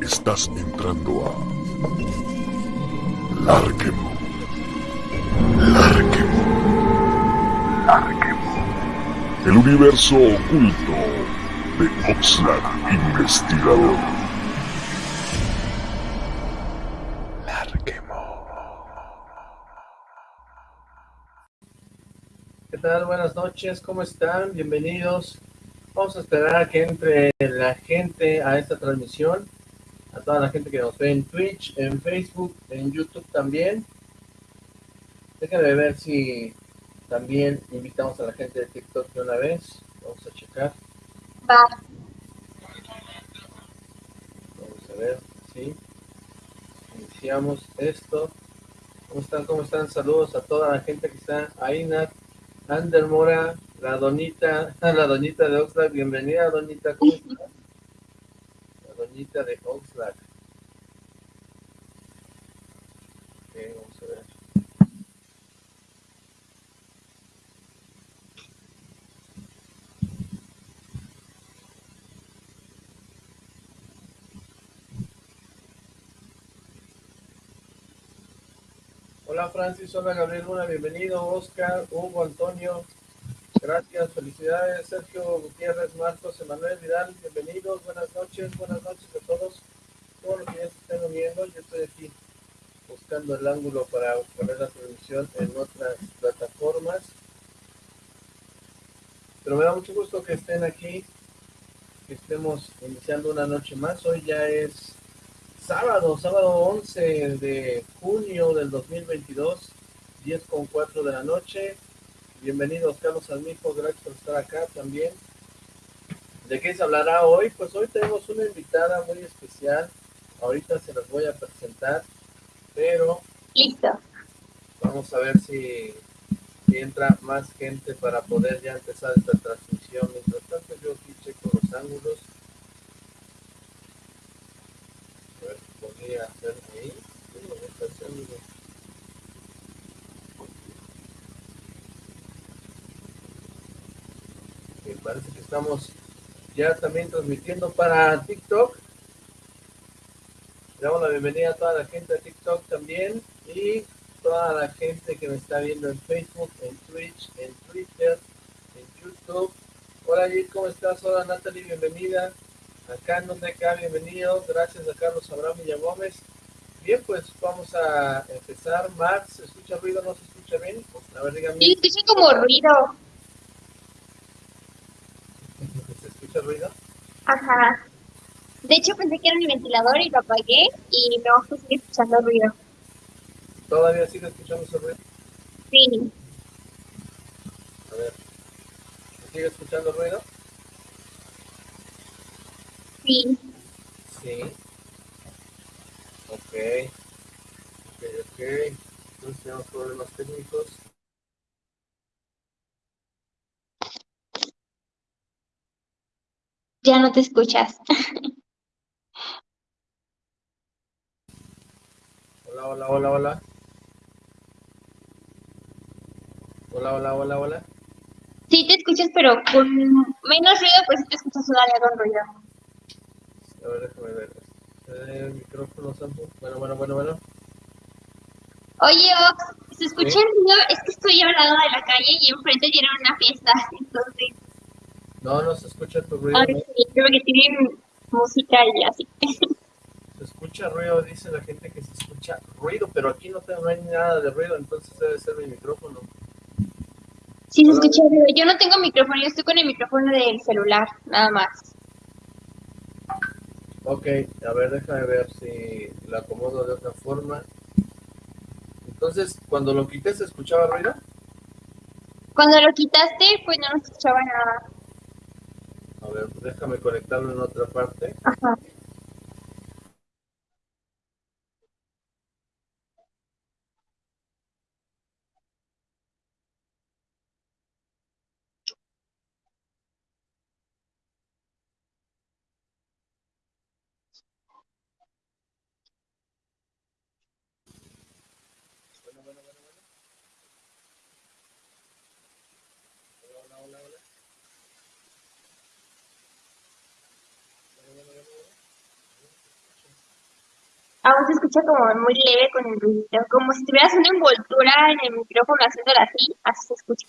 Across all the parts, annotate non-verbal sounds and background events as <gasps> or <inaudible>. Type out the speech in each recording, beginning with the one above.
Estás entrando a Larquemo. Larquemo. Larquemo. El universo oculto de Oxlack Investigador. Larquemo. ¿Qué tal? Buenas noches, ¿cómo están? Bienvenidos. Vamos a esperar a que entre la gente a esta transmisión a toda la gente que nos ve en Twitch, en Facebook, en YouTube también. Déjame ver si también invitamos a la gente de TikTok de una vez. Vamos a checar. Va. Vamos a ver, sí. Iniciamos esto. ¿Cómo están? ¿Cómo están? Saludos a toda la gente que está ahí, Nat, Ander Mora, la donita, <laughs> la doñita de Oxlack. Bienvenida, doñita. ¿Cómo estás? doñita de Oxlack. Ok, vamos a ver. Hola Francis, hola Gabriel Luna, bienvenido Oscar, Hugo, Antonio, Gracias, felicidades Sergio Gutiérrez, Marcos, Emanuel Vidal, bienvenidos, buenas noches, buenas noches a todos, todos los que ya se estén uniendo, yo estoy aquí buscando el ángulo para poner la transmisión en otras plataformas, pero me da mucho gusto que estén aquí, que estemos iniciando una noche más, hoy ya es sábado, sábado 11 de junio del 2022, 10 con 4 de la noche, Bienvenidos, Carlos Almijo, gracias por estar acá también. ¿De qué se hablará hoy? Pues hoy tenemos una invitada muy especial. Ahorita se las voy a presentar, pero... Listo. Vamos a ver si, si entra más gente para poder ya empezar esta transmisión. Mientras tanto yo aquí checo los ángulos. A ver si podría hacer ahí. Parece que estamos ya también transmitiendo para TikTok. Le damos la bienvenida a toda la gente de TikTok también y toda la gente que me está viendo en Facebook, en Twitch, en Twitter, en YouTube. Hola Jit, ¿cómo estás? Hola Natalie, bienvenida. Acá en donde acá, bienvenido. Gracias a Carlos Abraham y Gómez. Bien, pues vamos a empezar. Max, ¿se escucha ruido? ¿No se escucha bien? A ver, dígame. Sí, escucha como ruido. Escucha ruido? Ajá. De hecho pensé que era mi ventilador y lo apagué y no que sigue escuchando ruido. ¿Todavía sigue escuchando ese ruido? Sí. A ver. ¿Sigue escuchando ruido? Sí. Sí. Ok. Ok, ok. Entonces tenemos problemas técnicos. Ya no te escuchas. Hola, hola, hola, hola. Hola, hola, hola, hola. Sí te escuchas, pero con menos ruido, pues sí te escuchas todavía con ruido. A ver, déjame ver. Eh, micrófono, Samsung. Bueno, bueno, bueno, bueno. Oye, Ox, ¿se escucha el ruido? Es que estoy al lado de la calle y enfrente tienen una fiesta, entonces... No, no se escucha tu ruido. Ay, sí, creo que tienen música y así. Se escucha ruido, dice la gente que se escucha ruido, pero aquí no, tengo, no hay nada de ruido, entonces debe ser mi micrófono. Sí, se escucha ruido. Yo no tengo micrófono, yo estoy con el micrófono del celular, nada más. Ok, a ver, déjame ver si la acomodo de otra forma. Entonces, cuando lo quité, ¿se escuchaba ruido? Cuando lo quitaste, pues no se escuchaba nada. Déjame conectarlo en otra parte. Bueno, bueno, bueno, bueno. Hola, hola, hola, hola. Bueno, bueno, bueno, bueno. Aún se escucha como muy leve con el ruido, como si tuvieras una envoltura en el micrófono haciéndolo así, así se escucha.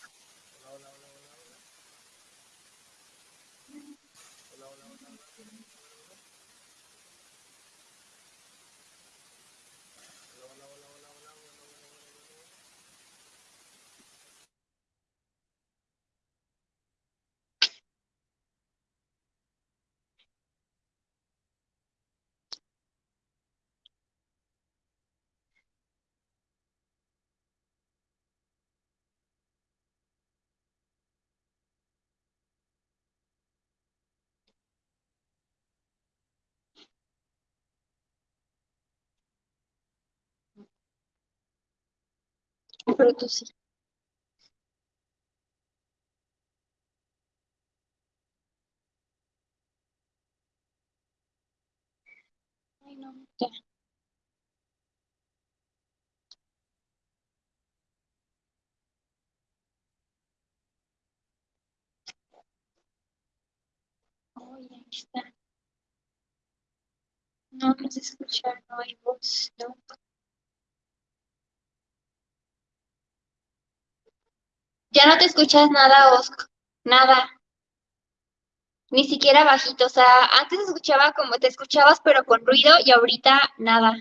Pero tú sí. Ay, no, ya. Ay, ahí está. No, no se escucha, no hay voz, no. Ya no te escuchas nada, Oscar, nada. Ni siquiera bajito, o sea, antes escuchaba como te escuchabas, pero con ruido, y ahorita nada.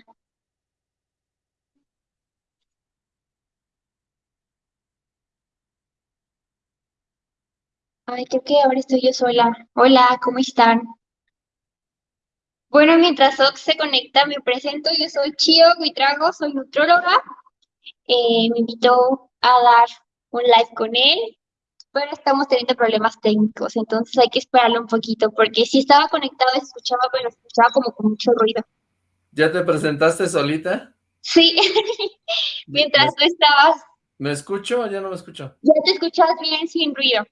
Ay, creo que ahora estoy yo sola. Hola, ¿cómo están? Bueno, mientras Ox se conecta, me presento. Yo soy Chio Guitrago, soy nutróloga. Eh, me invitó a dar un live con él, pero estamos teniendo problemas técnicos, entonces hay que esperarlo un poquito, porque si estaba conectado escuchaba, pero escuchaba como con mucho ruido. ¿Ya te presentaste solita? Sí, <laughs> mientras tú estabas. ¿Me escucho o ya no me escucho? Ya te escuchas bien sin ruido.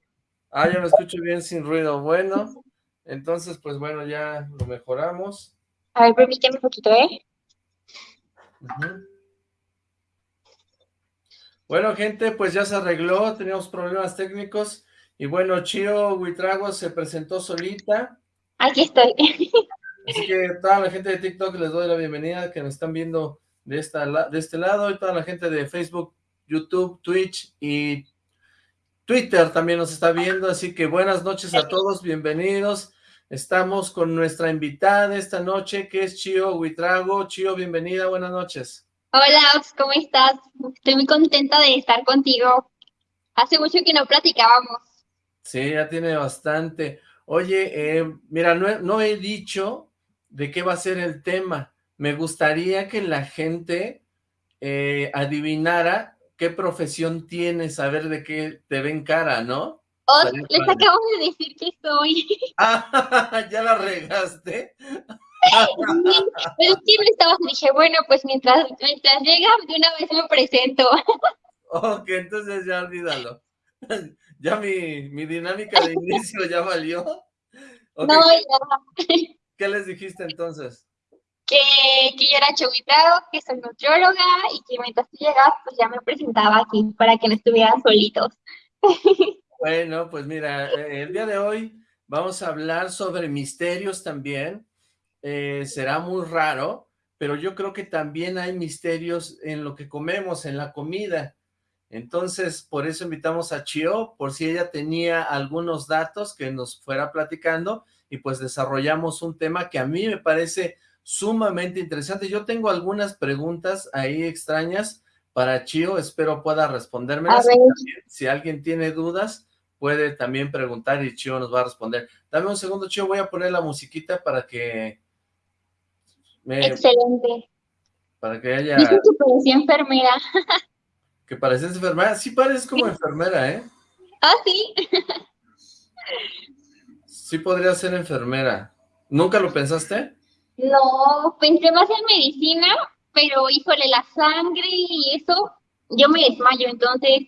Ah, ya me escucho bien sin ruido. Bueno, entonces, pues bueno, ya lo mejoramos. A ver, permíteme un poquito, ¿eh? Ujú. Bueno, gente, pues ya se arregló, teníamos problemas técnicos, y bueno, Chio Huitrago se presentó solita, Aquí estoy. así que toda la gente de TikTok les doy la bienvenida, que nos están viendo de, esta, de este lado, y toda la gente de Facebook, YouTube, Twitch y Twitter también nos está viendo, así que buenas noches a todos, bienvenidos. Estamos con nuestra invitada esta noche, que es Chio Huitrago. Chio, bienvenida, buenas noches. Hola, ¿cómo estás? Estoy muy contenta de estar contigo. Hace mucho que no platicábamos. Sí, ya tiene bastante. Oye, eh, mira, no he, no he dicho de qué va a ser el tema. Me gustaría que la gente eh, adivinara qué profesión tienes, saber de qué te ven cara, ¿no? Estaría les acabo de decir que soy. <laughs> Ah, <laughs> ya la regaste. <laughs> Pero es que me estaba, dije, bueno, pues mientras, mientras llega, de una vez me presento. Ok, entonces ya olvídalo. <laughs> Ya mi, mi dinámica de inicio ya valió. Ok, No, ya, ¿qué les dijiste entonces? que, que yo era choguitado, que soy nutrióloga y que mientras tú llegas, pues ya me presentaba aquí para que no estuvieran solitos. <laughs> Bueno, pues mira, eh, el día de hoy vamos a hablar sobre misterios también. Eh, será muy raro, pero yo creo que también hay misterios en lo que comemos, en la comida. Entonces, por eso invitamos a Chio, por si ella tenía algunos datos que nos fuera platicando, y pues desarrollamos un tema que a mí me parece sumamente interesante. Yo tengo algunas preguntas ahí extrañas para Chio, espero pueda respondérmelas. Si alguien tiene dudas, puede también preguntar y Chio nos va a responder. Dame un segundo, Chio, voy a poner la musiquita para que me, Excelente. para que haya, Dicen que parecía enfermera. <laughs> que pareces enfermera. Sí pareces como enfermera, ¿eh? Ah, sí. Sí podría ser enfermera. ¿Nunca lo pensaste? No, pensé más en medicina, pero híjole, la sangre y eso, yo me desmayo, entonces,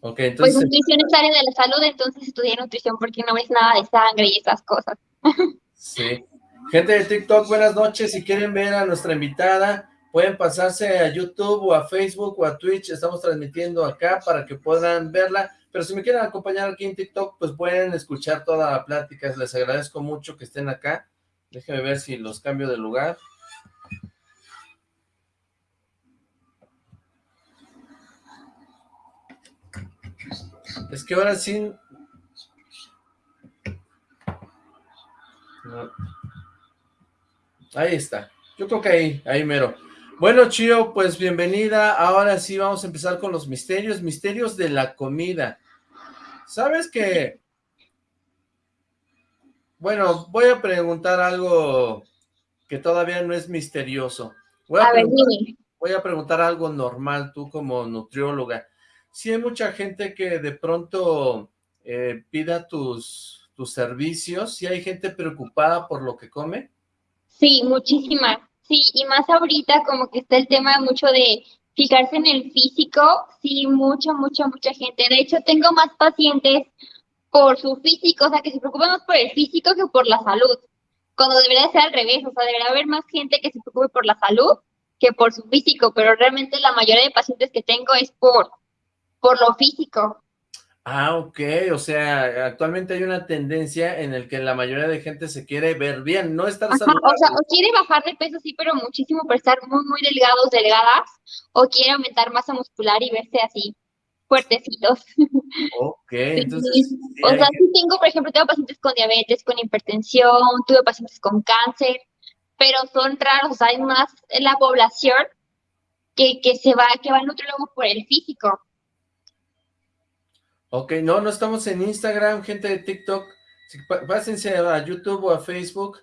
Ok, pues entonces, nutrición es área de la salud, entonces estudié nutrición porque no ves nada de sangre y esas cosas. <laughs> sí. Gente de TikTok, buenas noches. Si quieren ver a nuestra invitada, pueden pasarse a YouTube o a Facebook o a Twitch. Estamos transmitiendo acá para que puedan verla. Pero si me quieren acompañar aquí en TikTok, pues pueden escuchar toda la plática. Les agradezco mucho que estén acá. Déjenme ver si los cambio de lugar. Es que ahora sí... Ahí está. Yo creo que ahí, ahí mero. Bueno, Chio, pues bienvenida. Ahora sí vamos a empezar con los misterios, misterios de la comida. ¿Sabes qué? Bueno, voy a preguntar algo que todavía no es misterioso. Voy a, voy a preguntar algo normal, tú como nutrióloga. Si hay mucha gente que de pronto eh, pida tus, tus servicios, si hay gente preocupada por lo que come. Sí, muchísima. Sí, y más ahorita como que está el tema mucho de fijarse en el físico, sí, mucha, mucha, mucha gente. De hecho, tengo más pacientes por su físico, o sea, que se preocupan más por el físico que por la salud, cuando debería ser al revés, o sea, debería haber más gente que se preocupe por la salud que por su físico, pero realmente la mayoría de pacientes que tengo es por, por lo físico. Ah, ok, o sea, actualmente hay una tendencia en el que la mayoría de gente se quiere ver bien, no estar saludable. O sea, o quiere bajar de peso, sí, pero muchísimo por estar muy, muy delgados, delgadas, o quiere aumentar masa muscular y verse así, fuertecitos. <laughs> Ok, entonces... o sea, sí tengo, por ejemplo, tengo pacientes con diabetes, con hipertensión, tuve pacientes con cáncer, pero son raros, o sea, hay más en la población que, que se va, que va al nutrólogo por el físico. Ok, no, no estamos en Instagram, gente de TikTok. Pásense a YouTube o a Facebook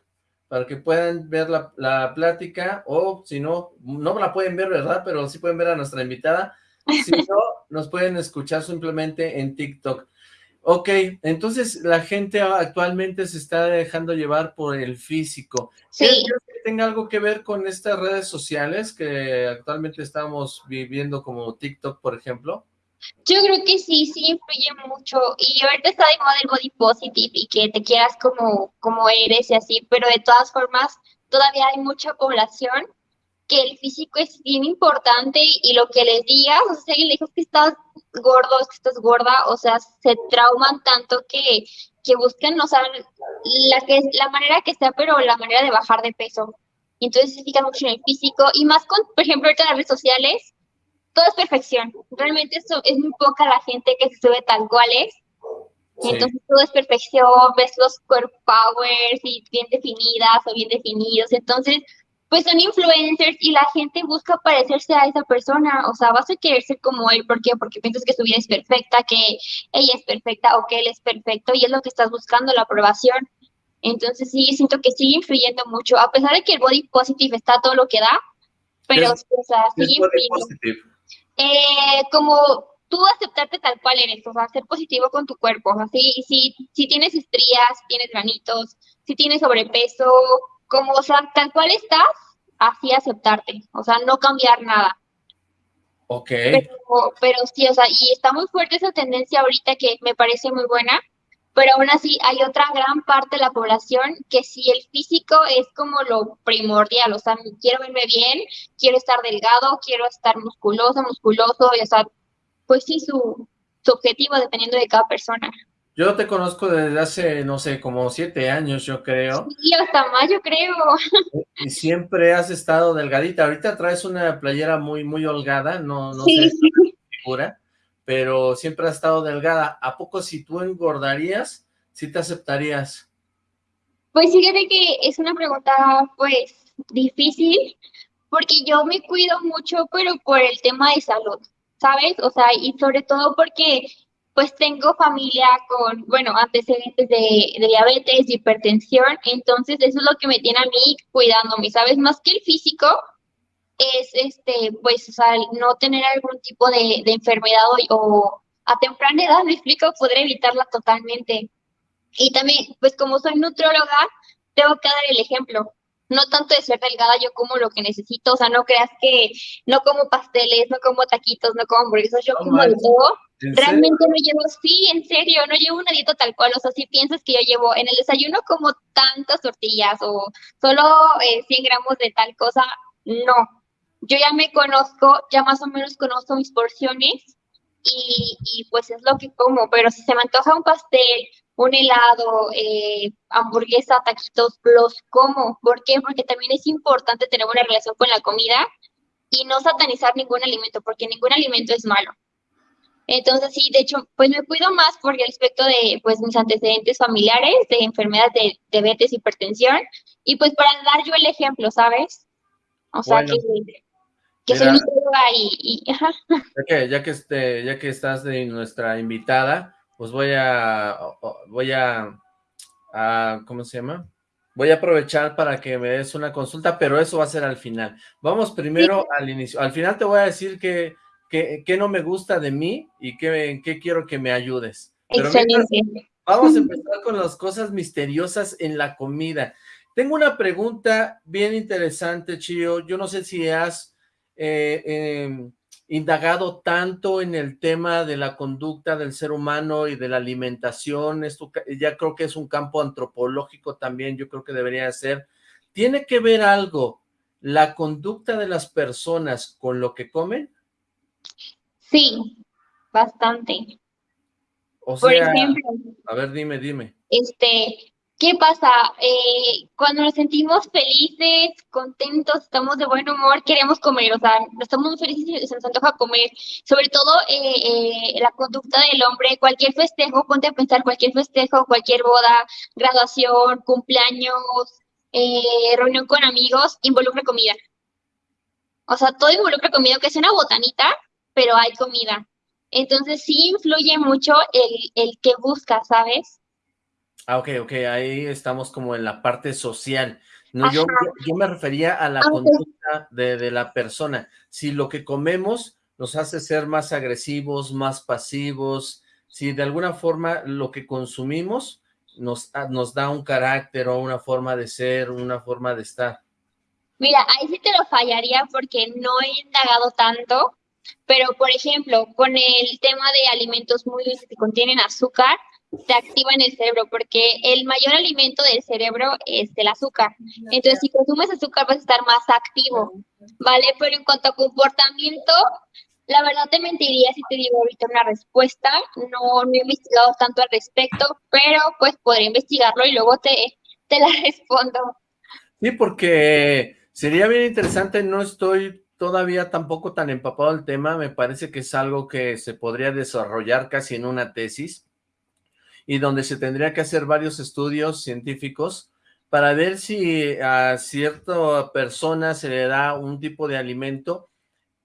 para que puedan ver la, la, plática, o si no, no la pueden ver, ¿verdad? Pero sí pueden ver a nuestra invitada. Si no, <laughs> nos pueden escuchar simplemente en TikTok. Ok, entonces la gente actualmente se está dejando llevar por el físico. Sí. que tenga algo que ver con estas redes sociales que actualmente estamos viviendo como TikTok, por ejemplo? Yo creo que sí, sí influye mucho. Y ahorita está de moda el body positive y que te quieras como, como eres y así, pero de todas formas todavía hay mucha población que el físico es bien importante y lo que les digas, o sea, si alguien le dijo que estás gordo, que estás gorda, o sea, se trauman tanto que, que buscan, o sea, la, que, la manera que sea, pero la manera de bajar de peso. Entonces se fijan mucho en el físico y más con, por ejemplo, ahorita las redes sociales, todo es perfección. Realmente eso es muy poca la gente que se sube tal cual es. Entonces todo es perfección, ves los core powers y bien definidas o bien definidos. Entonces, pues son influencers y la gente busca parecerse a esa persona. O sea, vas a querer ser como él. ¿Por qué? Porque piensas que su vida es perfecta, que ella es perfecta o que él es perfecto y es lo que estás buscando, la aprobación. Entonces sí, siento que sigue influyendo mucho. A pesar de que el body positive está todo lo que da, pero o sea, sigue influyendo. Eh, como tú aceptarte tal cual eres, o sea, ser positivo con tu cuerpo, así, si, si tienes estrías, tienes granitos, si tienes sobrepeso, como, o sea, tal cual estás, así aceptarte, o sea, no cambiar nada. Ok. Pero, pero sí, o sea, y está muy fuerte esa tendencia ahorita que me parece muy buena, pero aún así hay otra gran parte de la población que si el físico es como lo primordial, o sea, quiero verme bien, quiero estar delgado, quiero estar musculoso, musculoso, y, o sea, pues sí, su, su objetivo dependiendo de cada persona. Yo te conozco desde hace, no sé, como siete años, yo creo. Sí, hasta más, yo creo. Y siempre has estado delgadita. Ahorita traes una playera muy, muy holgada, no, no sé, figura pero siempre has estado delgada. ¿A poco si tú engordarías, si te aceptarías? Pues fíjate que es una pregunta, pues, difícil, porque yo me cuido mucho, pero por el tema de salud, ¿sabes? O sea, y sobre todo porque, pues, tengo familia con, bueno, antecedentes de, de diabetes, hipertensión, entonces eso es lo que me tiene a mí cuidándome, ¿sabes? Más que el físico, es, este, pues, o sea, no tener algún tipo de, enfermedad o, a temprana edad, me explico, poder evitarla totalmente. Y también, pues como soy nutróloga, tengo que dar el ejemplo. No tanto de ser delgada, yo como lo que necesito, o sea, no creas que no como pasteles, no como taquitos, no como hamburguesas, yo como de todo. Realmente no llevo, sí, en serio, no llevo una dieta tal cual, o sea, si piensas que yo llevo en el desayuno como tantas tortillas o solo 100 eh, gramos de tal cosa, no, yo ya me conozco, ya más o menos conozco mis porciones y, y, pues es lo que como, pero si se me antoja un pastel, un helado, eh, hamburguesa, taquitos, los como. ¿Por qué? Porque también es importante tener una relación con la comida y no satanizar ningún alimento, porque ningún alimento es malo. Entonces, sí, de hecho, pues me cuido más por el aspecto de pues mis antecedentes familiares, de enfermedades de diabetes, hipertensión, y pues para dar yo el ejemplo, ¿sabes? O sea, que, que soy y... y <laughs> Ya, que, ya, que este, ya que estás de nuestra invitada, pues voy a, voy a, a, ¿cómo se llama? Voy a aprovechar para que me des una consulta, pero eso va a ser al final. Vamos primero al inicio. Al final te voy a decir que qué, no me gusta de mí y qué, qué quiero que me ayudes. Excelente. vamos a <laughs> empezar con las cosas misteriosas en la comida. Tengo una pregunta bien interesante, Chio. Yo no sé si has eh, em, indagado tanto en el tema de la conducta del ser humano y de la alimentación. Esto ya creo que es un campo antropológico también, yo creo que debería ser. ¿Tiene que ver algo la conducta de las personas con lo que comen? Sí, bastante. O sea, Por ejemplo, a ver, dime, dime. Este, ¿qué pasa? Eh, cuando nos sentimos felices, contentos, estamos de buen humor, queremos comer, o sea, estamos muy felices y se nos antoja comer. Sobre todo eh, eh, la conducta del hombre, cualquier festejo, ponte a pensar, cualquier festejo, cualquier boda, graduación, cumpleaños, reunión con amigos, involucra comida. O sea, todo involucra comida, que es una botanita, pero hay comida. Entonces sí influye mucho el, el que busca, ¿sabes? Ah, ok, ok, ahí estamos como en la parte social. No, yo, yo, me refería a la conducta de, de, la persona. Si lo que comemos nos hace ser más agresivos, más pasivos, si de alguna forma lo que consumimos nos, nos da un carácter o una forma de ser, una forma de estar. Mira, ahí sí te lo fallaría porque no he indagado tanto, pero por ejemplo, con el tema de alimentos muy que contienen azúcar, te activan el cerebro porque el mayor alimento del cerebro es el azúcar. Entonces, si consumes azúcar vas a estar más activo, ¿vale? Pero en cuanto a comportamiento, la verdad te mentiría si te digo ahorita una respuesta. No, no he investigado tanto al respecto, pero pues podré investigarlo y luego te, te la <laughs> respondo. Sí, porque Sería bien interesante, no estoy todavía tampoco tan empapado del tema, me parece que es algo que se podría desarrollar casi en una tesis, y donde se tendría que hacer varios estudios científicos para ver si a cierta persona se le da un tipo de alimento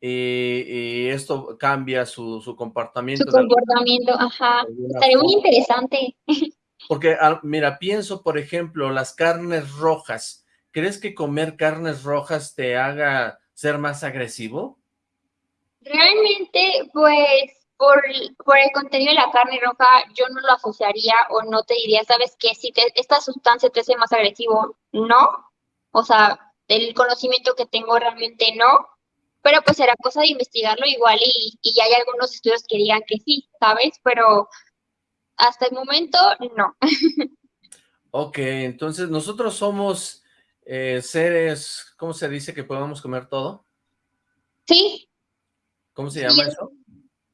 y, esto cambia su, su, comportamiento. Su comportamiento, ajá. Estaría muy interesante. <laughs> Porque, ah, mira, pienso, por ejemplo, las carnes rojas, ¿crees que comer carnes rojas te haga ser más agresivo? Realmente, pues, por, por el contenido de la carne roja, yo no lo asociaría o no te diría, ¿sabes qué? Si esta sustancia te hace más agresivo, no. O sea, del conocimiento que tengo realmente no. Pero pues será cosa de investigarlo igual y, y hay algunos estudios que digan que sí, ¿sabes? Pero hasta el momento, no. <laughs> ok, entonces nosotros somos eh, seres, ¿cómo se dice que podemos comer todo? Sí. ¿Cómo se llama eso?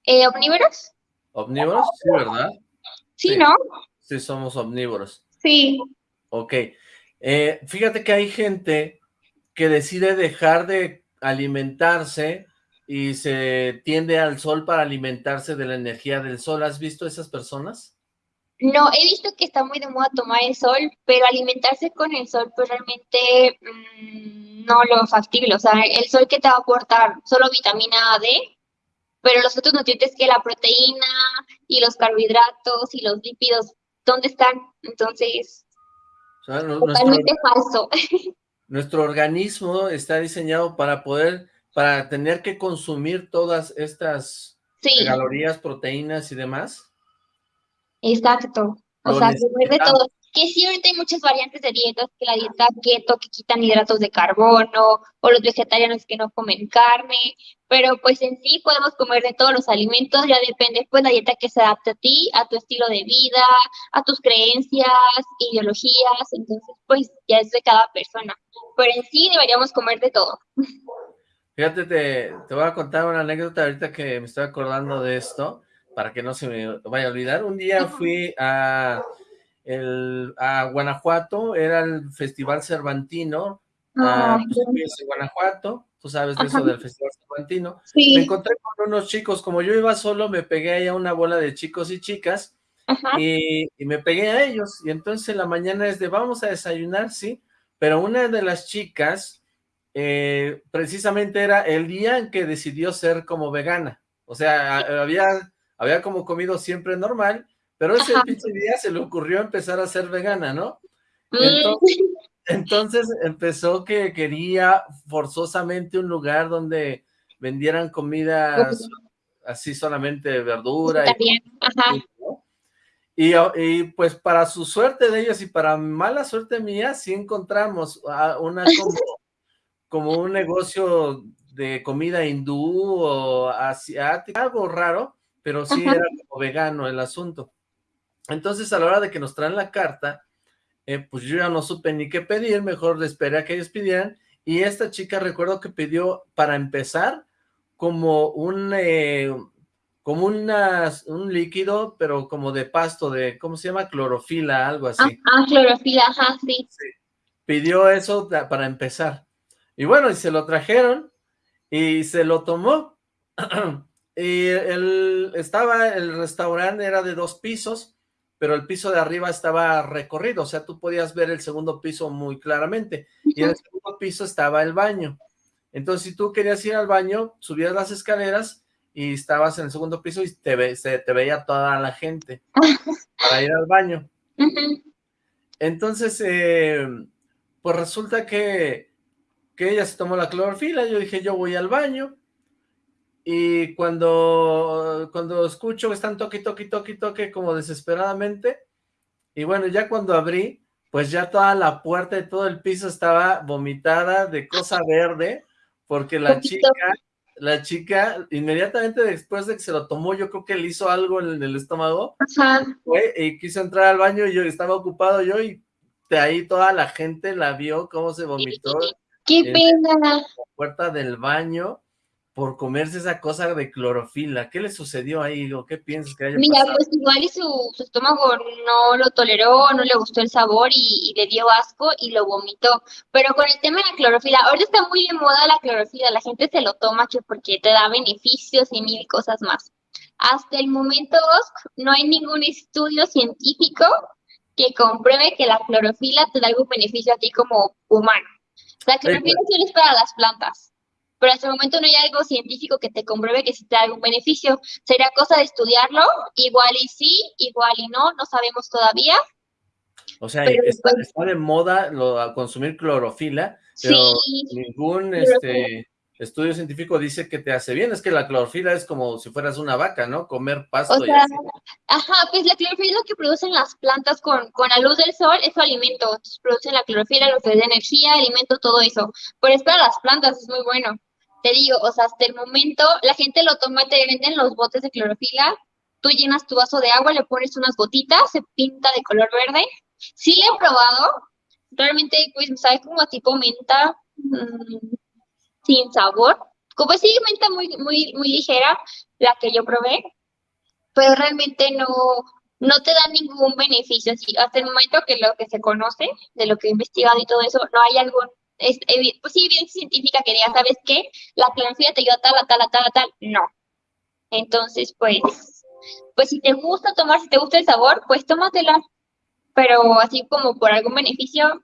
Eh, ¿Omnívoros? ¿Omnívoros? Sí, ¿verdad? Sí, ¿no? Sí, somos omnívoros. Sí. Ok. Eh, fíjate que hay gente que decide dejar de alimentarse y se tiende al sol para alimentarse de la energía del sol. ¿Has visto esas personas? No, he visto que está muy de moda tomar el sol, pero alimentarse con el sol, pues realmente mm, no lo factible. O sea, el sol que te va a aportar solo vitamina D, pero los otros nutrientes que la proteína y los carbohidratos y los lípidos, ¿dónde están? Entonces, totalmente falso. <laughs> Nuestro organismo está diseñado para poder, para tener que consumir todas estas calorías, proteínas y demás. Exacto. O sea, comer de todo. Que sí, ahorita hay muchas variantes de dietas, que la dieta keto, que quitan hidratos de carbono, o los vegetarianos que no comen carne, pero pues en sí podemos comer de todos los alimentos, ya depende pues la dieta que se adapte a ti, a tu estilo de vida, a tus creencias, ideologías, entonces pues ya es de cada persona, pero en sí deberíamos comer de todo. Fíjate, te, te voy a contar una anécdota ahorita que me estoy acordando de esto, para que no se me vaya a olvidar. Un día fui a el, a Guanajuato, era el Festival Cervantino, ah, pues, en Guanajuato, tú sabes de eso del Festival Cervantino. Me encontré con unos chicos, como yo iba solo, me pegué ahí a una bola de chicos y chicas, y, y, me pegué a ellos, y entonces en la mañana es de, vamos a desayunar, sí, pero una de las chicas, eh, precisamente era el día en que decidió ser como vegana, o sea, había, había como comido siempre normal, pero ese pinche día se le ocurrió empezar a ser vegana, ¿no? Mm. Entonces, <laughs> empezó que quería forzosamente un lugar donde vendieran comida así solamente verdura. Y, y, pues para su suerte de ellos y para mala suerte mía, sí encontramos una <laughs> como, como un negocio de comida hindú o asiática, algo raro, pero sí era como vegano el asunto. Entonces, a la hora de que nos traen la carta, eh, pues yo ya no supe ni qué pedir, mejor le esperé a que ellos pidieran, y esta chica recuerdo que pidió, para empezar, como un, eh, como un líquido, pero como de pasto, de, ¿cómo se llama? Clorofila, algo así. Ah, clorofila, ajá, sí. Pidió eso para empezar. Y bueno, y se lo trajeron, y se lo tomó, <clears throat> y el, estaba, el restaurante era de dos pisos, pero el piso de arriba estaba recorrido, o sea, tú podías ver el segundo piso muy claramente, y en el segundo piso estaba el baño. Entonces, si tú querías ir al baño, subías las escaleras y estabas en el segundo piso y te, se, te veía toda la gente <laughs> para ir al baño. Entonces, eh, pues resulta que, que ella se tomó la clorofila, yo dije, yo voy al baño, y cuando, cuando escucho están toque, toque, toque, toque, como desesperadamente, y bueno, ya cuando abrí, pues ya toda la puerta y todo el piso estaba vomitada de cosa verde, porque la chica, la chica, inmediatamente después de que se lo tomó, yo creo que le hizo algo en el estómago, Fue, y quiso entrar al baño y yo estaba ocupado yo, y de ahí toda la gente la vio cómo se vomitó. ¡Qué pena! la puerta del baño, por comerse esa cosa de clorofila. ¿Qué le sucedió ahí? ¿O qué piensas que haya Mira, pues igual y su, estómago no lo toleró, no le gustó el sabor y, le dio asco y lo vomitó. Pero con el tema de la clorofila, ahorita está muy de moda la clorofila, la gente se lo toma que porque te da beneficios y mil cosas más. Hasta el momento, no hay ningún estudio científico que compruebe que la clorofila te da algún beneficio a ti como humano. La clorofila solo es para las plantas pero hasta el momento no hay algo científico que te compruebe que sí te da algún beneficio. Sería cosa de estudiarlo, igual y sí, igual y no, no sabemos todavía. O sea, está, de moda lo, consumir clorofila, pero ningún este, estudio científico dice que te hace bien. Es que la clorofila es como si fueras una vaca, ¿no? Comer pasto o sea, Ajá, pues la clorofila es lo que producen las plantas con, con la luz del sol, es su alimento. Entonces, producen la clorofila, lo que es de energía, alimento, todo eso. Pero es para las plantas, es muy bueno te digo, o sea, hasta el momento la gente lo toma, te venden los botes de clorofila, tú llenas tu vaso de agua, le pones unas gotitas, se pinta de color verde. Sí le he probado, realmente pues sabe como tipo menta, mm, sin sabor, como si menta muy, muy, muy ligera, la que yo probé, pero realmente no, no te da ningún beneficio. Así, hasta el momento que lo que se conoce, de lo que he investigado y todo eso, no hay algún es, pues sí, evidencia científica que diga, ¿sabes qué? La clorofila te ayuda a tal, a tal, a tal, a tal. No. Entonces, pues, pues si te gusta tomar, si te gusta el sabor, pues tómatela. Pero así como por algún beneficio,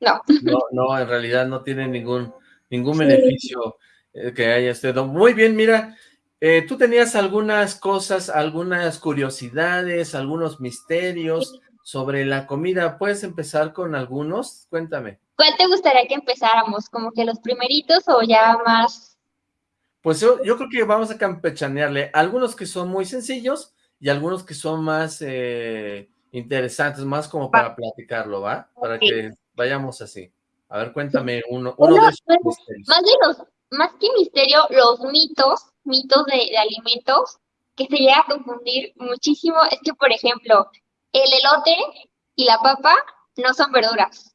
no. No, no, en realidad no tiene ningún, ningún beneficio eh, que haya este Muy bien, mira, eh, tú tenías algunas cosas, algunas curiosidades, algunos misterios sobre la comida. ¿Puedes empezar con algunos? Cuéntame. ¿Cuál te gustaría que empezáramos? ¿Como que los primeritos o ya más? Pues yo, yo creo que vamos a campechanearle algunos que son muy sencillos y algunos que son más eh, interesantes, más como para platicarlo, ¿va? Para que vayamos así. A ver, cuéntame uno, uno, de esos misterios. Más, de los, más que misterio, los mitos, mitos de, de alimentos, que se llega a confundir muchísimo, es que, por ejemplo, el elote y la papa no son verduras.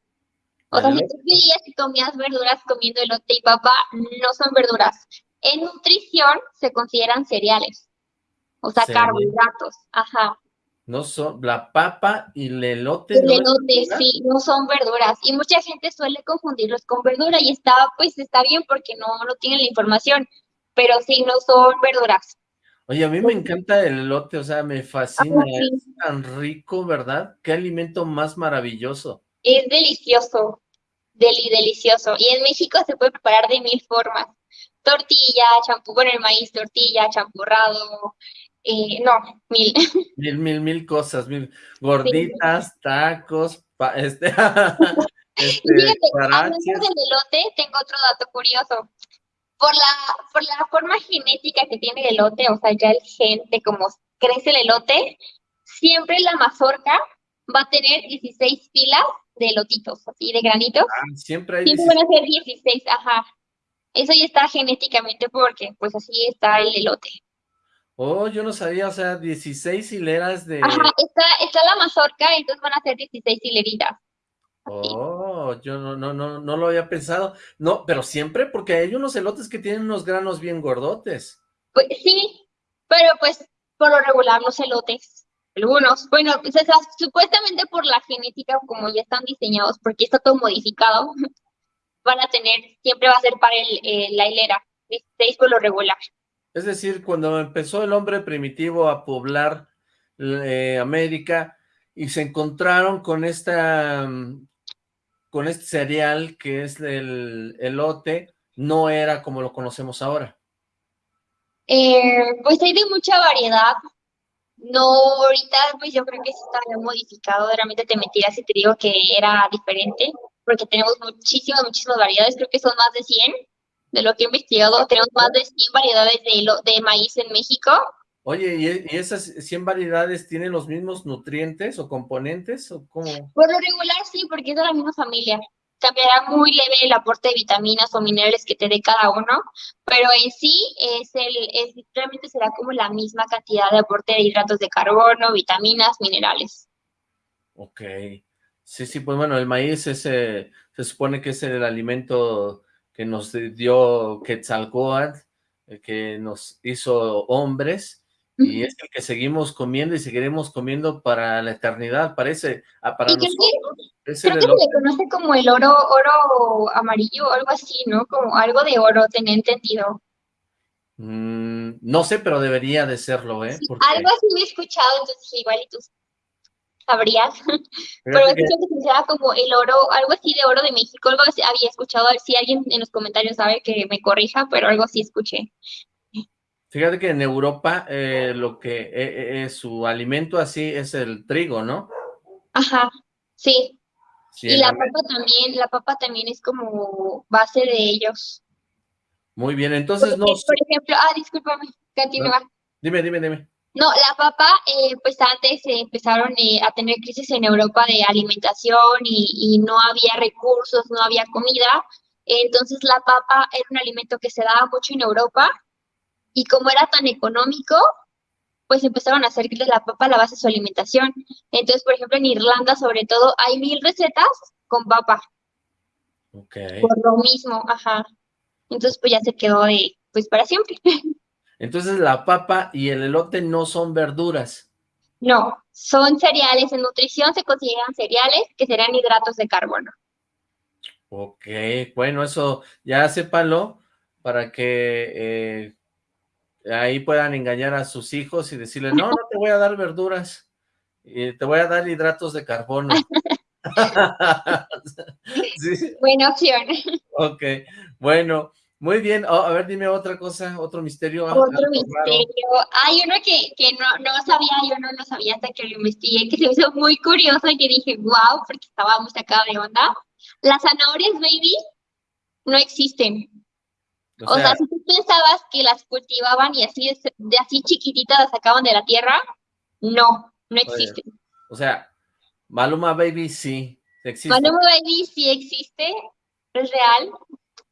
O sea, si tú creías que comías verduras comiendo elote y papa, no son verduras. En nutrición se consideran cereales. O sea, carbohidratos. Ajá. No son, la papa y el elote. El elote, sí, no son verduras. Y mucha gente suele confundirlos con verdura y está, pues está bien porque no, no tienen la información, pero sí, no son verduras. Oye, a mí me encanta el elote, o sea, me fascina, es tan rico, ¿verdad? Qué alimento más maravilloso. Es delicioso, deli, delicioso. Y en México se puede preparar de mil formas. Tortilla, champú con el maíz, tortilla, champurrado, eh, no, mil. <laughs> Mil, mil, mil cosas, mil gorditas, tacos, <laughs> este, este hablando del elote, tengo otro dato curioso. Por la, por la forma genética que tiene el elote, o sea, ya el gen de cómo crece el elote, siempre la mazorca va a tener 16 filas de elotitos, así de granitos. Ah, siempre hay Siempre van a ser 16, ajá. Eso ya está genéticamente porque, pues así está el elote. Oh, yo no sabía, o sea, 16 hileras de... Ajá, está, está la mazorca, entonces van a ser 16 hileritas. Oh, yo no, no, no, no lo había pensado. No, pero siempre, porque hay unos elotes que tienen unos granos bien gordotes. Pues sí, pero pues por lo regular los elotes, algunos, bueno, pues, supuestamente por la genética, como ya están diseñados, porque está todo modificado, <laughs> van a tener, siempre va a ser para el, la hilera, 16 por lo regular. Es decir, cuando empezó el hombre primitivo a poblar eh, América y se encontraron con esta mm, con este cereal que es el elote, no era como lo conocemos ahora. Eh, pues hay de mucha variedad. No, ahorita pues yo creo que se está modificado, realmente te mentiras si te digo que era diferente, porque tenemos muchísimas, muchísimas variedades, creo que son más de 100 de lo que he investigado, tenemos más de 100 variedades de, de maíz en México. Oye, ¿y, esas 100 variedades tienen los mismos nutrientes o componentes? o cómo? Por lo regular sí, porque es de la misma familia. Cambiará muy leve el aporte de vitaminas o minerales que te dé cada uno, pero en sí es el, es, realmente será como la misma cantidad de aporte de hidratos de carbono, vitaminas, minerales. Ok. Sí, sí, pues bueno, el maíz es, se supone que es el alimento que nos dio Quetzalcóatl, que nos hizo hombres, y es el que seguimos comiendo y seguiremos comiendo para la eternidad, parece, ah, para nosotros. creo que se le conoce como el oro, oro amarillo algo así, ¿no? Como algo de oro, tenía entendido. Mm, no sé, pero debería de serlo, ¿eh? Algo así me he escuchado, entonces igual y tú sabrías. Pero es que se llama como el oro, algo así de oro de México, algo así había escuchado, a ver si alguien en los comentarios sabe que me corrija, pero algo así escuché. Fíjate que en Europa eh, lo que es eh, eh, su alimento así es el trigo, ¿no? Ajá, sí. y la papa también, la papa también es como base de ellos. Muy bien, entonces no... Por ejemplo, ah, discúlpame, continúa. Dime, dime, dime. No, la papa, eh, pues antes empezaron eh, a tener crisis en Europa de alimentación y, no había recursos, no había comida. Entonces la papa era un alimento que se daba mucho en Europa y como era tan económico, pues empezaron a hacer de la papa la base de su alimentación. Entonces, por ejemplo, en Irlanda sobre todo hay mil recetas con papa. Ok. Por lo mismo, ajá. Entonces, pues ya se quedó de, pues para siempre. <laughs> Entonces la papa y el elote no son verduras. No, son cereales. En nutrición se consideran cereales que serán hidratos de carbono. Ok, bueno, eso ya sépalo para que eh, ahí puedan engañar a sus hijos y decirles, no, no te voy a dar verduras, te voy a dar hidratos de carbono. <laughs> <laughs> Buena opción. Ok, bueno, muy bien, oh, a ver, dime otra cosa, otro misterio. Ah, otro misterio. Hay uno que, que no, no, sabía, yo no lo sabía hasta que lo investigué, que se me hizo muy curioso y que dije, wow, porque estaba muy sacada de onda. Las zanahorias baby no existen. O sea, si tú pensabas que las cultivaban y así, de así chiquititas las sacaban de la tierra, no, no existen. o sea, Maluma Baby sí existe. Maluma Baby sí existe, es real,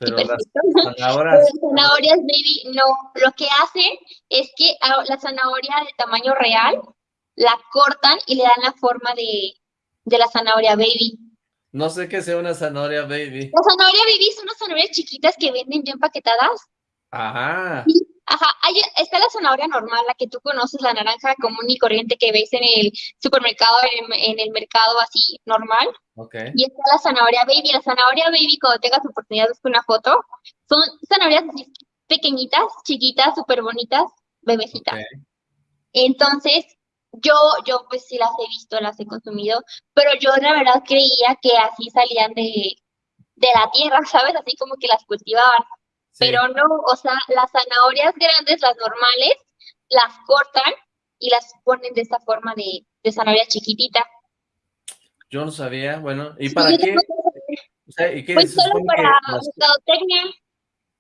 pero <laughs> las zanahorias... baby, no. Lo que hacen es que la zanahoria de tamaño real la cortan y le dan la forma de, la zanahoria baby. No sé qué sea una zanahoria baby. La zanahoria baby son unas zanahorias chiquitas que venden ya empaquetadas. Ajá. Ajá, hay, está la zanahoria normal, la que tú conoces, la naranja común y corriente que ves en el supermercado, en, el mercado así normal. Okay. Y está la zanahoria baby. La zanahoria baby, cuando tengas oportunidad de buscar una foto, son zanahorias así pequeñitas, chiquitas, súper bonitas, bebecitas. Entonces, yo, yo pues sí las he visto, las he consumido, pero yo la verdad creía que así salían de, de la tierra, <laughs> ¿sabes? Así como que las cultivaban. Pero no, o sea, las zanahorias grandes, las normales, las cortan y las ponen de esta forma de, de zanahoria chiquitita. Yo no sabía, bueno, ¿y para qué? O sea, ¿y qué pues solo para mercadotecnia.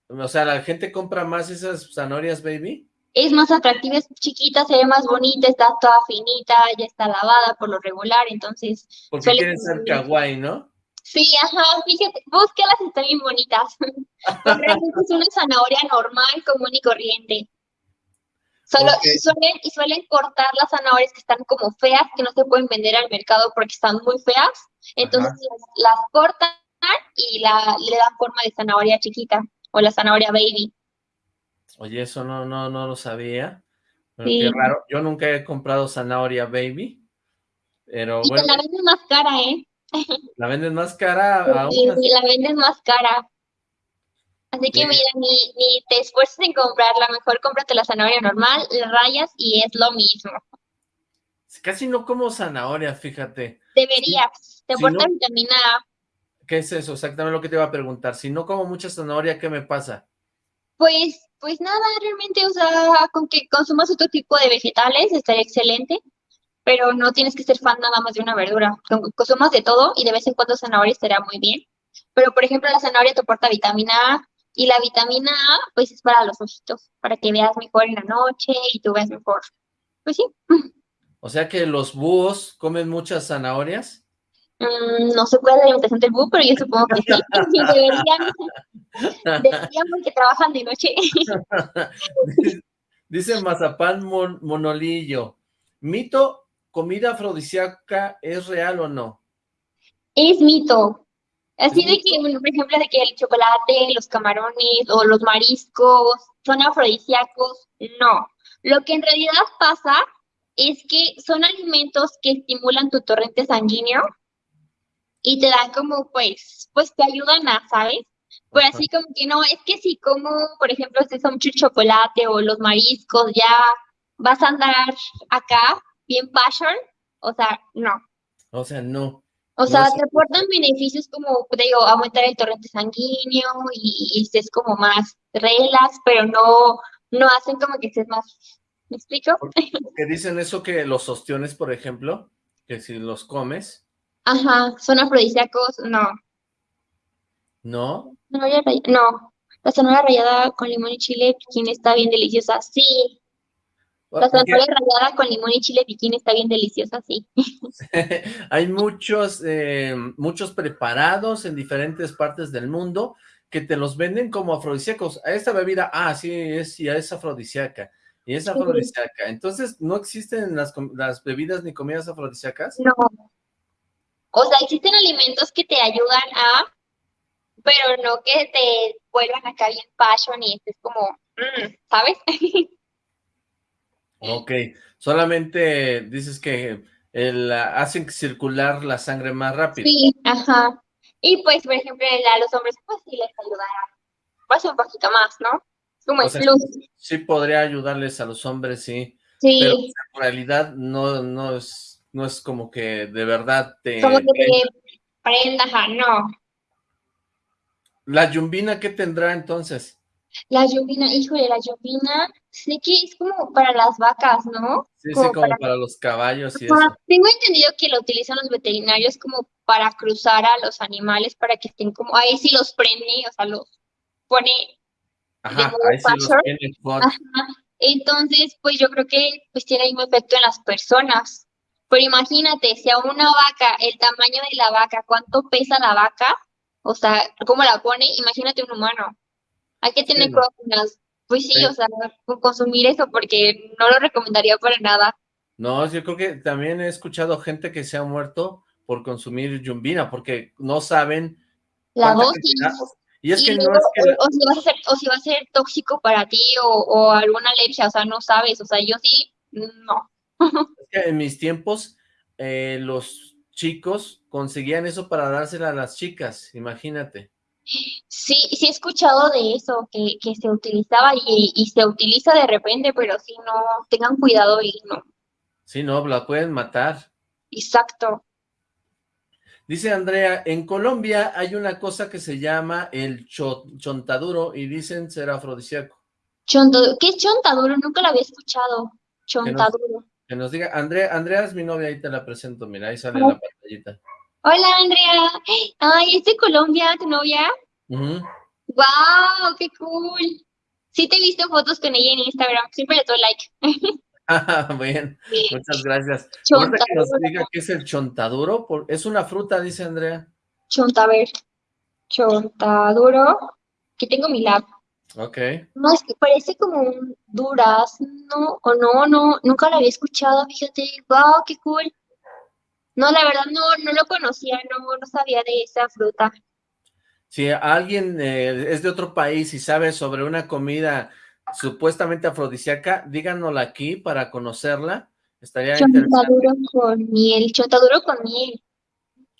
O sea, ¿la gente compra más esas zanahorias, baby? Es más atractiva, es chiquita, se ve más bonita, está toda finita, ya está lavada por lo regular, entonces... Porque quieren ser kawaii, ¿no? Sí, ajá, fíjate, búsquelas, están bien bonitas. <laughs> realmente es una zanahoria normal, común y corriente. Solo, y, suelen, y suelen cortar las zanahorias que están como feas, que no se pueden vender al mercado porque están muy feas. Entonces las, cortan y la, le dan forma de zanahoria chiquita o la zanahoria baby. Oye, eso no, no, no lo sabía. qué raro. Yo nunca he comprado zanahoria baby. Pero y bueno. <laughs> la venden más cara, ¿eh? La venden más cara aún. Sí, la venden más cara. Así que mira, ni, ni te esfuerces en comprarla, mejor cómprate la zanahoria normal, la rayas y es lo mismo. Casi no como zanahoria, fíjate. Deberías, te aporta vitamina A. ¿Qué es eso? Exactamente lo que te iba a preguntar. Si no como mucha zanahoria, ¿qué me pasa? Pues, pues nada, realmente, o sea, con que consumas otro tipo de vegetales estaría excelente pero no tienes que ser fan nada más de una verdura. Consumas de todo y de vez en cuando zanahoria estaría muy bien. Pero, por ejemplo, la zanahoria te aporta vitamina A y la vitamina A, pues, es para los ojitos, para que veas mejor en la noche y tú veas mejor. Pues sí. O sea que los búhos comen muchas zanahorias. Mm, no sé cuál es la alimentación del búho, pero yo supongo que sí. <laughs> deberían, deberían porque trabajan de noche. <laughs> Dice Mazapán Monolillo, mito comida afrodisíaca es real o no? Es mito. Así de que, por ejemplo, de que el chocolate, los camarones o los mariscos son afrodisíacos, no. Lo que en realidad pasa es que son alimentos que estimulan tu torrente sanguíneo y te dan como, pues, pues te ayudan a, ¿sabes? Pues así como que no, es que si como, por ejemplo, si son mucho chocolate o los mariscos, ya vas a andar acá bien passion, o sea, no. O sea, no. O sea, te aportan beneficios como, te digo, aumentar el torrente sanguíneo y, estés como más relax, pero no, no hacen como que estés más, ¿me explico? Que dicen eso que los ostiones, por ejemplo, que si los comes. Ajá, son afrodisíacos, no. ¿No? No, no. La zanahoria rallada con limón y chile, ¿quién está bien deliciosa, sí. La zanahoria rallada con limón y chile piquín está bien deliciosa, sí. <laughs> Hay muchos, eh, muchos preparados en diferentes partes del mundo que te los venden como afrodisíacos. A esta bebida, ah, sí, es, ya es afrodisíaca. Y es afrodisíaca. Entonces, ¿no existen las, las bebidas ni comidas afrodisíacas? No. O sea, existen alimentos que te ayudan a, pero no que te vuelvan acá bien passion y estés como, mm, ¿sabes? <laughs> Ok, solamente dices que el, hacen circular la sangre más rápido. Sí, ajá. Y pues, por ejemplo, a los hombres, pues sí les ayudará. Pues un poquito más, ¿no? Como el plus. Sí, podría ayudarles a los hombres, sí. Sí. Pero en realidad no, no es, no es como que de verdad te... Como que te prenda, ajá, no. ¿La yumbina qué tendrá entonces? La híjole, la lluvina, sé que es como para las vacas, ¿no? Sí, sí, como para... los caballos y eso. Tengo entendido que lo utilizan los veterinarios como para cruzar a los animales, para que estén como, ahí sí los prende, o sea, los pone Ajá, ahí sí los pone Ajá. Entonces, pues yo creo que pues tiene el mismo efecto en las personas. Pero imagínate, si a una vaca, el tamaño de la vaca, cuánto pesa la vaca, o sea, cómo la pone, imagínate un humano. Hay que tener las, pues sí, o sea, consumir eso porque no lo recomendaría para nada. No, yo creo que también he escuchado gente que se ha muerto por consumir yumbina, porque no saben la dosis. Y es que no es que... O, si vas a ser, o si va a ser tóxico para ti o, o alguna alergia, o sea, no sabes, o sea, yo sí, no. <laughs> En mis tiempos, eh, los chicos conseguían eso para dársela a las chicas, imagínate. Sí, sí he escuchado de eso, que, que se utilizaba y, y, se utiliza de repente, pero si no, tengan cuidado y no. Sí, no, la pueden matar. Exacto. Dice Andrea, en Colombia hay una cosa que se llama el chontaduro y dicen ser afrodisíaco. Chontaduro. ¿Qué es chontaduro? Nunca lo había escuchado. Chontaduro. Que nos, diga, Andrea, Andrea es mi novia, ahí te la presento, mira, ahí sale la pantallita. Hola, Andrea. Ay, ¿es de Colombia tu novia? Uh Wow, qué cool. Sí te he visto fotos con ella en Instagram, siempre le doy like. <laughs> Ah, bien, muchas gracias. Que nos diga qué es el chontaduro, es una fruta, dice Andrea. Chontaver. Chontaduro. Aquí tengo mi lab. Ok. No, es que parece como un durazno, o no, no, nunca lo había escuchado, fíjate, wow, qué cool. No, la verdad no, no lo conocía, no, no sabía de esa fruta. Si alguien eh, es de otro país y sabe sobre una comida supuestamente afrodisíaca, díganosla aquí para conocerla. Estaría Chontaduro con miel, chontaduro con miel.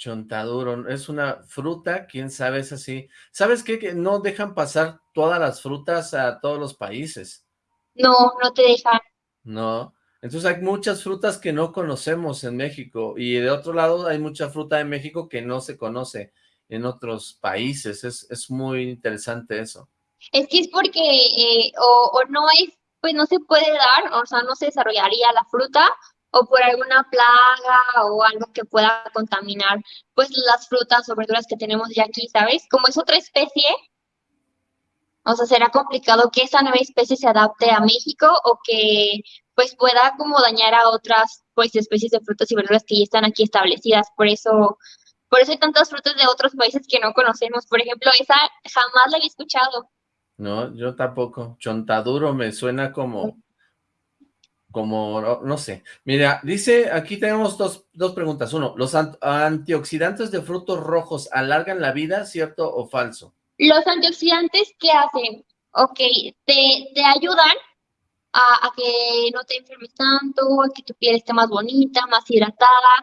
Chontaduro, es una fruta, quién sabe, es así. ¿Sabes qué? Que no dejan pasar todas las frutas a todos los países. No, no te dejan. No, entonces hay muchas frutas que no conocemos en México y de otro lado hay mucha fruta en México que no se conoce en otros países. Es, es muy interesante eso. Es que es porque eh, o, no es, pues no se puede dar, o sea, no se desarrollaría la fruta o por alguna plaga o algo que pueda contaminar pues las frutas o verduras que tenemos ya aquí, ¿sabes? Como es otra especie, o sea, será complicado que esa nueva especie se adapte a México o que pues pueda como dañar a otras pues especies de frutas y verduras que ya están aquí establecidas. Por eso, por eso hay tantas frutas de otros países que no conocemos. Por ejemplo, esa jamás la había escuchado. No, yo tampoco. Chontaduro me suena como, como, no, sé. Mira, dice, aquí tenemos dos, dos preguntas. Uno, ¿los antioxidantes de frutos rojos alargan la vida, cierto o falso? Los antioxidantes, ¿qué hacen? Ok, te, te ayudan a, a, que no te enfermes tanto, a que tu piel esté más bonita, más hidratada,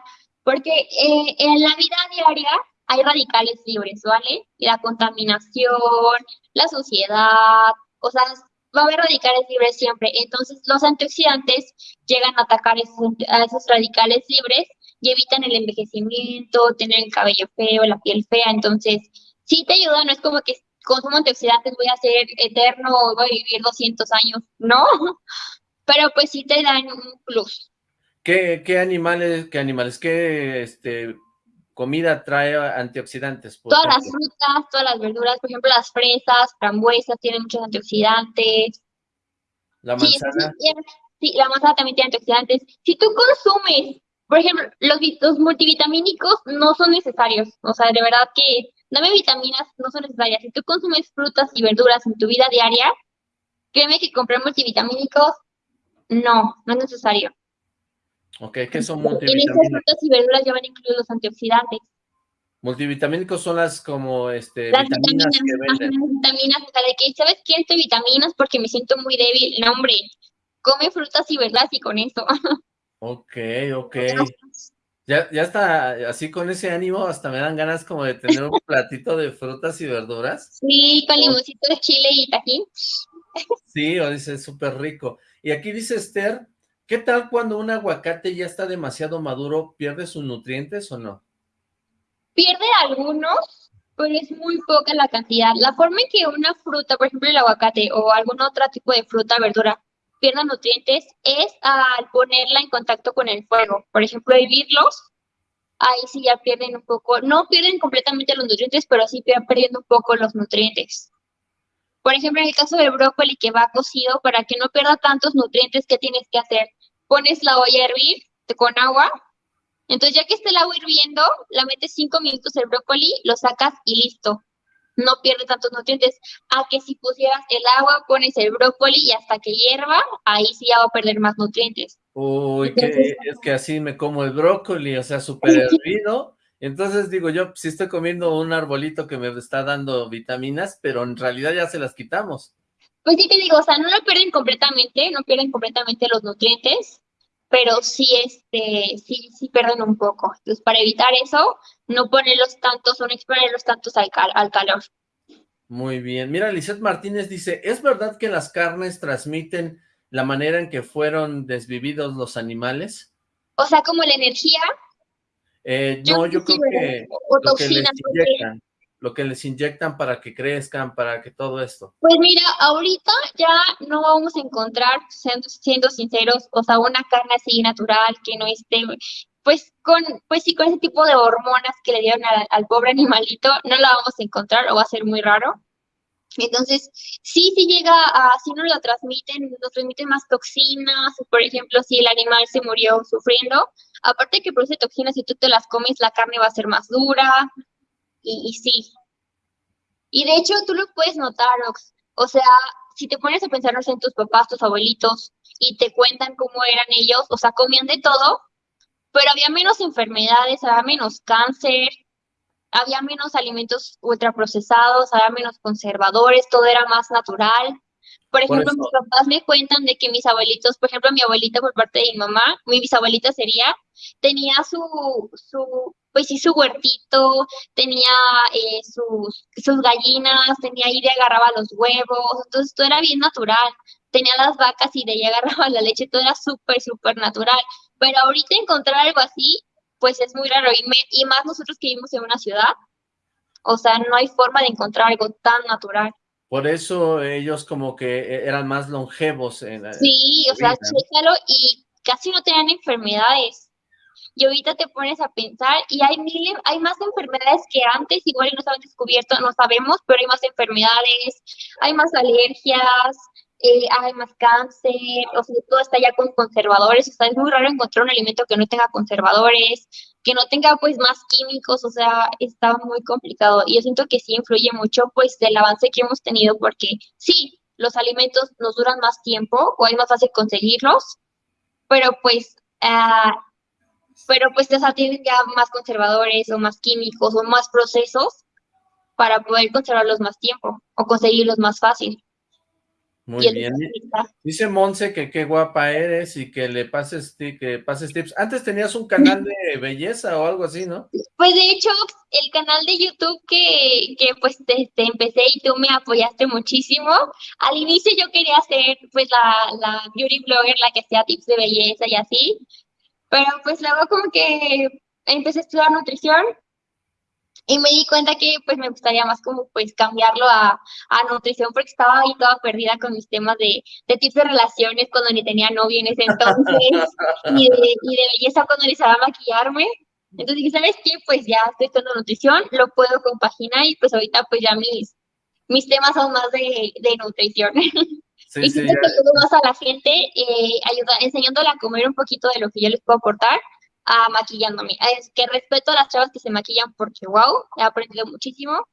porque eh, en la vida diaria hay radicales libres, ¿vale? Y la contaminación, la suciedad, sea, va a haber radicales libres siempre. Entonces, los antioxidantes llegan a atacar esos, a esos radicales libres y evitan el envejecimiento, tener el cabello feo, la piel fea. Entonces, sí te ayuda, no es como que consumo antioxidantes voy a ser eterno o voy a vivir 200 años, no, <laughs> pero pues sí te dan un plus. ¿Qué, qué animales, qué animales, qué este, comida trae antioxidantes? Todas las frutas, todas las verduras, por ejemplo, las fresas, frambuesas, tienen muchos antioxidantes. ¿La manzana? Sí, la manzana también tiene antioxidantes. Si tú consumes, por ejemplo, los, los multivitamínicos no son necesarios, o sea, de verdad que dame vitaminas no son necesarias. Si tú consumes frutas y verduras en tu vida diaria, créeme que comprar multivitamínicos, no, no es necesario. Ok, ¿qué son multivitamínicos? En esas frutas y verduras ya van incluidos los antioxidantes. Multivitamínicos son las como este las vitaminas, que venden. las vitaminas, o sea, de que, ¿sabes qué? Estoy vitaminas porque me siento muy débil. No, hombre, come frutas y verduras y con eso. <laughs> Ok, ok. Ya, ya está así con ese ánimo, hasta me dan ganas como de tener un <laughs> platito de frutas y verduras. Sí, con limoncito de chile y tajín. Sí, o dice súper rico. Y aquí dice Esther, ¿qué tal cuando un aguacate ya está demasiado maduro, pierde sus nutrientes o no? Pierde algunos, pero es muy poca la cantidad. La forma en que una fruta, por ejemplo el aguacate o algún otro tipo de fruta, verdura, pierdan nutrientes es al ponerla en contacto con el fuego. Por ejemplo, hervirlos, ahí sí ya pierden un poco, no pierden completamente los nutrientes, pero sí pierden un poco los nutrientes. Por ejemplo, en el caso del brócoli que va cocido, para que no pierda tantos nutrientes, ¿qué tienes que hacer? Pones la olla a hervir con agua, entonces ya que esté el agua hirviendo, la metes cinco minutos el brócoli, lo sacas y listo no pierde tantos nutrientes. A que si pusieras el agua, pones el brócoli y hasta que hierva, ahí sí ya va a perder más nutrientes. Uy, que, es que así me como el brócoli, o sea, súper <laughs> hervido, Entonces digo yo, si estoy comiendo un arbolito que me está dando vitaminas, pero en realidad ya se las quitamos. Pues sí te digo, o sea, no lo pierden completamente, no pierden completamente los nutrientes, pero sí, este, sí, sí pierden un poco. Entonces, para evitar eso, no ponerlos tantos o no exponerlos tantos al, al calor. Muy bien. Mira, Lizeth Martínez dice, ¿es verdad que las carnes transmiten la manera en que fueron desvividos los animales? O sea, como la energía. Eh, no, yo creo que lo que les inyectan, lo que les inyectan para que crezcan, para que todo esto. Pues mira, ahorita ya no vamos a encontrar, siendo, sinceros, o sea, una carne así natural que no esté pues con, pues sí, con ese tipo de hormonas que le dieron al, pobre animalito, no la vamos a encontrar o va a ser muy raro. Entonces, sí, sí llega a, si no lo transmiten, nos transmiten más toxinas, por ejemplo, si el animal se murió sufriendo, aparte que produce toxinas, si tú te las comes, la carne va a ser más dura, y, sí. Y de hecho, tú lo puedes notar, Ox. O sea, si te pones a pensar en tus papás, tus abuelitos, y te cuentan cómo eran ellos, o sea, comían de todo, pero había menos enfermedades, había menos cáncer, había menos alimentos ultraprocesados, había menos conservadores, todo era más natural. Por ejemplo, mis papás me cuentan de que mis abuelitos, por ejemplo, mi abuelita por parte de mi mamá, mi bisabuelita sería, tenía su, su pues sí, su huertito, tenía eh, sus, sus gallinas, tenía ahí de agarraba los huevos, entonces todo era bien natural. Tenía las vacas y de ahí <laughs> agarraba la leche, todo era súper, súper natural. Pero ahorita encontrar algo así, pues es muy raro. Y, y más nosotros que vivimos en una ciudad, o sea, no hay forma de encontrar algo tan natural. Por eso ellos como que e, eran más longevos. En, sí, o sea, chécalo y casi no tenían enfermedades. Y ahorita te pones a pensar y hay miles, hay más enfermedades que antes, igual no se han descubierto, no sabemos, pero hay más enfermedades, hay más alergias, eh, hay más cáncer, o sea, todo está ya con conservadores, o sea, es muy raro encontrar un alimento que no tenga conservadores, que no tenga pues más químicos, o sea, está muy complicado. Y yo siento que sí influye mucho pues del avance que hemos tenido porque sí, los alimentos nos duran más tiempo o es más fácil conseguirlos, pero pues, uh, pero pues o sea, tienen ya más conservadores o más químicos o más procesos para poder conservarlos más tiempo o conseguirlos más fácil. Muy bien. Dice Monse que qué guapa eres y que le pases, que pases tips. Antes tenías un canal de belleza o algo así, ¿no? Pues de hecho, el canal de YouTube que, que pues te, empecé y tú me apoyaste muchísimo. Al inicio yo quería ser pues la, la beauty blogger, la que hacía tips de belleza y así. Pero pues luego como que empecé a estudiar nutrición y me di cuenta que pues me gustaría más como pues cambiarlo a, a nutrición porque estaba ahí toda perdida con mis temas de, de tips de relaciones cuando ni tenía novio en ese entonces <laughs> y, de, y de belleza cuando necesitaba maquillarme. Entonces dije, ¿sabes qué? Pues ya estoy estudiando nutrición, lo puedo compaginar y pues ahorita pues ya mis, mis temas son más de, de nutrición. <laughs> Sí, y sí, que más a la gente, eh, ayuda, enseñándola a comer un poquito de lo que yo les puedo aportar a maquillándome. Es que respeto a las chavas que se maquillan porque, wow, he aprendido muchísimo.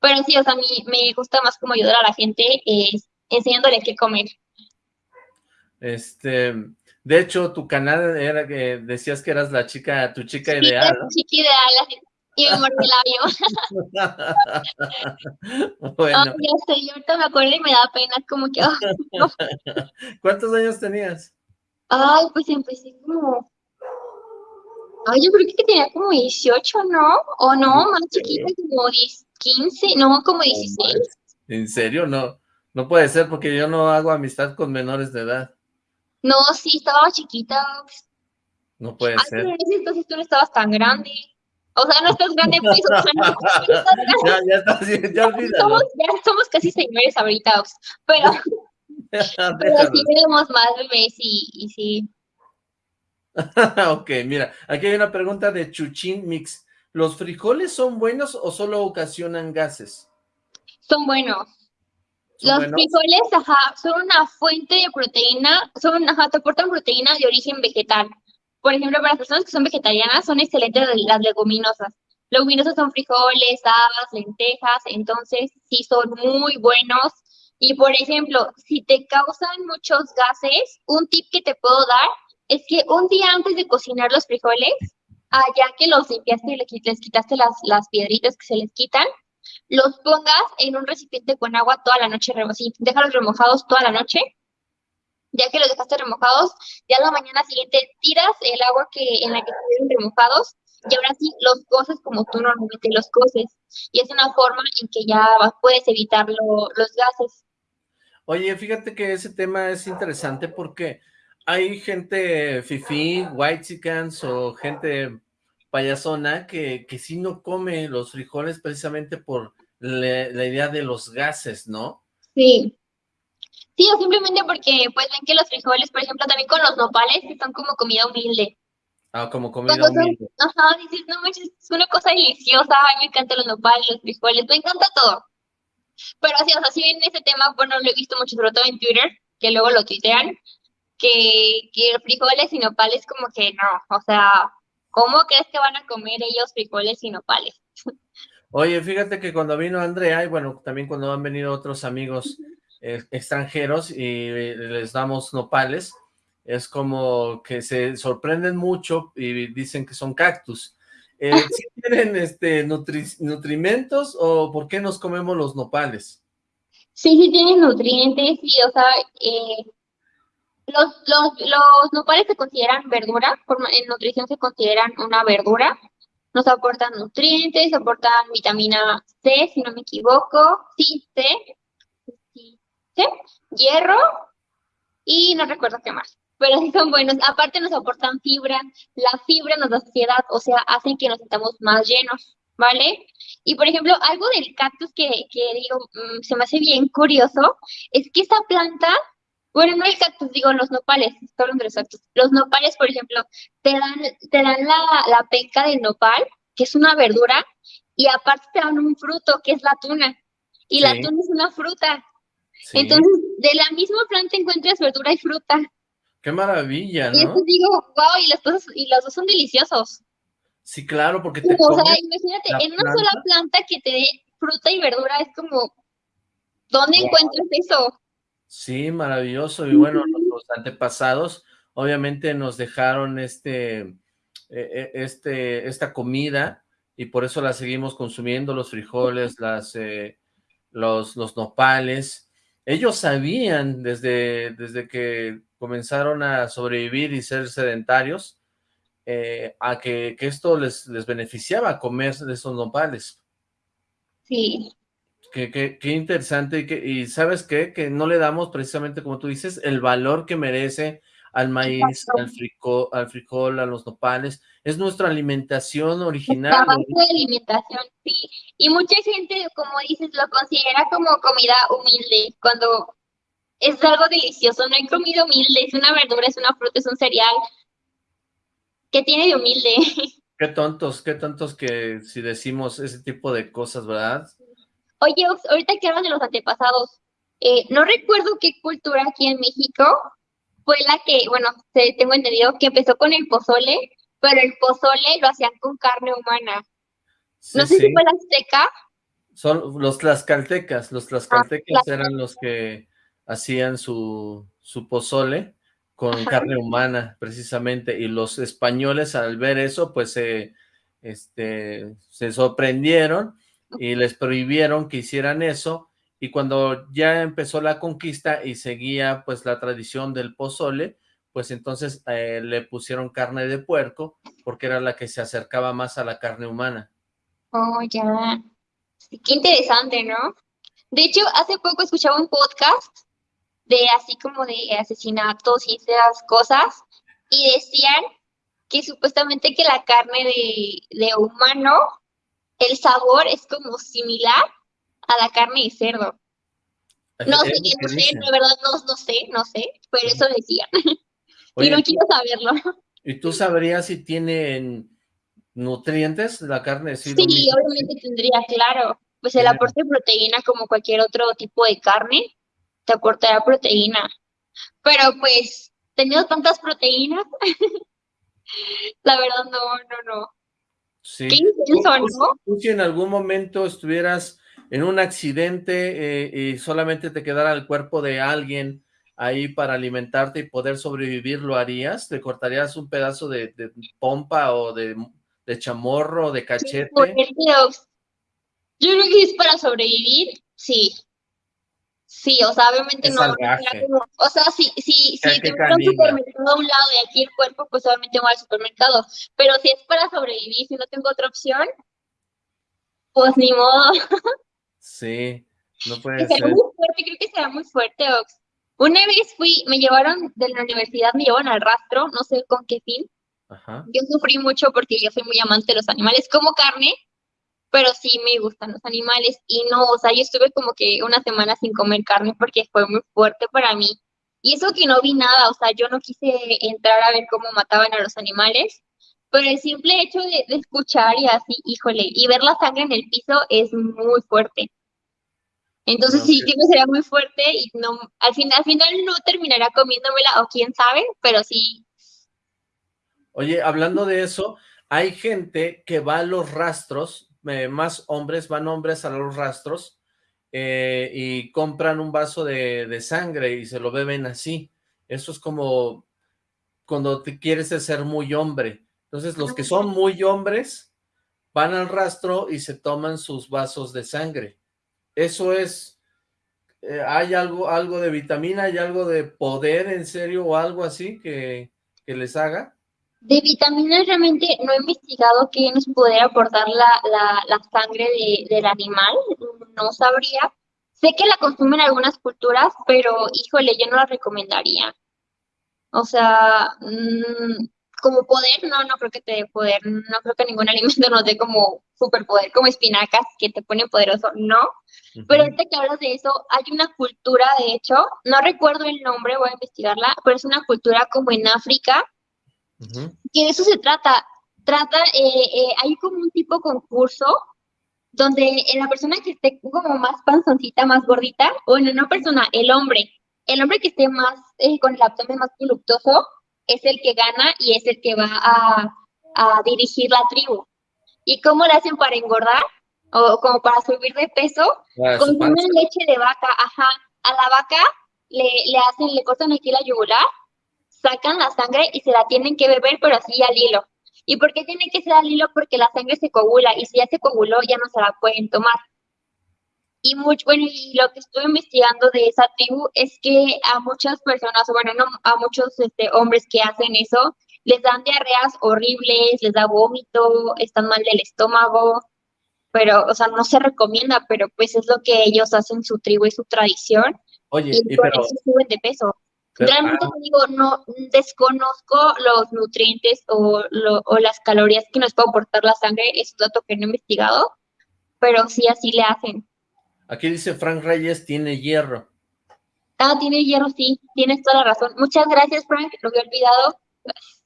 Pero sí, o sea, a mí me gusta más como ayudar a la gente eh, enseñándole qué comer. Este, de hecho, tu canal era que decías que eras la chica, tu chica ideal. ¿no? chica ideal, y me mordí el labio. <laughs> bueno. ya sé, yo ahorita me acuerdo y me da pena, como que... <laughs> ¿Cuántos años tenías? Ay, pues empecé como Ay, yo creo que tenía como 18, ¿no? O no, más chiquita, como 15, no, como 16. ¿En serio? No, no puede ser porque yo no hago amistad con menores de edad. No, sí, estaba chiquita. No puede ser. entonces tú no estabas tan grande. O sea, no estás grande, pues, o sea, no, <laughs> Ya, ya estás, ya olvídalo. Somos, ya somos casi señores ahorita, pero, <laughs> pero sí tenemos más bebés y, y sí. <laughs> ok, mira, aquí hay una pregunta de Chuchín Mix. ¿Los frijoles son buenos o solo ocasionan gases? Son buenos. Los frijoles, ajá, son una fuente de proteína, son, ajá, te aportan proteína de origen vegetal. Por ejemplo, para las personas que son vegetarianas, son excelentes las leguminosas. Leguminosas son frijoles, habas, lentejas, entonces sí son muy buenos. Y por ejemplo, si te causan muchos gases, un tip que te puedo dar es que un día antes de cocinar los frijoles, ya que los limpiaste y les quitaste las, las piedritas que se les quitan, los pongas en un recipiente con agua toda la noche, así, déjalos remojados toda la noche. Ya que los dejaste remojados, ya la mañana siguiente tiras el agua que en la que estuvieron remojados y ahora sí los coces como tú normalmente los coces. Y es una forma en que ya puedes evitar los gases. Oye, fíjate que ese tema es interesante porque hay gente fifi, white chickens o gente payasona que, que sí no come los frijoles precisamente por la, idea de los gases, ¿no? Sí. Sí, o simplemente porque pues ven que los frijoles, por ejemplo, también con los nopales, son como comida humilde. Ah, como comida humilde. ajá, dices, no manches, es una cosa deliciosa, ay, me encantan los nopales, los frijoles, me encanta todo. Pero así, o sea, si bien ese tema, bueno, lo he visto mucho, sobre todo en Twitter, que luego lo tuitean, que, que frijoles y nopales como que no, o sea, ¿cómo crees que van a comer ellos frijoles y nopales? <laughs> Oye, fíjate que cuando vino Andrea, y bueno, también cuando han venido otros amigos eh, extranjeros y eh, les damos nopales, es como que se sorprenden mucho y dicen que son cactus. Eh, <laughs> tienen este, nutrimentos o por qué nos comemos los nopales? Sí, sí tienen nutrientes, sí, o sea, eh, los, los, los nopales se consideran verdura, en nutrición se consideran una verdura, nos aportan nutrientes, aportan vitamina C, si no me equivoco, sí, C, sí, hierro y no recuerdo qué más, pero sí son buenos. Aparte nos aportan fibra, la fibra nos da saciedad, o sea, hacen que nos sintamos más llenos, ¿vale? Y por ejemplo, algo del cactus que, que digo, mm, se me hace bien curioso, es que esta planta bueno, no el cactus, digo los nopales, de los cactus. Los nopales, por ejemplo, te dan, te dan la, la penca de nopal, que es una verdura, y aparte te dan un fruto, que es la tuna. Y la tuna es una fruta. Entonces, de la misma planta encuentras verdura y fruta. ¡Qué maravilla, ¿no? Y eso digo, wow, y, las cosas, y los dos son deliciosos. Sí, claro, porque te O sea, imagínate, en una sola planta que te dé fruta y verdura, es como, ¿dónde encuentras eso? Sí, maravilloso. Y bueno, los antepasados obviamente nos dejaron este, e, e, este, esta comida y por eso la seguimos consumiendo, los frijoles, las, eh, los, los nopales. Ellos sabían desde, desde que comenzaron a sobrevivir y ser sedentarios, eh, a que, que, esto les, les beneficiaba comer de esos nopales. Sí. Qué, interesante y, que, y ¿sabes qué? Que no le damos precisamente, como tú dices, el valor que merece al maíz, al frijol, al frijol, a los nopales. Es nuestra alimentación original. De alimentación, sí. Y mucha gente, como dices, lo considera como comida humilde, cuando es algo delicioso. No hay comida humilde, es una verdura, es una fruta, es un cereal. ¿Qué tiene de humilde? <laughs> Qué tontos, qué tontos que si decimos ese tipo de cosas, ¿verdad? Oye, ahorita que hablas de los antepasados, eh, no recuerdo qué cultura aquí en México fue la que, bueno, tengo entendido que empezó con el pozole, pero el pozole lo hacían con carne humana. no sé si fue la azteca. Son los tlaxcaltecas, los tlaxcaltecas ah, eran los que hacían su, su pozole con carne humana, precisamente, y los españoles al ver eso, pues se, este, se sorprendieron y les prohibieron que hicieran eso, y cuando ya empezó la conquista y seguía pues la tradición del pozole, pues entonces eh, le pusieron carne de puerco, porque era la que se acercaba más a la carne humana. Oh, ya. qué interesante, ¿no? De hecho, hace poco escuchaba un podcast de así como de asesinatos y esas cosas, y decían que supuestamente que la carne de, de humano el sabor es como similar a la carne de cerdo. No sé, no sé, de verdad no, sé, no sé, pero eso decían. <laughs> y no quiero saberlo. ¿Y tú sabrías si tienen nutrientes la carne? Sí, obviamente tendría, claro. Pues el aporte de proteína, como cualquier otro tipo de carne, te aportará proteína. Pero pues, teniendo tantas proteínas, <laughs> la verdad no, no, no. Sí. si en algún momento estuvieras en un accidente eh, y solamente te quedara el cuerpo de alguien ahí para alimentarte y poder sobrevivir, ¿lo harías? ¿Te cortarías un pedazo de, pompa o de de chamorro, de cachete. Yo creo que es para sobrevivir, sí. Sí, o sea, obviamente no. o sea, si, si, si te un supermercado a un lado y aquí el cuerpo, pues obviamente voy al supermercado. Pero si es para sobrevivir, si no tengo otra opción, pues ni modo. <laughs> Sí, no puede ser. muy fuerte, creo que será muy fuerte, Ox. Una vez fui, me llevaron de la universidad, me llevaron al rastro, no sé con qué fin. Ajá. Yo sufrí mucho porque yo soy muy amante de los animales, como carne, pero sí me gustan los animales y no, o sea, yo estuve como que una semana sin comer carne porque fue muy fuerte para mí. Y eso que no vi nada, o sea, yo no quise entrar a ver cómo mataban a los animales, pero el simple hecho de, escuchar y así, híjole, y ver la sangre en el piso es muy fuerte. Entonces sí, sí me sería muy fuerte y no, al final, al final no terminará comiéndomela o quién sabe, pero sí. Oye, hablando de eso, hay gente que va a los rastros, eh, más hombres, van hombres a los rastros eh, y compran un vaso de, de, sangre y se lo beben así. Eso es como cuando te quieres ser muy hombre. Entonces los que son muy hombres van al rastro y se toman sus vasos de sangre. Eso es, eh, ¿hay algo, algo de vitamina, hay algo de poder en serio o algo así que, les haga? De vitaminas realmente no he investigado qué nos pudiera aportar la, la, sangre del animal, no sabría. Sé que la consumen algunas culturas, pero híjole, yo no la recomendaría. O sea, mmm, como poder, no, no creo que te dé poder, no creo que ningún <laughs> alimento nos dé como superpoder, como espinacas que te ponen poderoso, no. Pero ahorita que hablas de eso, hay una cultura, de hecho, no recuerdo el nombre, voy a investigarla, pero es una cultura como en África, que de eso se trata. Trata, eh, eh, hay como un tipo concurso donde la persona que esté como más panzoncita, más gordita, o en una persona, el hombre, el hombre que esté más, eh, con el abdomen más voluptuoso, es el que gana y es el que va a, dirigir la tribu. ¿Y cómo le hacen para engordar? O como para subir de peso, consumen leche de vaca, ajá. A la vaca le, le hacen, le cortan aquí la yugular, sacan la sangre y se la tienen que beber, pero así al hilo. ¿Y por qué tiene que ser al hilo? Porque la sangre se coagula y si ya se coaguló ya no se la pueden tomar. Y mucho, bueno, y lo que estuve investigando de esa tribu es que a muchas personas, bueno, no, a muchos este, hombres que hacen eso, les dan diarreas horribles, les da vómito, están mal del estómago, pero, o sea, no se recomienda, pero pues es lo que ellos hacen, su tribu y su tradición. Oye, y, por eso suben de peso. Realmente ah. digo, no desconozco los nutrientes o, o las calorías que nos puede aportar la sangre, es un dato que no he investigado, pero sí así le hacen. Aquí dice Frank Reyes, tiene hierro. Ah, tiene hierro, sí, tienes toda la razón. Muchas gracias, Frank, lo había olvidado.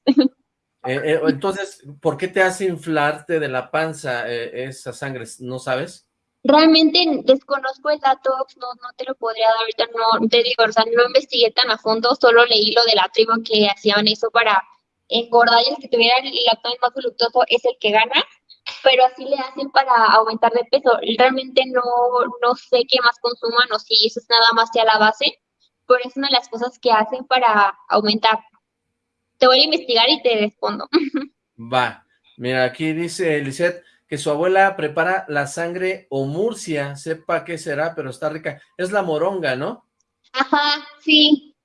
<laughs> Eh, eh, entonces, ¿por qué te hace inflarte de la panza eh, esa sangre? ¿No sabes? Realmente desconozco el dato, no, no te lo podría dar ahorita, no te digo, o sea, no investigué tan a fondo, solo leí lo de la tribu que hacían eso para engordar y el que tuviera el abdomen más voluptuoso es el que gana, pero así le hacen para aumentar de peso. Realmente no, no sé qué más consuman o si eso es nada más a la base, pero es una de las cosas que hacen para aumentar. Te voy a investigar y te respondo. <laughs> Va, mira, aquí dice Lisette que su abuela prepara la sangre o murcia, sepa qué será, pero está rica. Es la moronga, ¿no? Ajá, sí.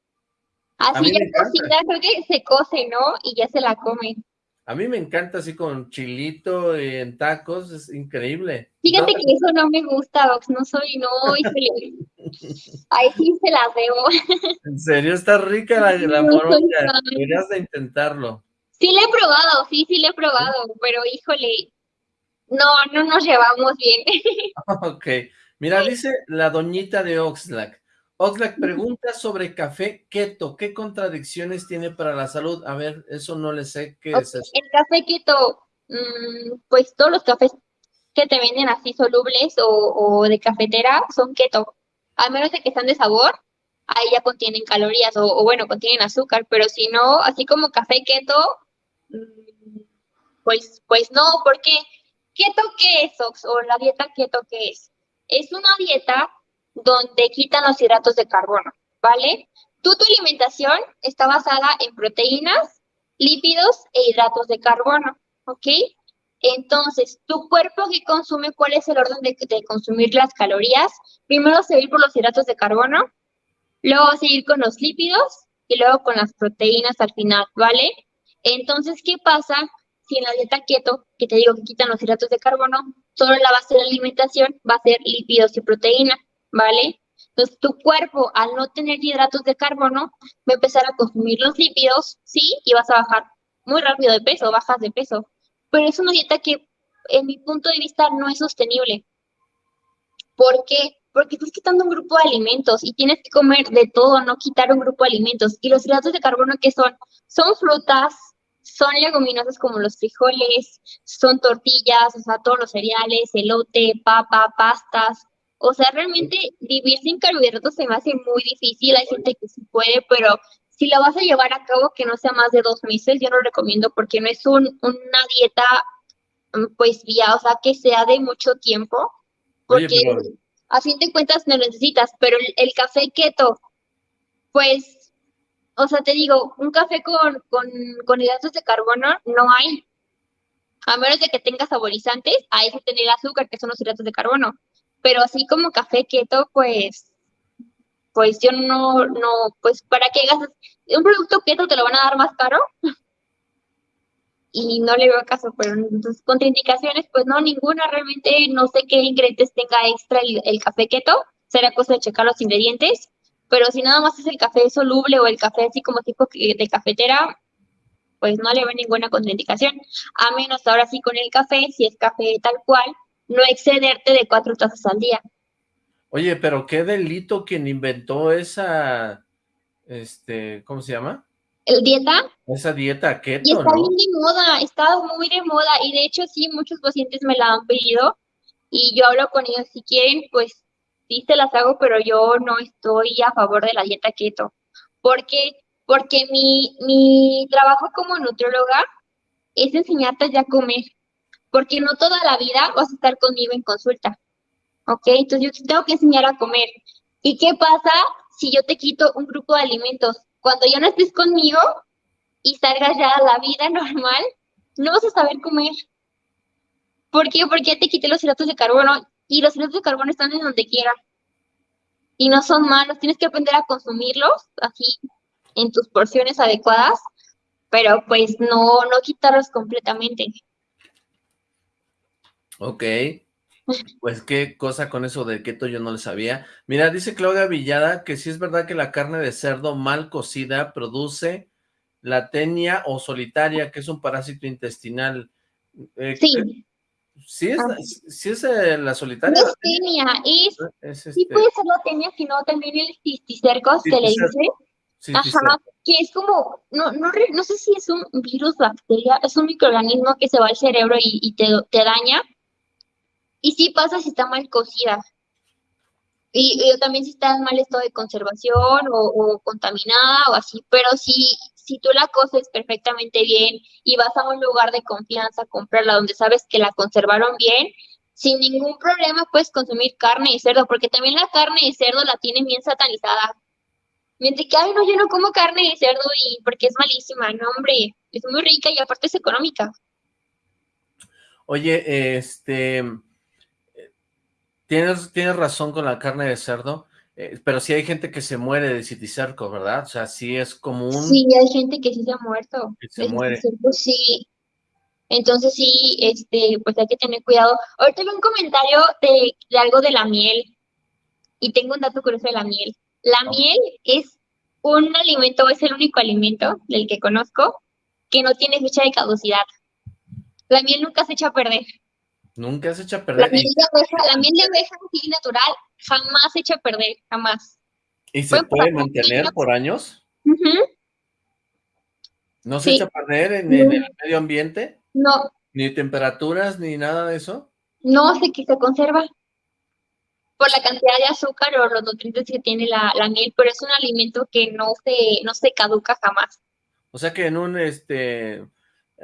Así ya cocida, creo que se cose, ¿no? Y ya se la comen. A mí me encanta así con chilito y en tacos, es increíble. Fíjate que eso no me gusta, Ox, no soy, no, <laughs> ahí sí se las debo. En serio, está rica la, la moronga, deberías de intentarlo. Sí le he probado, sí, sí le he probado, pero híjole, no, no nos llevamos bien. <laughs> <laughs> Ok, mira, dice la doñita de Oxlack, Oxlack pregunta sobre café keto. ¿Qué contradicciones tiene para la salud? A ver, eso no le sé. ¿Qué es eso? El café keto, mm, pues todos los cafés que te venden así solubles o, de cafetera son keto. A menos de que están de sabor, ahí ya contienen calorías o, bueno, contienen azúcar. Pero si no, así como café keto, mm, pues, pues no, porque ¿keto qué es, Ox? O la dieta keto qué es? Es una dieta donde quitan los hidratos de carbono, ¿vale? Tú, tu alimentación está basada en proteínas, lípidos e hidratos de carbono, ¿ok? Entonces, tu cuerpo que consume, ¿cuál es el orden de, consumir las calorías? Primero seguir por los hidratos de carbono, luego seguir con los lípidos y luego con las proteínas al final, ¿vale? Entonces, ¿qué pasa si en la dieta keto, que te digo que quitan los hidratos de carbono, solo la base de la alimentación va a ser lípidos y proteína, ¿vale? Entonces, tu cuerpo, al no tener hidratos de carbono, va a empezar a consumir los lípidos, sí, y vas a bajar muy rápido de peso, bajas de peso. Pero es una dieta que, en mi punto de vista, no es sostenible. ¿Por qué? Porque estás quitando un grupo de alimentos y tienes que comer de todo, no quitar un grupo de alimentos. Y los hidratos de carbono, ¿qué son? Son frutas, son leguminosas como los frijoles, son tortillas, o sea, todos los cereales, elote, papa, pastas. O sea, realmente vivir sin carbohidratos se me hace muy difícil. Hay gente que sí puede, pero si la vas a llevar a cabo que no sea más de dos meses, yo lo recomiendo porque no es un, una dieta, mm, pues, vía, o sea, que sea de mucho tiempo. Porque a fin de cuentas no necesitas, pero el, el café keto, pues o sea, te digo, un café con, con, con hidratos de carbono no hay. A menos de que tenga saborizantes, hay que tener azúcar, que son los hidratos de carbono. Pero así como café keto, pues, pues yo no, no, pues para qué gastas, un producto keto te lo van a dar más caro. <laughs> y no le veo caso, pero entonces contraindicaciones, pues no, ninguna, realmente no sé qué ingredientes tenga extra el, el café keto, será cosa de checar los ingredientes, pero si nada más es el café soluble o el café así como tipo de cafetera, pues no le ve ninguna contraindicación, a menos ahora sí con el café, si es café tal cual, no excederte de cuatro tazas al día. Oye, pero qué delito quien inventó esa, este, ¿cómo se llama? ¿El dieta? Esa dieta keto, Y está bien de moda, está muy de moda, y de hecho sí, muchos pacientes me la han pedido, y yo hablo con ellos, si quieren, pues sí se las hago, pero yo no estoy a favor de la dieta keto. ¿Por qué? Porque mi, mi trabajo como nutrióloga es enseñarte ya a comer, porque no toda la vida vas a estar conmigo en consulta, ¿ok? Entonces yo tengo que enseñar a comer. ¿Y qué pasa si yo te quito un grupo de alimentos? Cuando ya no estés conmigo y salgas ya a la vida normal, no vas a saber comer. ¿Por qué? Porque ya te quité los hidratos de carbono y los hidratos de carbono están en donde quiera. Y no son malos, tienes que aprender a consumirlos así en tus porciones adecuadas, pero pues no, no quitarlos completamente. Ok, <laughs> pues qué cosa con eso de keto yo no le sabía. Mira, dice Claudia Villada que sí es verdad que la carne de cerdo mal cocida produce la tenia o solitaria, que es un parásito intestinal. Eh, sí. ¿Sí es, ah. es eh, la solitaria? No es tenia, es, es sí este puede ser la tenia, sino también el cisticercos que le dice. Ajá, que es como, no, no, no sé si es un virus, bacteria, es un microorganismo que se va al cerebro y, y te, te daña. Y sí pasa si está mal cocida. Y, y, también si está en mal estado de conservación o, o, contaminada o así, pero sí, si tú la coces perfectamente bien y vas a un lugar de confianza a comprarla donde sabes que la conservaron bien, sin ningún problema puedes consumir carne de cerdo, porque también la carne de cerdo la tienen bien satanizada. Mientras que, ay, no, yo no como carne de cerdo y porque es malísima, no, hombre, es muy rica y aparte es económica. Oye, este, tienes, tienes razón con la carne de cerdo, eh, pero sí hay gente que se muere de citicerco, ¿verdad? O sea, sí es común. Sí, hay gente que sí se ha muerto. Que se muere. sí. Entonces sí, este, pues hay que tener cuidado. Ahorita tengo un comentario de, de, algo de la miel. Y tengo un dato curioso de la miel. La miel es un alimento, es el único alimento del que conozco que no tiene fecha de caducidad. La miel nunca se echa a perder. Nunca se echa a perder. La miel de abeja, la miel de abeja natural jamás se echa a perder, jamás. ¿Y se puede mantener por años? ¿No se echa a perder en, el medio ambiente? No. ¿Ni temperaturas, ni nada de eso? No, sé que se conserva por la cantidad de azúcar o los nutrientes que tiene la, la, miel, pero es un alimento que no se, no se caduca jamás. O sea que en un este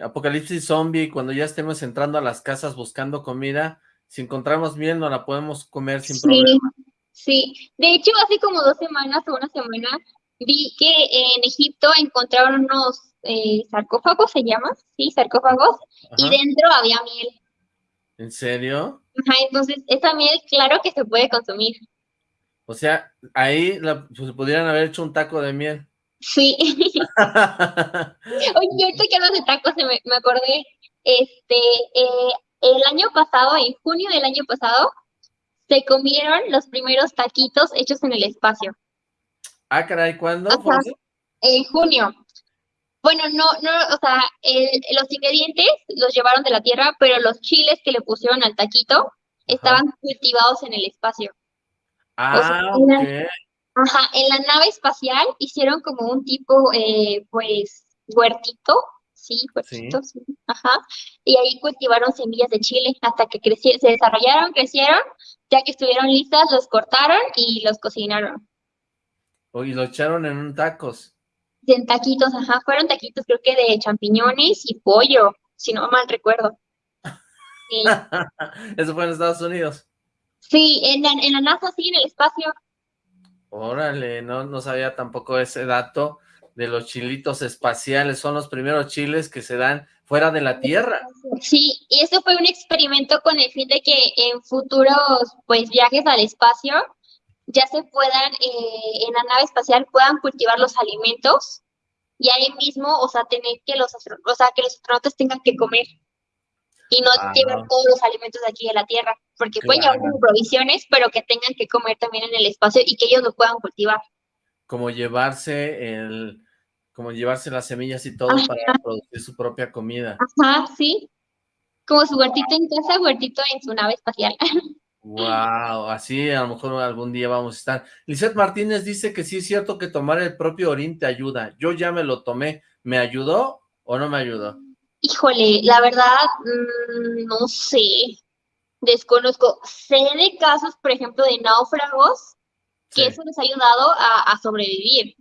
apocalipsis zombie, cuando ya estemos entrando a las casas buscando comida, si encontramos miel, no la podemos comer sin problema. Sí, de hecho, hace como dos semanas o una semana, vi que en Egipto encontraron unos eh, sarcófagos, se llama, sí, sarcófagos, y dentro había miel. ¿En serio? Ajá, entonces esa miel, claro que se puede consumir. O sea, ahí la, pues, pudieran haber hecho un taco de miel. Sí. <laughs> Oye, ahorita que hablas de tacos, me, me acordé, este, eh, el año pasado, en junio del año pasado, se comieron los primeros taquitos hechos en el espacio. ah, caray, ¿cuándo? En junio. Bueno, no, no, o sea, el- los ingredientes los llevaron de la Tierra, pero los chiles que le pusieron al taquito estaban cultivados en el espacio. Ah, era- ok. Ajá, en la nave espacial hicieron como un tipo, eh, pues, huertito, sí, huertito, sí, ajá, y ahí cultivaron semillas de chile hasta que crecieron, se desarrollaron, crecieron, ya que estuvieron listas, los cortaron y los cocinaron. O- Y lo echaron en un tacos. En taquitos, ajá, fueron taquitos creo que de champiñones y pollo, si no mal recuerdo. <laughs> Sí, Eso fue en Estados Unidos. sí, en la, en la NASA, sí, en el espacio. Órale, no, no sabía tampoco ese dato de los chilitos espaciales. Son los primeros chiles que se dan fuera de la Tierra. Sí, y eso fue un experimento con el fin de que en futuros pues viajes al espacio ya se puedan, eh, en la nave espacial puedan cultivar los alimentos y ahí mismo, o sea, tener que los, o sea, que los astronautas tengan que comer y no Ah. llevar todos los alimentos de aquí de la Tierra, porque pueden llevar como provisiones, pero que tengan que comer también en el espacio y que ellos lo puedan cultivar. Como llevarse el, como llevarse las semillas y todo Ajá. para producir su propia comida. Ajá, sí. Como su huertito en casa, huertito en su nave espacial. Wow, así a lo mejor algún día vamos a estar. Lizeth Martínez dice que sí es cierto que tomar el propio orín te ayuda. Yo ya me lo tomé. ¿Me ayudó o no me ayudó? Híjole, la verdad, mm, no sé, desconozco. Sé de casos, por ejemplo, de náufragos, que Sí. eso les ha ayudado a, a sobrevivir,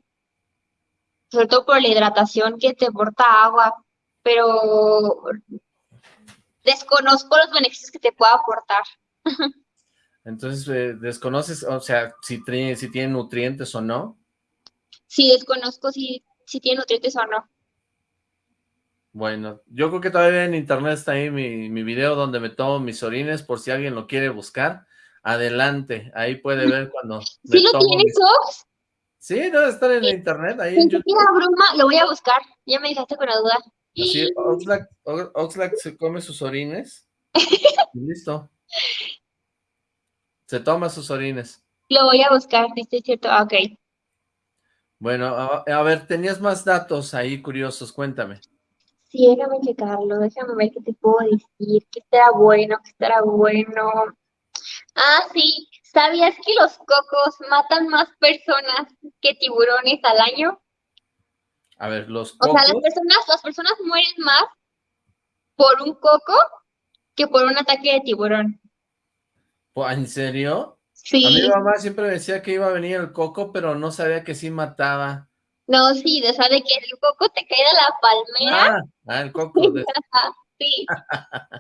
sobre todo por la hidratación que te aporta agua, pero desconozco los beneficios que te pueda aportar. <laughs> Entonces, eh, desconoces, o sea, si, si tiene nutrientes o no. Sí, desconozco si, si tiene nutrientes o no. Bueno, yo creo que todavía en internet está ahí mi, mi video donde me tomo mis orines, por si alguien lo quiere buscar. Adelante, ahí puede ver cuando ¿Sí lo tienes, mis- Ox? Sí, debe estar en internet, ahí en broma, lo voy a buscar. Ya me dejaste con la duda. Así, <laughs> Oxlack, O- Oxlack se come sus orines. y listo. Se toma sus orines. Lo voy a buscar, dice cierto. Ah, ok. Bueno, a, a ver, tenías más datos ahí curiosos, cuéntame. Sí, déjame checarlo, déjame ver qué te puedo decir, qué estará bueno, qué estará bueno. Ah, sí, ¿sabías que los cocos matan más personas que tiburones al año? A ver, los O sea, las cocos. personas, las personas mueren más por un coco que por un ataque de tiburón. ¿En serio? Sí, mi mamá siempre decía que iba a venir el coco, pero no sabía que sí mataba. No, sí, o sea, de que el coco te cae de la palmera. Ah, ah, el coco. de- <laughs> sí.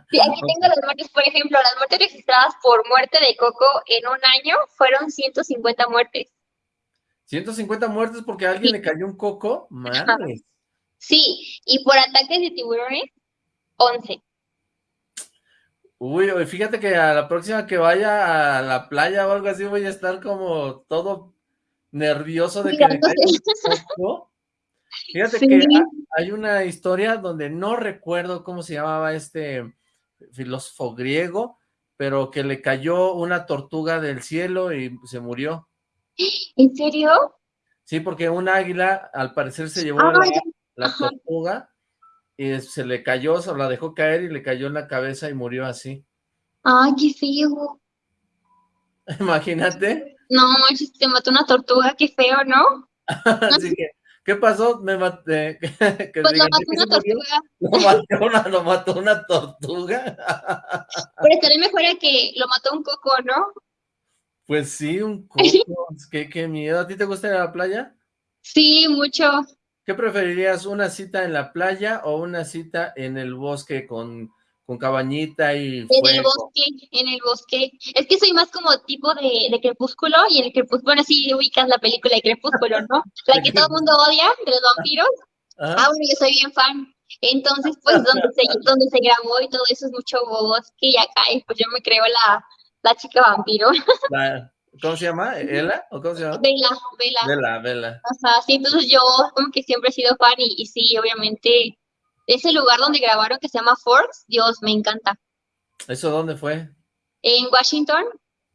Sí, aquí tengo las muertes, por ejemplo, las muertes registradas por muerte de coco en un año fueron 150 muertes. 150 muertes porque a alguien Sí. le cayó un coco. Madre. Sí, y por ataques de tiburones, 11. Uy, uy, fíjate que a la próxima que vaya a la playa o algo así voy a estar como todo nervioso de que <laughs> coco. Fíjate Sí. que ha- hay una historia donde no recuerdo cómo se llamaba este filósofo griego, pero que le cayó una tortuga del cielo y se murió. ¿En serio? Sí, porque un águila al parecer se llevó Ah, la, la tortuga y se le cayó, se la dejó caer y le cayó en la cabeza y murió así. Ay, qué feo. <laughs> Imagínate. No, manches, te mató una tortuga, qué feo, ¿no? <laughs> Así que, ¿qué pasó? Me maté. <laughs> que Pues lo digan, ¿de mató una tortuga. <laughs> Lo mató una, lo mató una tortuga. Pero estaría mejor a que lo mató un coco, ¿no? Pues sí, un coco. qué, qué miedo. ¿A ti te gusta ir a la playa? Sí, mucho. ¿Qué preferirías, una cita en la playa o una cita en el bosque con, con cabañita y En el bosque, en el bosque. Es que soy más como tipo de, de crepúsculo y en el crepúsculo, bueno, sí ubicas la película de crepúsculo, ¿no? La que todo el mundo odia, de los vampiros. <laughs> Ah, bueno, yo soy bien fan. Entonces, pues, donde se, <laughs> donde se grabó y todo eso es mucho bosque y acá, y pues yo me creo la, la chica vampiro. <laughs> ¿Cómo se llama? ¿Ela? ¿O cómo se llama? Vela, Vela. Vela, Vela. Ajá, sí, entonces yo como que siempre he sido fan y, y sí, obviamente, ese lugar donde grabaron que se llama Forks, Dios, me encanta. ¿Eso dónde fue? En Washington.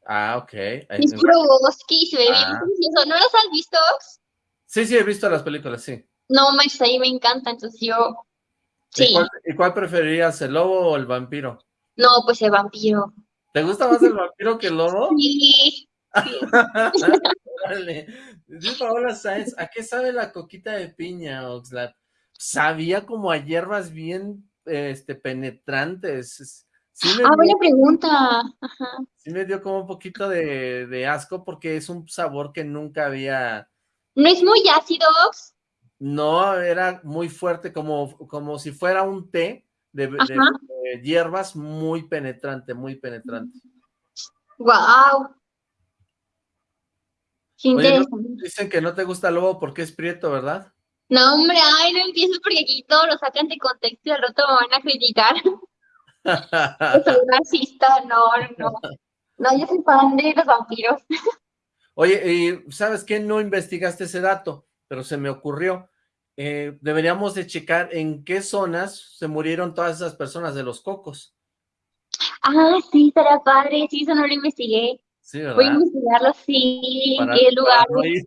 Ah, ok. Es puro bosque y se ve bien Ah. precioso. ¿No los has visto? Ox? Sí, sí, he visto las películas, sí. No, manches, ahí me encanta, entonces yo... ¿Y Sí, cuál, y cuál preferirías, el lobo o el vampiro? no, pues el vampiro. ¿Te gusta más el vampiro que el lobo? <laughs> Sí, <laughs> Órale. Dice Paola Sáenz, ¿a qué sabe la coquita de piña, Oxlack? Sabía como a hierbas bien este, penetrantes. Sí Ah, dio, buena pregunta. Ajá. sí me dio como un poquito de, de asco porque es un sabor que nunca había... ¿No es muy ácido, Ox? No, era muy fuerte, como, como si fuera un té de, de- hierbas muy penetrante, muy penetrante. Wow. Oye, no- interesante. dicen que no te gusta el lobo porque es prieto, ¿verdad? No, hombre, ay, no empieces porque aquí todo lo sacan de contexto y al rato me van a criticar. <laughs> Soy racista, no, no. No, yo soy fan de los vampiros. Oye, y ¿sabes qué? No investigaste ese dato, pero se me ocurrió. Eh, deberíamos de checar en qué zonas se murieron todas esas personas de los cocos. Ah, sí, estaría padre. Sí, eso no lo investigué. Sí, Voy a ¿verdad? investigarlo, sí, en qué para lugar. no ir.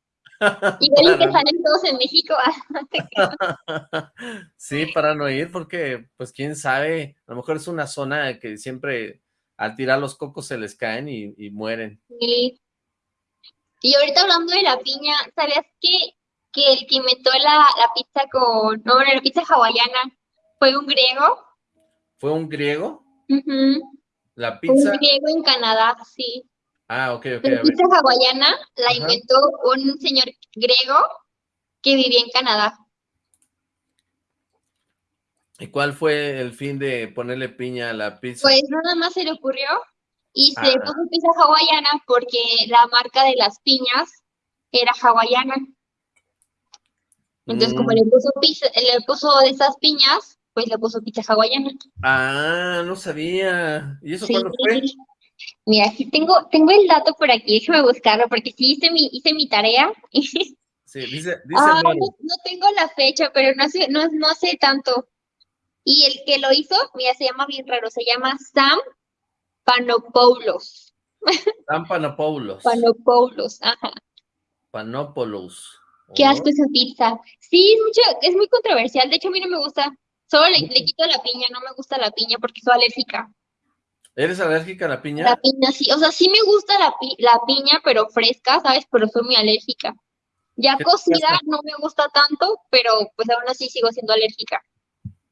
Igual y que salen todos en México. <laughs> ah, Sí, para no ir, porque, pues, quién sabe, a lo mejor es una zona que siempre al tirar los cocos se les caen y, y mueren. Sí. Y ahorita hablando de la piña, ¿sabías que, que el que inventó la, la pizza con, no, la pizza hawaiana fue un griego? ¿Fue un griego? Ujú, La Fue un pizza. griego en Canadá, sí. Ah, ok, ok, La pizza hawaiana la Ajá. inventó un señor griego que vivía en Canadá. ¿Y cuál fue el fin de ponerle piña a la pizza? Pues nada más se le ocurrió y se Ah. puso pizza hawaiana porque la marca de las piñas era hawaiana. Entonces, como Mm. le puso pizza, le puso de esas piñas, pues le puso pizza hawaiana. Ah, no sabía. ¿Y eso Sí. cuándo fue? Mira, aquí tengo, tengo el dato por aquí, déjame buscarlo, porque sí hice mi, hice mi tarea. <laughs> Sí, dice, dice Ah, no, no tengo la fecha, pero no hace, no, no hace tanto. Y el que lo hizo, mira, se llama bien raro, se llama Sam Panopoulos. <laughs> San Panopoulos. Panopoulos, ajá. Panopoulos. Qué Oh, asco esa pizza. Sí, es mucho, es muy controversial. De hecho, a mí no me gusta. Solo le, le <laughs> quito la piña, no me gusta la piña porque soy alérgica. ¿Eres alérgica a la piña? La piña sí, o sea, sí me gusta la, pi- la piña, pero fresca, ¿sabes? Pero soy muy alérgica. Ya ¿Qué te cocida no me gusta tanto, pero pues aún así sigo siendo alérgica.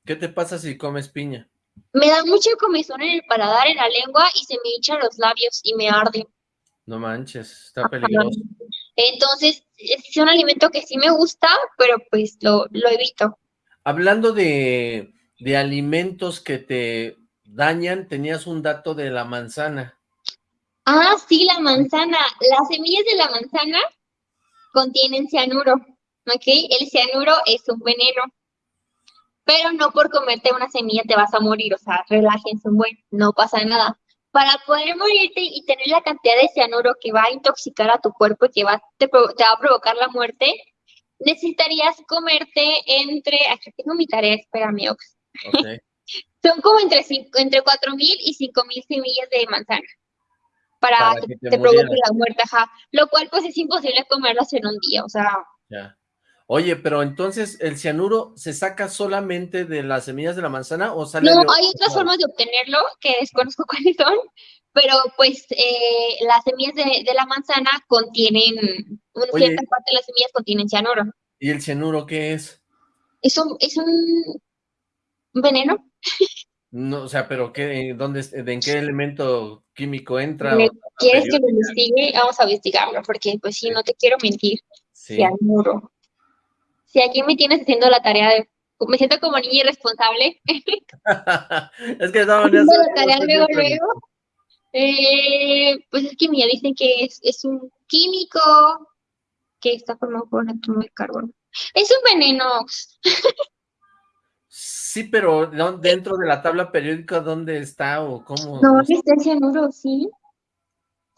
¿Qué te pasa si comes piña? Me da mucha comezón en el paladar, en la lengua y se me hinchan los labios y me arde. No manches, está peligroso. Entonces, es un alimento que sí me gusta, pero pues lo, lo evito. Hablando de, de alimentos que te dañan, tenías un dato de la manzana. Ah, sí, la manzana. Las semillas de la manzana contienen cianuro, ¿ok? El cianuro es un veneno. Pero no por comerte una semilla te vas a morir, o sea, relájense un buen, no pasa nada. Para poder morirte y tener la cantidad de cianuro que va a intoxicar a tu cuerpo y que va, te, va a provocar la muerte, necesitarías comerte entre, aquí tengo mi tarea, espérame, Ox. Ok. Son como entre, cinco, entre 4.000 y 5.000 semillas de manzana para, Para que que te te provoque la muerte, ajá. Lo cual pues es imposible comerlas en un día, o sea, Ya. Oye, pero entonces, ¿el cianuro se saca solamente de las semillas de la manzana o sale no, de hay otras formas de obtenerlo que desconozco <laughs> cuáles son, pero pues eh, las semillas de, de la manzana contienen, una Oye. cierta parte de las semillas contienen cianuro. ¿Y el cianuro qué es? Es un, es un veneno. No, o sea, pero qué, ¿dónde, ¿en qué elemento químico entra? Me- ¿Quieres que lo investigue? Vamos a investigarlo, porque pues sí, no te quiero mentir. Sí. Cianuro. Si aquí me tienes haciendo la tarea de... Me siento como niña irresponsable. <laughs> es que Haciendo haciendo la tarea luego, luego. Eh, pues es que mira, dicen que es, es un químico que está formado por un átomo de carbono. Es un veneno. <laughs> Sí, pero dentro de la tabla periódica, ¿dónde está o cómo? No, está el cianuro, sí.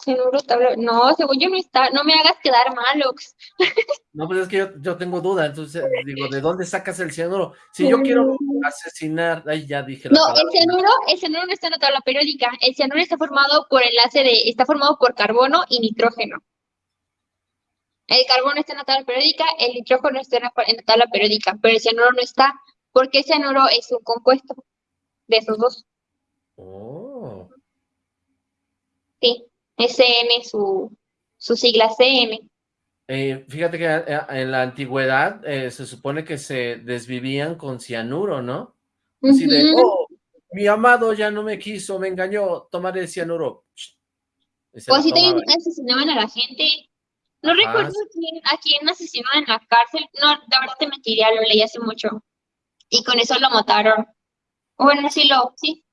Cianuro, tabla... No, según yo no está. No me hagas quedar mal, Ox. No, pues es que yo, tengo duda, entonces digo, ¿de dónde sacas el cianuro? Si yo quiero asesinar, ahí ya dije la No, el cianuro, el cianuro no está en la tabla periódica. El cianuro está formado por enlace de, está formado por carbono y nitrógeno. El carbono está en la tabla periódica, el nitrógeno está en la tabla periódica, pero el cianuro no está porque cianuro es un compuesto de esos dos. Oh. Sí, SN, su, su sigla CN. Eh, fíjate que eh, en la antigüedad eh, se supone que se desvivían con cianuro, ¿no? Así de, oh, mi amado ya no me quiso, me engañó, tomaré cianuro. O así también asesinaban a la gente. No recuerdo a quién, a quién asesinaban en la cárcel. No, la verdad te mentiría, lo leí hace mucho y con eso lo mataron. Bueno, sí lo, sí.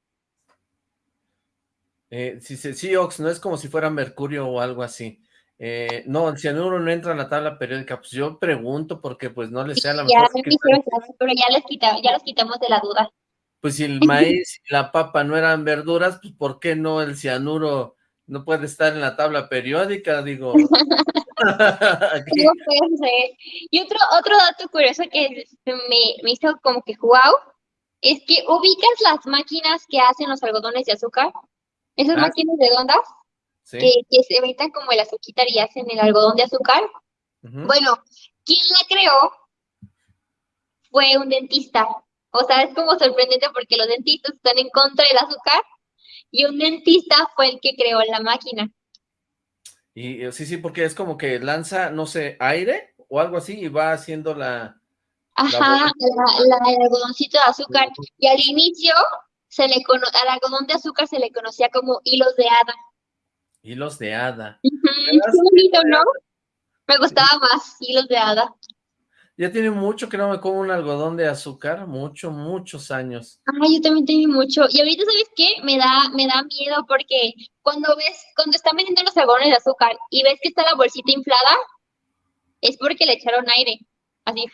Eh, sí, sí, Ox, no es como si fuera mercurio o algo así. Eh, no, el cianuro no entra en la tabla periódica, pues yo pregunto porque pues no les sea la mejor. pero ya, les ya los quitamos de la duda. Pues si el <laughs> maíz y la papa no eran verduras, pues ¿por qué no el cianuro no puede estar en la tabla periódica? Digo, <laughs> <laughs> Y otro, otro dato curioso que me, me hizo como que wow, es que ubicas las máquinas que hacen los algodones de azúcar, esas ah. máquinas redondas, que, que, se metan como el azúcar y hacen el algodón de azúcar. Bueno, quien la creó fue un dentista. O sea, es como sorprendente porque los dentistas están en contra del azúcar y un dentista fue el que creó la máquina. Y eh, sí, sí, porque es como que lanza, no sé, aire o algo así y va haciendo la... Ajá, la, el algodoncito de azúcar. Y al inicio, se le al algodón de azúcar se le conocía como hilos de hada. Hilos de hada. bonito, ¿no? Me gustaba más hilos de hada. Ya tiene mucho que no me como un algodón de azúcar, mucho, muchos años. Ay, yo también tengo mucho. Y ahorita, ¿sabes qué? Me da, me da miedo porque cuando ves, cuando están vendiendo los algodones de azúcar y ves que está la bolsita inflada, es porque le echaron aire, así.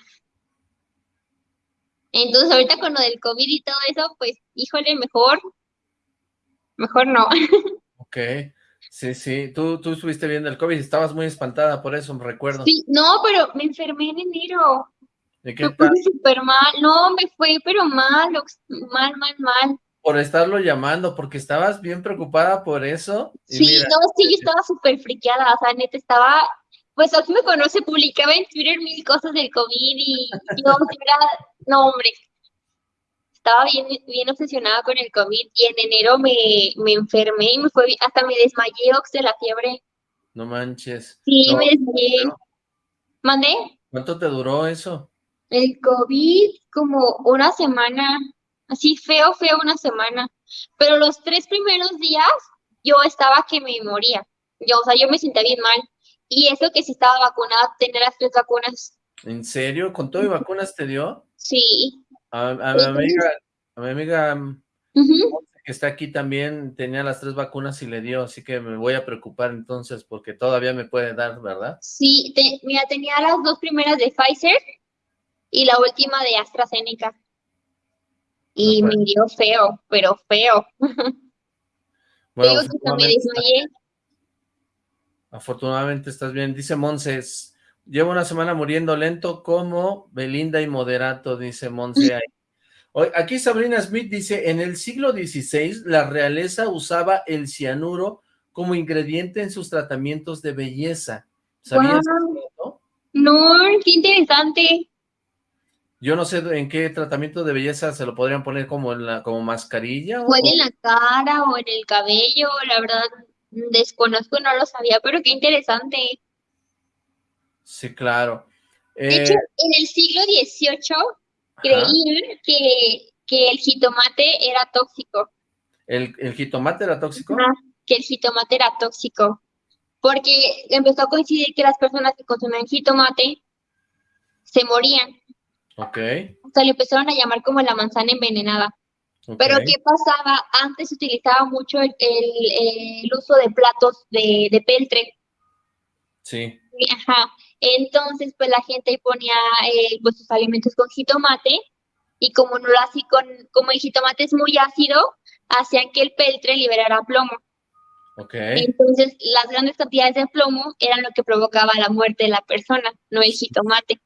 Entonces, ahorita con lo del COVID y todo eso, pues, híjole, mejor, mejor no. <laughs> Ok. Sí, sí, tú, tú estuviste viendo el COVID, estabas muy espantada por eso, me recuerdo. Sí, no, pero me enfermé en enero. ¿De qué tal? súper mal, no, me fue, pero mal, mal, mal, mal. Por estarlo llamando, porque estabas bien preocupada por eso. sí, no, sí, yo estaba súper friqueada, o sea, neta, estaba, pues aquí me conoce, publicaba en Twitter mil cosas del COVID y, no, <laughs> no, hombre, estaba bien, bien obsesionada con el COVID y en enero me, me enfermé y me fue, hasta me desmayé, Ox, de la fiebre. No manches. Sí, me desmayé. ¿Mandé? ¿Cuánto te duró eso? El COVID, como una semana, así feo, feo una semana. Pero los tres primeros días yo estaba que me moría. Yo, o sea, yo me sentía bien mal. Y eso que si estaba vacunada, tener las tres vacunas. ¿En serio? ¿Con todo y vacunas te dio? Sí. A, mi amiga, a mi amiga que está aquí también tenía las tres vacunas y le dio, así que me voy a preocupar entonces porque todavía me puede dar, ¿verdad? Sí, mira, tenía las dos primeras de Pfizer y la última de AstraZeneca. Y me dio feo, pero feo. <laughs> Bueno, afortunadamente estás bien. Dice Monses, Llevo una semana muriendo lento como Belinda y Moderato, dice Monse. <laughs> Aquí Sabrina Smith dice, en el siglo XVI la realeza usaba el cianuro como ingrediente en sus tratamientos de belleza. ¿Sabías eso? No, qué interesante. Yo no sé en qué tratamiento de belleza se lo podrían poner como en la como mascarilla. O, en la cara o en el cabello, la verdad desconozco, no lo sabía, pero qué interesante. Sí, claro. De hecho, eh, en el siglo XVIII creían que, que, el jitomate era tóxico. ¿El, jitomate era tóxico? que el jitomate era tóxico. Porque empezó a coincidir que las personas que consumían jitomate se morían. Ok. O sea, le empezaron a llamar como la manzana envenenada. Pero ¿qué pasaba? Antes se utilizaba mucho el, el, uso de platos de, de peltre. Sí. Ajá. Entonces, pues la gente ahí ponía eh, pues sus alimentos con jitomate y como no lo hacía con, como el jitomate es muy ácido, hacían que el peltre liberara plomo. Ok. Entonces, las grandes cantidades de plomo eran lo que provocaba la muerte de la persona, no el jitomate.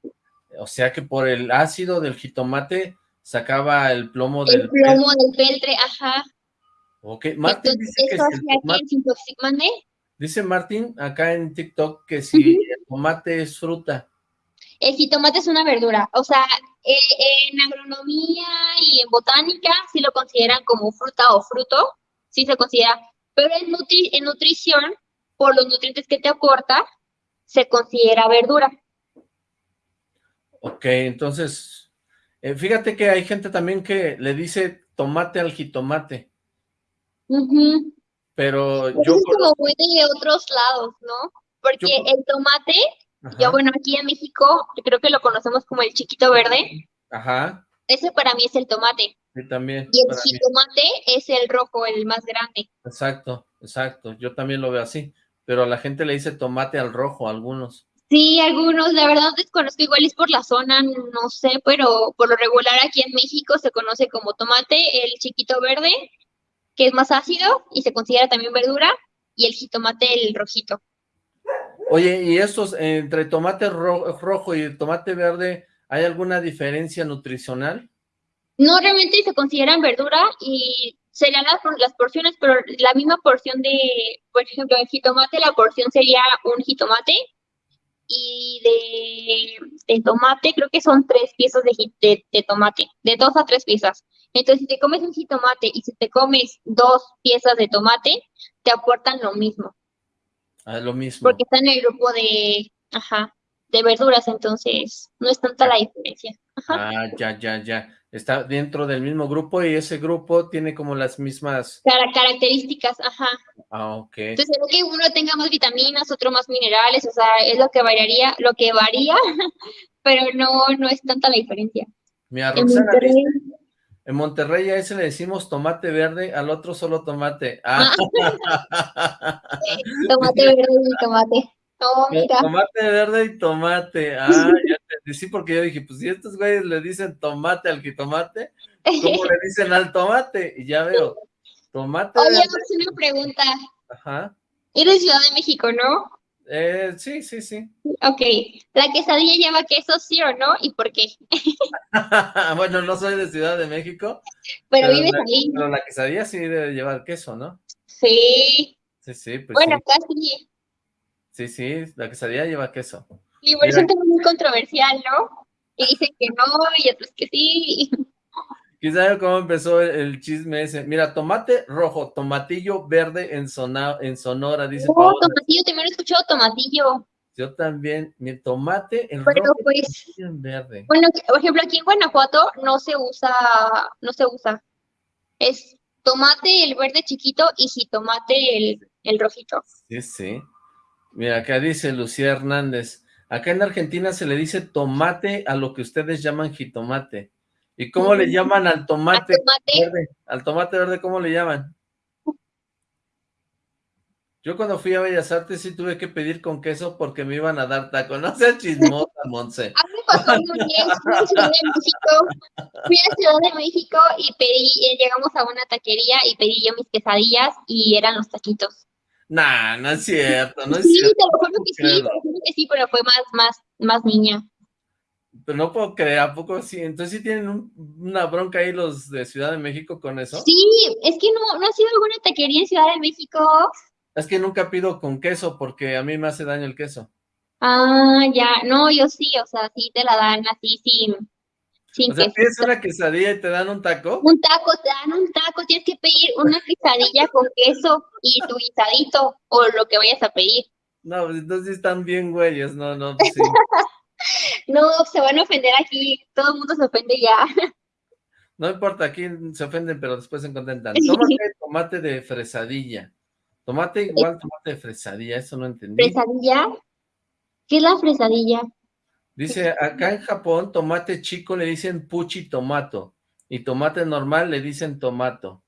O sea que por el ácido del jitomate sacaba el plomo El del... plomo del peltre, ajá. Ok, Martín Entonces, dice que si el se dice Martín acá en TikTok que si el tomate es fruta. El jitomate es una verdura, o sea, eh, en agronomía y en botánica sí lo consideran como fruta o fruto, sí se considera, pero en, nutri- en nutrición, por los nutrientes que te aporta, se considera verdura. Ok, entonces, eh, fíjate que hay gente también que le dice tomate al jitomate, Ujú. pero yo... es como muy de otros lados, ¿no? Porque Yo- el tomate, Ajá, yo bueno, aquí en México, yo creo que lo conocemos como el chiquito verde, ajá, ese para mí es el tomate, sí, también. y el para mí. jitomate es el rojo, el más grande. Exacto, exacto, yo también lo veo así, pero a la gente le dice tomate al rojo, algunos. Sí, algunos, la verdad desconozco, igual es por la zona, no sé, pero por lo regular aquí en México se conoce como tomate, el chiquito verde, que es más ácido y se considera también verdura, y el jitomate, el rojito. Oye, ¿y estos, entre tomate ro- rojo y tomate verde, hay alguna diferencia nutricional? No, realmente se consideran verdura y serían las, las porciones, pero la misma porción de, por ejemplo, el jitomate, la porción sería un jitomate y de, tomate creo que son tres piezas de, de, de tomate, de dos a tres piezas. Entonces, si te comes un jitomate y si te comes dos piezas de tomate, te aportan lo mismo, Ah, lo mismo. porque está en el grupo de, ajá, de verduras, entonces no es tanta la diferencia. Ah, ya, ya, ya. Está dentro del mismo grupo y ese grupo tiene como las mismas... Cara- características, ajá. Ah, ok. Entonces, lo que uno tenga más vitaminas, otro más minerales, o sea, es lo que variaría, lo que varía, <laughs> pero no, no es tanta la diferencia. Mira, Roxana dice, en Monterrey a ese le decimos tomate verde, al otro solo tomate. Ah, <laughs> tomate verde y tomate. Oh, mira. tomate verde y tomate. Ah, ya entendí. Sí, porque yo dije, pues si estos güeyes le dicen tomate al jitomate, ¿cómo le dicen al tomate? Y ya veo, tomate Oye, verde. Max, una pregunta. Ajá. Eres Ciudad de México, ¿no? Eh, sí, sí, sí. Ok. ¿La quesadilla lleva queso, sí o no? ¿Y por qué? <laughs> bueno, no soy de Ciudad de México, Pero Pero vives la- ahí. pero la quesadilla sí debe llevar queso, ¿no? Sí. Sí, sí, pues Bueno, sí. casi. Sí, sí, la quesadilla lleva queso. Y por eso es un tema muy controversial, ¿no? Y dicen que no, y otros que sí. Quizá cómo empezó el, chisme ese. Mira, tomate rojo, tomatillo verde en, Sona- en Sonora, dice Oh, Paola. tomatillo, también he escuchado tomatillo. Yo también, mi tomate en Pero rojo pues, en verde. bueno, por ejemplo, aquí en Guanajuato no se usa, no se usa. Es tomate el verde chiquito y jitomate el, el rojito. Sí, sí. Mira, acá dice Lucía Hernández. Acá en Argentina se le dice tomate a lo que ustedes llaman jitomate. ¿Y cómo le llaman al tomate tomate, verde? Al tomate verde, ¿cómo le llaman? Yo cuando fui a Bellas Artes sí tuve que pedir con queso porque me iban a dar taco. No seas chismosa, <laughs> Monse. a mí me pasó una vez, fui a Ciudad de México, fui a Ciudad de México y pedí, eh, llegamos a una taquería y pedí yo mis quesadillas y eran los taquitos. Nah, no es cierto, no es Sí, cierto. te lo juro que sí, te lo juro que sí, pero fue más, más, más niña. Pero no puedo creer, ¿a poco sí? Entonces sí tienen un- una bronca ahí los de Ciudad de México con eso. Sí, es que no, no ha sido alguna taquería en Ciudad de México. Es que nunca pido con queso porque a mí me hace daño el queso. Ah, ya, no, yo sí, o sea, sí te la dan así sin, sin O sea, pides una quesadilla y te dan un taco. Un taco, te dan un taco, tienes que pedir una quesadilla con queso y tu guisadito o lo que vayas a pedir. No, pues entonces sí están bien güeyes, no, no, pues sí. <laughs> No, se van a ofender aquí, todo el mundo se ofende ya. No importa, aquí se ofenden, pero después se contentan. Tómate tomate de fresadilla. Tomate igual tomate de fresadilla, eso no entendí. ¿Fresadilla? ¿Qué es la fresadilla? Dice, acá en Japón, tomate chico le dicen puchi tomato. Y tomate normal le dicen tomato.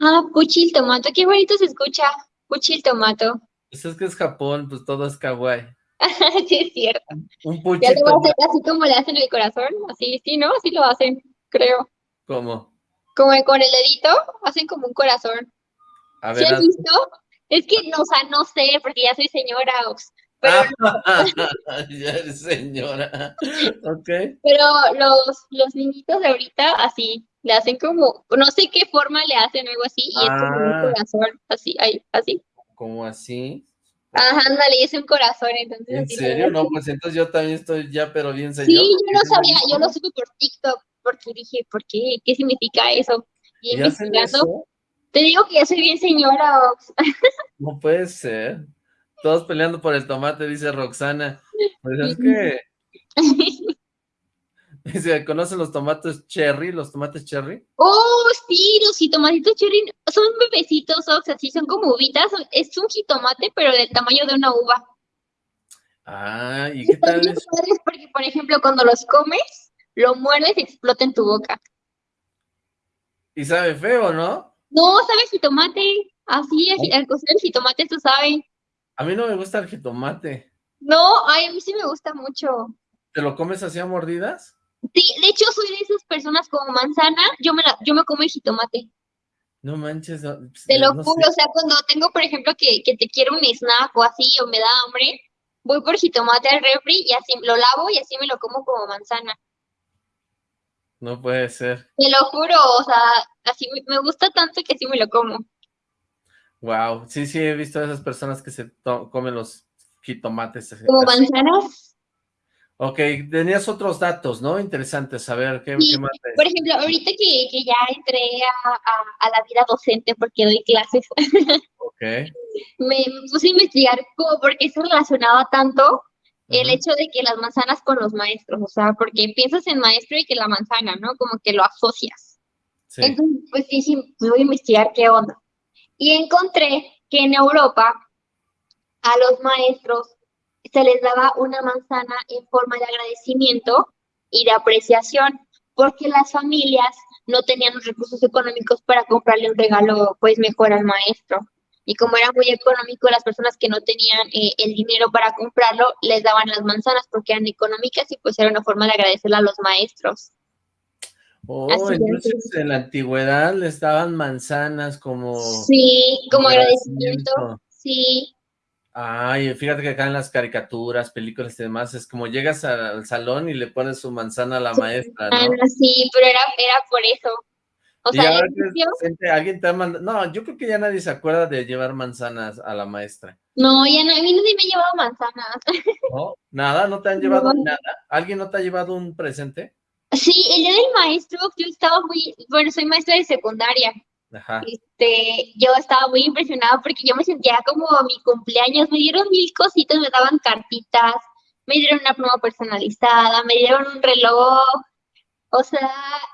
Ah, puchil tomato, qué bonito se escucha. Puchil tomato. Pues es que es Japón, pues todo es kawaii. <laughs> sí, es cierto. Un Ya puchito. lo va a hacer así como le hacen el corazón, así, sí, ¿no? Así lo hacen, creo. ¿Cómo? Como con el dedito, hacen como un corazón. A ¿Sí ver, has visto? Es que, no, o sea, no sé, porque ya soy señora, Ox, pero, Ah, <laughs> ya eres señora. <laughs> Ok. pero los, los niñitos de ahorita así, le hacen como, no sé qué forma le hacen algo así, y es como un Ah. corazón, así, ahí, así. Como así. Ajá, ándale, y es un corazón, entonces ¿En le serio? No, pues entonces yo también estoy ya, pero bien señor. Sí, yo no sabía, yo lo supe por TikTok, porque dije, ¿por qué? ¿Qué significa eso? Y ¿Y hacen investigando, te digo que yo soy bien señora, Ox. No puede ser. Todos peleando por el tomate, dice Roxana. Pues es que, <laughs> <laughs> dice, ¿conocen los tomates cherry? ¿Los tomates cherry? Oh, sí, los jitomatitos cherry son bebecitos, Ox, así son como uvitas. Es un jitomate, pero del tamaño de una uva. Ah, ¿y qué tal es? porque, por ejemplo, cuando los comes, lo muerdes y explota en tu boca. Y sabe feo, ¿no? No, sabe jitomate. Así, al- al cocer el jitomate, tú sabes. A mí no me gusta el jitomate. No, ay, a mí sí me gusta mucho. ¿Te lo comes así a mordidas? Sí, de hecho, soy de esas personas como manzana. Yo me, la, yo me como el jitomate. No manches, no, pues, Te lo no juro, sé. o sea, cuando tengo, por ejemplo, que, que te quiero un snack o así, o me da hambre, voy por jitomate al refri y así lo lavo y así me lo como como manzana. No puede ser. Te lo juro, o sea, así me, gusta tanto que así me lo como. Wow, sí, sí, he visto a esas personas que se comen los jitomates. así- Como así. manzanas. Ok, tenías otros datos, ¿no? Interesantes, a ver, ¿qué, Sí, qué más? te- Por ejemplo, ahorita que, que ya entré a, a- a la vida docente porque doy clases, <laughs> Ok. me puse a investigar como por qué se relacionaba tanto el hecho de que las manzanas con los maestros, o sea, porque piensas en maestro y que la manzana, ¿no? Como que lo asocias. Sí. Entonces, pues dije, pues voy a investigar qué onda. Y encontré que en Europa a los maestros se les daba una manzana en forma de agradecimiento y de apreciación, porque las familias no tenían los recursos económicos para comprarle un regalo, pues mejor al maestro. Y como era muy económico, las personas que no tenían eh, el dinero para comprarlo, les daban las manzanas porque eran económicas y pues era una forma de agradecerle a los maestros. Oh, así es. entonces en la antigüedad les daban manzanas como Sí, como agradecimiento. agradecimiento. Sí, Ay, fíjate que acá en las caricaturas, películas y demás, es como llegas al, al salón y le pones su manzana a la maestra, ah, sí, pero era, era por eso. O Y sea, gente- alguien te ha mandado, no, yo creo que ya nadie se acuerda de llevar manzanas a la maestra, no, ya no, a mí nadie me ha llevado manzanas. <laughs> ¿no? Nada, ¿no te han llevado No. nada? ¿Alguien no te ha llevado un presente? Sí, el día del maestro, yo estaba muy, bueno, soy maestra de secundaria. Ajá. Este, yo estaba muy impresionada porque yo me sentía como mi cumpleaños, me dieron mil cositas, me daban cartitas, me dieron una pluma personalizada, me dieron un reloj, o sea,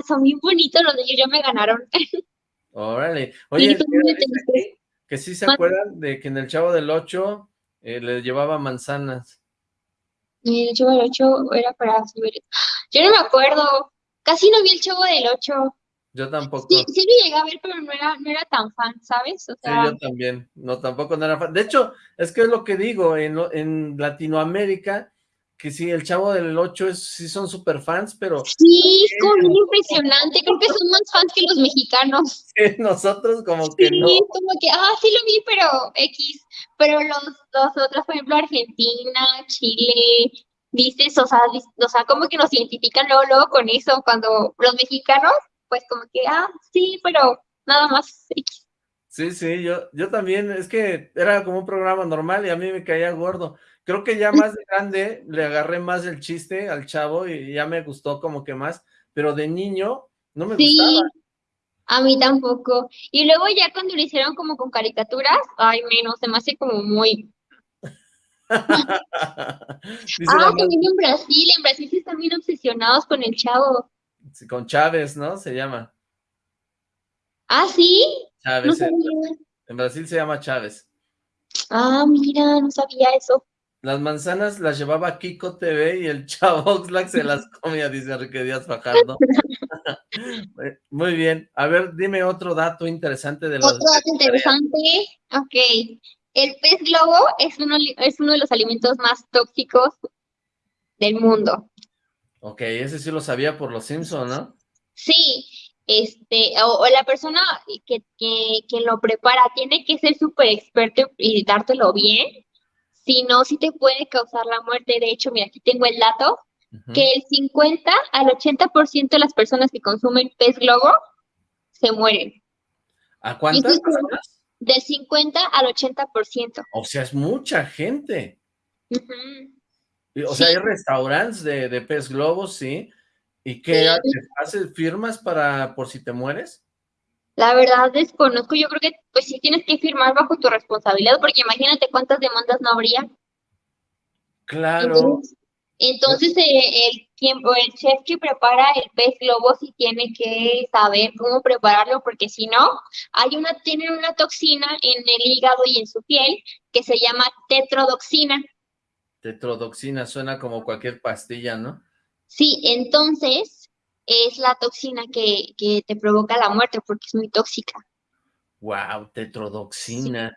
son bien bonitos los niños, ya me ganaron. <laughs> Órale. Oye, mira, aquí que sí se acuerdan de que en el Chavo del Ocho eh, le llevaba manzanas. Y el chavo del 8 era para subir. Yo no me acuerdo, casi no vi el chavo del 8. Yo tampoco. Sí, sí lo llegué a ver, pero no era, no era tan fan, ¿sabes? O Sí, sea, yo también. No, tampoco no era fan. De hecho, es que es lo que digo, en, en Latinoamérica, que sí, el Chavo del Ocho es, sí son super fans, pero sí, es como bien impresionante. Creo que son más fans que los mexicanos. <laughs> nosotros como que Sí, no. es como que, ah, sí lo vi, pero X. Pero los, los otros, por ejemplo, Argentina, Chile, dices, o sea, o sea, como que nos identifican luego, luego con eso, cuando los mexicanos, pues como que, ah, sí, pero nada más. Sí, sí, yo, yo también, es que era como un programa normal y a mí me caía gordo. Creo que ya más de <laughs> grande le agarré más el chiste al chavo y ya me gustó como que más, pero de niño no me Sí, gustaba. a mí tampoco. Y luego ya cuando lo hicieron como con caricaturas, ay, menos, se me hace como muy... <laughs> Ah, también en Brasil, en Brasil sí están bien obsesionados con el chavo. Con Chávez, ¿no? Se llama. Ah, sí, no Chávez. En, sabía. en Brasil se llama Chávez. Ah, mira, no sabía eso. Las manzanas las llevaba Kiko TV y el Chavo Oxlack se las <laughs> comía, dice Enrique Díaz Fajardo. Eh, <laughs> Muy bien. A ver, dime otro dato interesante de los... Otro dato interesante, ok. El pez globo es uno, es uno de los alimentos más tóxicos del mundo. Ok, ese sí lo sabía por los Simpsons, ¿no? Sí, este, o, la persona que, que, lo prepara tiene que ser súper experto y dártelo bien, si no, sí te puede causar la muerte. De hecho, mira, aquí tengo el dato, que el 50 al 80% de las personas que consumen pez globo se mueren. ¿A cuántas personas? Del 50 al 80%. O sea, es mucha gente. O sea, hay restaurantes de, de pez globo, sí, ¿Y qué haces? ¿Firmas para por si te mueres? La verdad desconozco, yo creo que pues sí tienes que firmar bajo tu responsabilidad, porque imagínate cuántas demandas no habría. Claro. Entonces, eh, el tiempo, el chef que prepara el pez globo sí tiene que saber cómo prepararlo, porque si no, hay una, tienen una toxina en el hígado y en su piel que se llama tetrodoxina. Tetrodoxina suena como cualquier pastilla, ¿no? Sí, entonces es la toxina que, que te provoca la muerte porque es muy tóxica. Wow, tetrodoxina.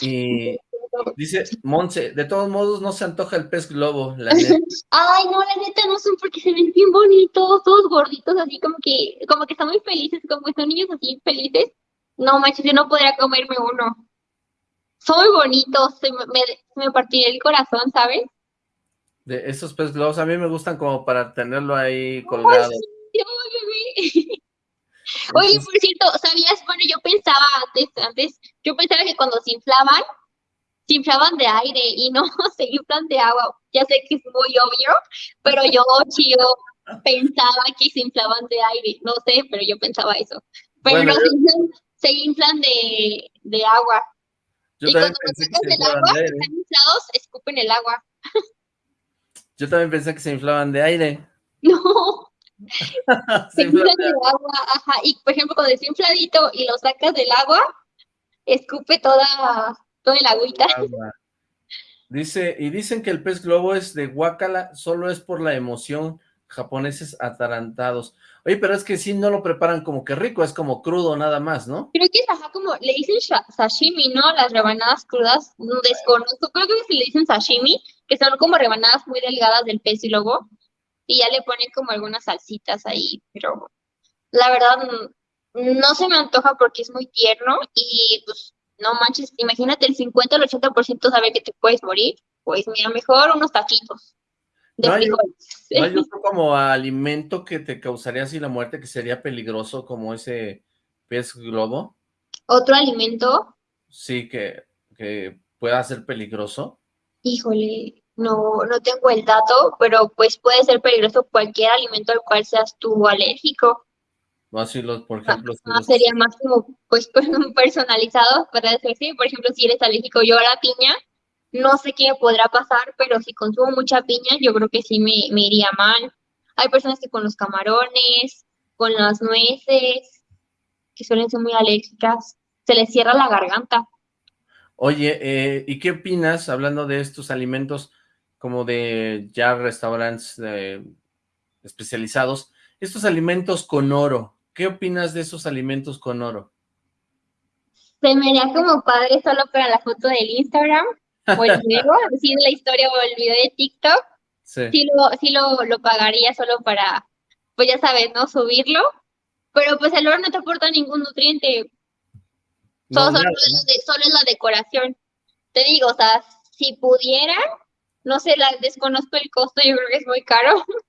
Y dice Monse, de todos modos no se antoja el pez globo, la neta. <laughs> Ay, no, la neta no son porque se ven bien bonitos, todos gorditos, así como que, como que están muy felices, como que son niños así felices. No manches, yo no podría comerme uno. Son muy bonitos, se me, me, me partiría el corazón, ¿sabes? De esos pez globos, a mí me gustan como para tenerlo ahí colgado. <laughs> Oye, por cierto, ¿sabías? Bueno, yo pensaba antes, antes, yo pensaba que cuando se inflaban, se inflaban de aire y no <laughs> se inflan de agua. Ya sé que es muy obvio, pero yo, chido, pensaba que se inflaban de aire. No sé, pero yo pensaba eso. Pero no, se, inflan, de, de agua. Y cuando sacas del agua, están inflados, escupen el agua. <laughs> Yo también pensé que se inflaban de aire. <laughs> No. <laughs> se, inflan de agua, ajá. Y por ejemplo, cuando es infladito y lo sacas del agua, escupe toda, toda el agüita. Dice, y dicen que el pez globo es de guacala, solo es por la emoción, japoneses atarantados. Oye, pero es que sí no lo preparan como que rico, es como crudo nada más, ¿no? Creo que es ajá, como, le dicen sashimi, ¿no? Las rebanadas crudas, desconozco, creo que le dicen sashimi, que son como rebanadas muy delgadas del pez y luego, y ya le ponen como algunas salsitas ahí, pero la verdad no se me antoja porque es muy tierno y pues no manches, imagínate el 50 al 80% saber que te puedes morir, pues mira, mejor unos taquitos. De no, hay, <laughs> otro como alimento que te causaría así la muerte que sería peligroso como ese pez globo. ¿Otro alimento? Sí, que, que pueda ser peligroso. Híjole, no, no tengo el dato, pero pues puede ser peligroso cualquier alimento al cual seas tú alérgico. No, así los, por ejemplo. Sería más como, pues, <laughs> personalizado para decir, sí, por ejemplo, si eres alérgico yo a la piña, no sé qué podrá pasar, pero si consumo mucha piña, yo creo que sí me, me iría mal. Hay personas que con los camarones, con las nueces, que suelen ser muy alérgicas, se les cierra la garganta. Oye, eh, ¿y qué opinas, hablando de estos alimentos como de ya restaurantes eh, especializados, estos alimentos con oro, ¿qué opinas de esos alimentos con oro? Se me haría como padre solo para la foto del Instagram, el video, decir la historia o el video de TikTok, sí, sí, lo, sí lo, lo pagaría solo para, pues ya sabes, ¿no? Subirlo, pero pues el oro no te aporta ningún nutriente, solo, es la decoración. Te digo, o sea, si pudiera, no sé, la, desconozco el costo, yo creo que es muy caro. <laughs>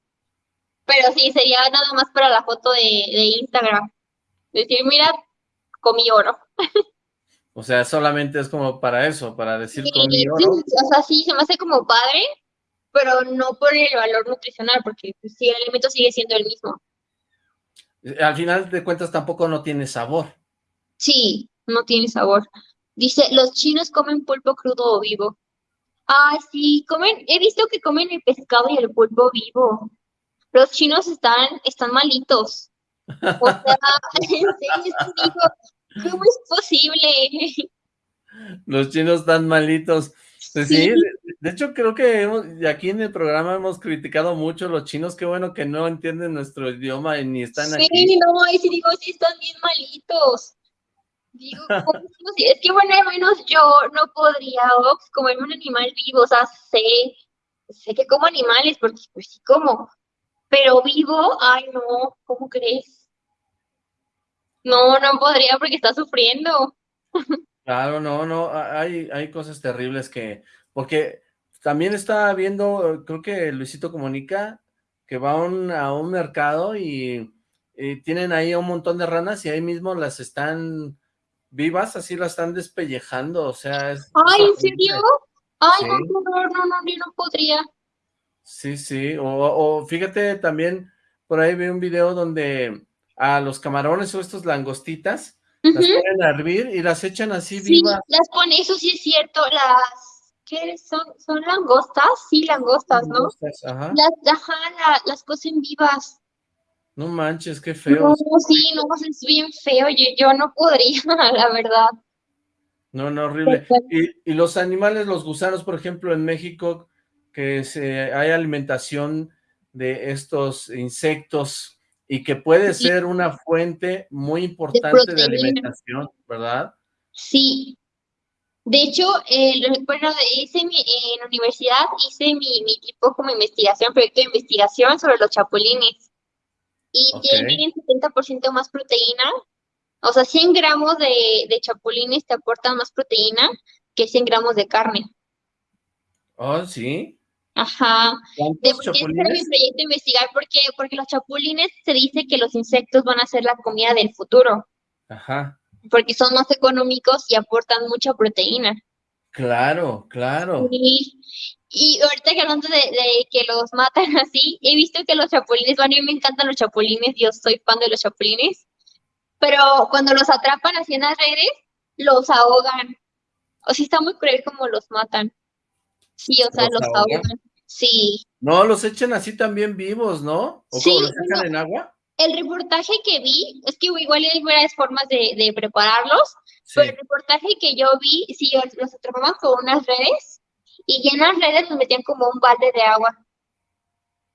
Pero sí, sería nada más para la foto de, de Instagram. Decir, mira, comí oro. <laughs> O sea, solamente es como para eso, para decir comí oro. o sea, sí, se me hace como padre, pero no por el valor nutricional, porque pues, sí, el alimento sigue siendo el mismo. Al final de cuentas tampoco no tiene sabor. Sí, no tiene sabor. Dice, los chinos comen pulpo crudo o vivo. Ah, sí, comen, he visto que comen el pescado y el pulpo vivo. Los chinos están, están malitos. O sea, <laughs> ¿cómo es posible? Los chinos están malitos. Pues sí, de, hecho creo que aquí en el programa hemos criticado mucho a los chinos, qué bueno que no entienden nuestro idioma y ni están aquí. Sí, no, ahí sí digo, sí están bien malitos. Digo, <laughs> ¿cómo es que bueno, al menos yo no podría, Ox, comerme un animal vivo, o sea, sé, sé que como animales, porque pues sí como, pero vivo, ay no, ¿cómo crees? No, no podría porque está sufriendo. Claro, no, no, hay, hay cosas terribles que, porque también estaba viendo, creo que Luisito comunica que va a un, a un mercado y, tienen ahí un montón de ranas y ahí mismo las están vivas, así las están despellejando, o sea... Es, Ay, ¿en serio? Ay, no, no, no, no, yo no podría. Sí, sí, o, o fíjate también, por ahí vi un video donde a los camarones o estos langostitas, las ponen a hervir y las echan así sí, vivas. las ponen, eso sí es cierto, las, ¿qué son? ¿Son langostas? Sí, langostas, ¿no? ajá. Las, ajá, las cocen vivas. No manches, qué feo. No, sí, no, es bien feo, yo, yo no podría, <laughs> la verdad. No, no, horrible. Y, y, los animales, los gusanos, por ejemplo, en México, que se, hay alimentación de estos insectos y que puede ser una fuente muy importante de, alimentación, ¿verdad? Sí. De hecho, eh, bueno, hice mi, en la universidad hice mi, mi tipo como investigación, proyecto de investigación sobre los chapulines. Y tienen 70% más proteína. O sea, 100 gramos de, de chapulines te aportan más proteína que 100 gramos de carne. Oh, ¿sí? Ajá. De por qué mi proyecto investigar, porque, porque los chapulines se dice que los insectos van a ser la comida del futuro. Ajá. Porque son más económicos y aportan mucha proteína. Claro, claro. Y, y ahorita que hablando de, de, que los matan <laughs> así, he visto que los chapulines, bueno, a mí me encantan los chapulines, yo soy fan de los chapulines, pero cuando los atrapan así en las redes, los ahogan. O sea, está muy cruel como los matan. Sí, o sea, los, ahogan. Sí. No, los echan así también vivos, ¿no? ¿O sí, los echan en agua? El reportaje que vi, es que igual hay varias formas de, de prepararlos, pero el reportaje que yo vi, sí, los atrapaban con unas redes y en las redes los metían como un balde de agua.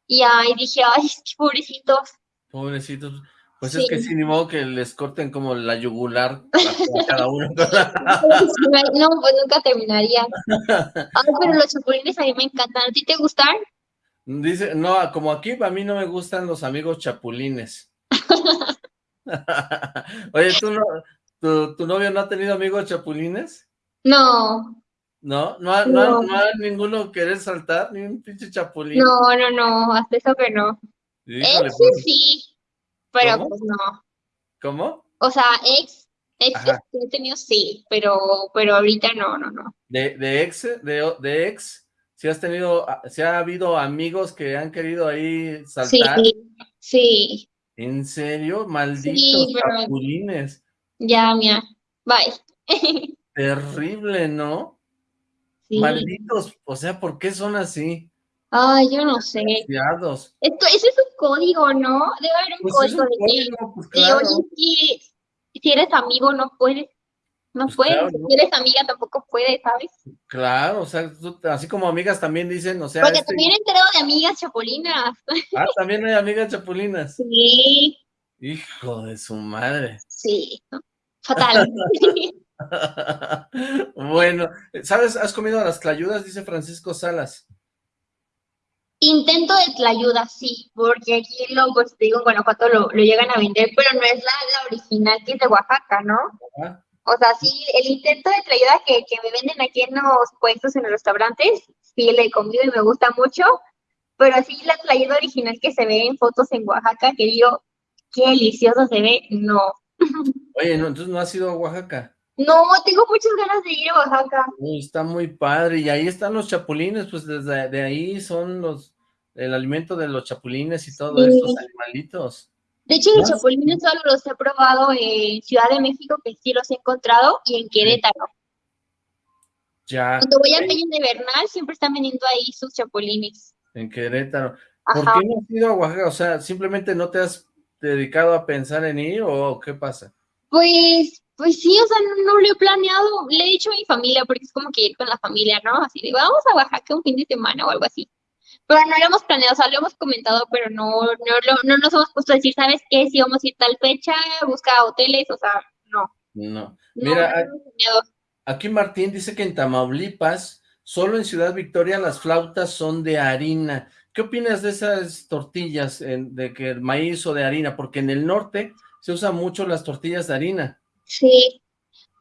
Y ahí dije, ay, qué <laughs> pobrecitos. Pobrecitos. Pues es que sí, ni modo que les corten como la yugular <laughs> a cada uno. no, pues nunca terminaría. <laughs> Ay, pero los chapulines a mí me encantan. ¿A ti te gustan? Dice, no, como aquí a mí no me gustan los amigos chapulines. <laughs> Oye, ¿tú no, tu, tu, novio no ha tenido amigos chapulines? No. ¿No? ¿No ha, no. no, ha, ninguno querer saltar? ¿Ni un pinche chapulín? No, no, no, hasta eso que no. Híjole, Ese pues. sí, pero ¿Cómo? pues no. ¿Cómo? O sea, ex, ex que he tenido sí, pero, pero ahorita no, no, no. ¿De, de ex, de, de ex? ¿Si has tenido, si ha habido amigos que han querido ahí saltar? Sí, sí. ¿En serio? Malditos sí. Ya, mía, bye. <laughs> Terrible, ¿no? Sí. Malditos, o sea, ¿por qué son así? Ay, yo no sé. Esto, ese es un código, ¿no? Debe haber un pues código un de código, pues claro. que, oye, si, si, eres amigo no puedes, no pues puedes, claro, si eres amiga tampoco puedes, ¿sabes? Claro, o sea, tú, así como amigas también dicen, o sea... Porque este... también he enterado de amigas chapulinas. Ah, también hay amigas chapulinas. Sí. Hijo de su madre. Sí, fatal. <laughs> <laughs> bueno, ¿sabes? ¿Has comido las tlayudas? Dice Francisco Salas. Intento de tlayuda, sí, porque aquí lo, pues te digo, en Guanajuato lo, lo llegan a vender, pero no es la, la, original que es de Oaxaca, ¿no? Ajá. O sea, sí, el intento de tlayuda que, que me venden aquí en los puestos, en los restaurantes, sí le he comido y me gusta mucho, pero sí la tlayuda original que se ve en fotos en Oaxaca, que digo, qué delicioso se ve, no. <laughs> Oye, no, entonces no has ido a Oaxaca. No, tengo muchas ganas de ir a Oaxaca. Uy, está muy padre, y ahí están los chapulines, pues desde de ahí son los, el alimento de los chapulines y todos sí. estos animalitos. De hecho, los chapulines solo los he probado en Ciudad de México, que sí los he encontrado, y en Querétaro. Ya. Cuando voy al Cañón de Bernal, siempre están vendiendo ahí sus chapulines. En Querétaro. ¿Por qué no has ido a Oaxaca? O sea, ¿simplemente no te has dedicado a pensar en ir o qué pasa? Pues, pues sí, o sea, no, no, lo he planeado, le he dicho a mi familia, porque es como que ir con la familia, ¿no? Así de, vamos a Oaxaca un fin de semana o algo así. Pero no lo hemos planeado, o sea, lo hemos comentado, pero no, no, no, no nos hemos puesto a decir, ¿sabes qué? Si vamos a ir tal fecha, busca hoteles, o sea, no. No. Mira, aquí Martín dice que en Tamaulipas, solo en Ciudad Victoria las flautas son de harina. ¿Qué opinas de esas tortillas, de que el maíz o de harina? Porque en el norte se usan mucho las tortillas de harina. Sí,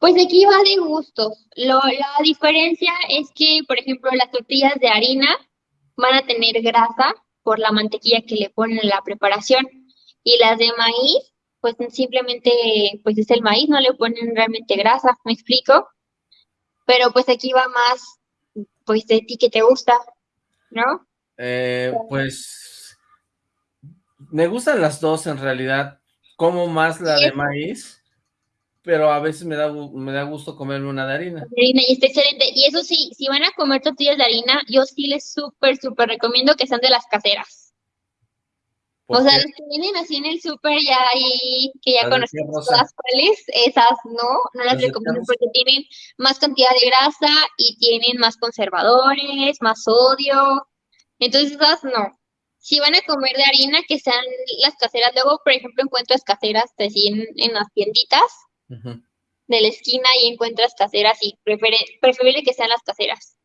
pues aquí va de gustos. Lo, la diferencia es que, por ejemplo, las tortillas de harina van a tener grasa por la mantequilla que le ponen en la preparación. Y las de maíz, pues simplemente, pues es el maíz, no le ponen realmente grasa, ¿me explico? Pero pues aquí va más, pues de ti que te gusta, ¿no? Eh, pues, me gustan las dos en realidad, como más la de maíz, pero a veces me da, me da gusto comerme una de harina. Harina y está excelente. Y eso sí, si van a comer tortillas de harina, yo sí les súper, súper recomiendo que sean de las caseras. O sea, las que vienen así en el súper ya ahí, que ya conocemos todas cuáles, esas no, no las recomiendo porque tienen más cantidad de grasa y tienen más conservadores, más sodio. Entonces esas no. Si van a comer de harina, que sean las caseras. Luego, por ejemplo, encuentras caseras así en, en las tienditas de la esquina y encuentras caseras y preferible que sean las caseras.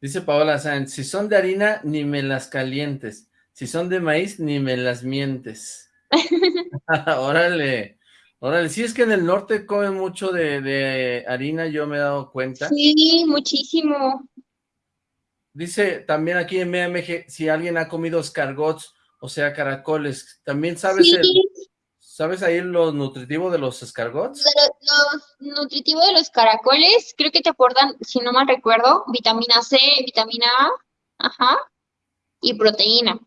Dice Paola Sáenz, si son de harina, ni me las calientes. Si son de maíz, ni me las mientes. <laughs> <laughs> órale, órale. Sí, es que en el norte comen mucho de, de, harina, yo me he dado cuenta. Sí, muchísimo. Dice también aquí en MMG, si alguien ha comido escargots, o sea, caracoles, ¿también sabes el, ¿Sabes ahí lo nutritivo de los escargots? Lo, nutritivo de los caracoles, creo que te aportan, si no mal recuerdo, vitamina C, vitamina A, ajá, y proteína.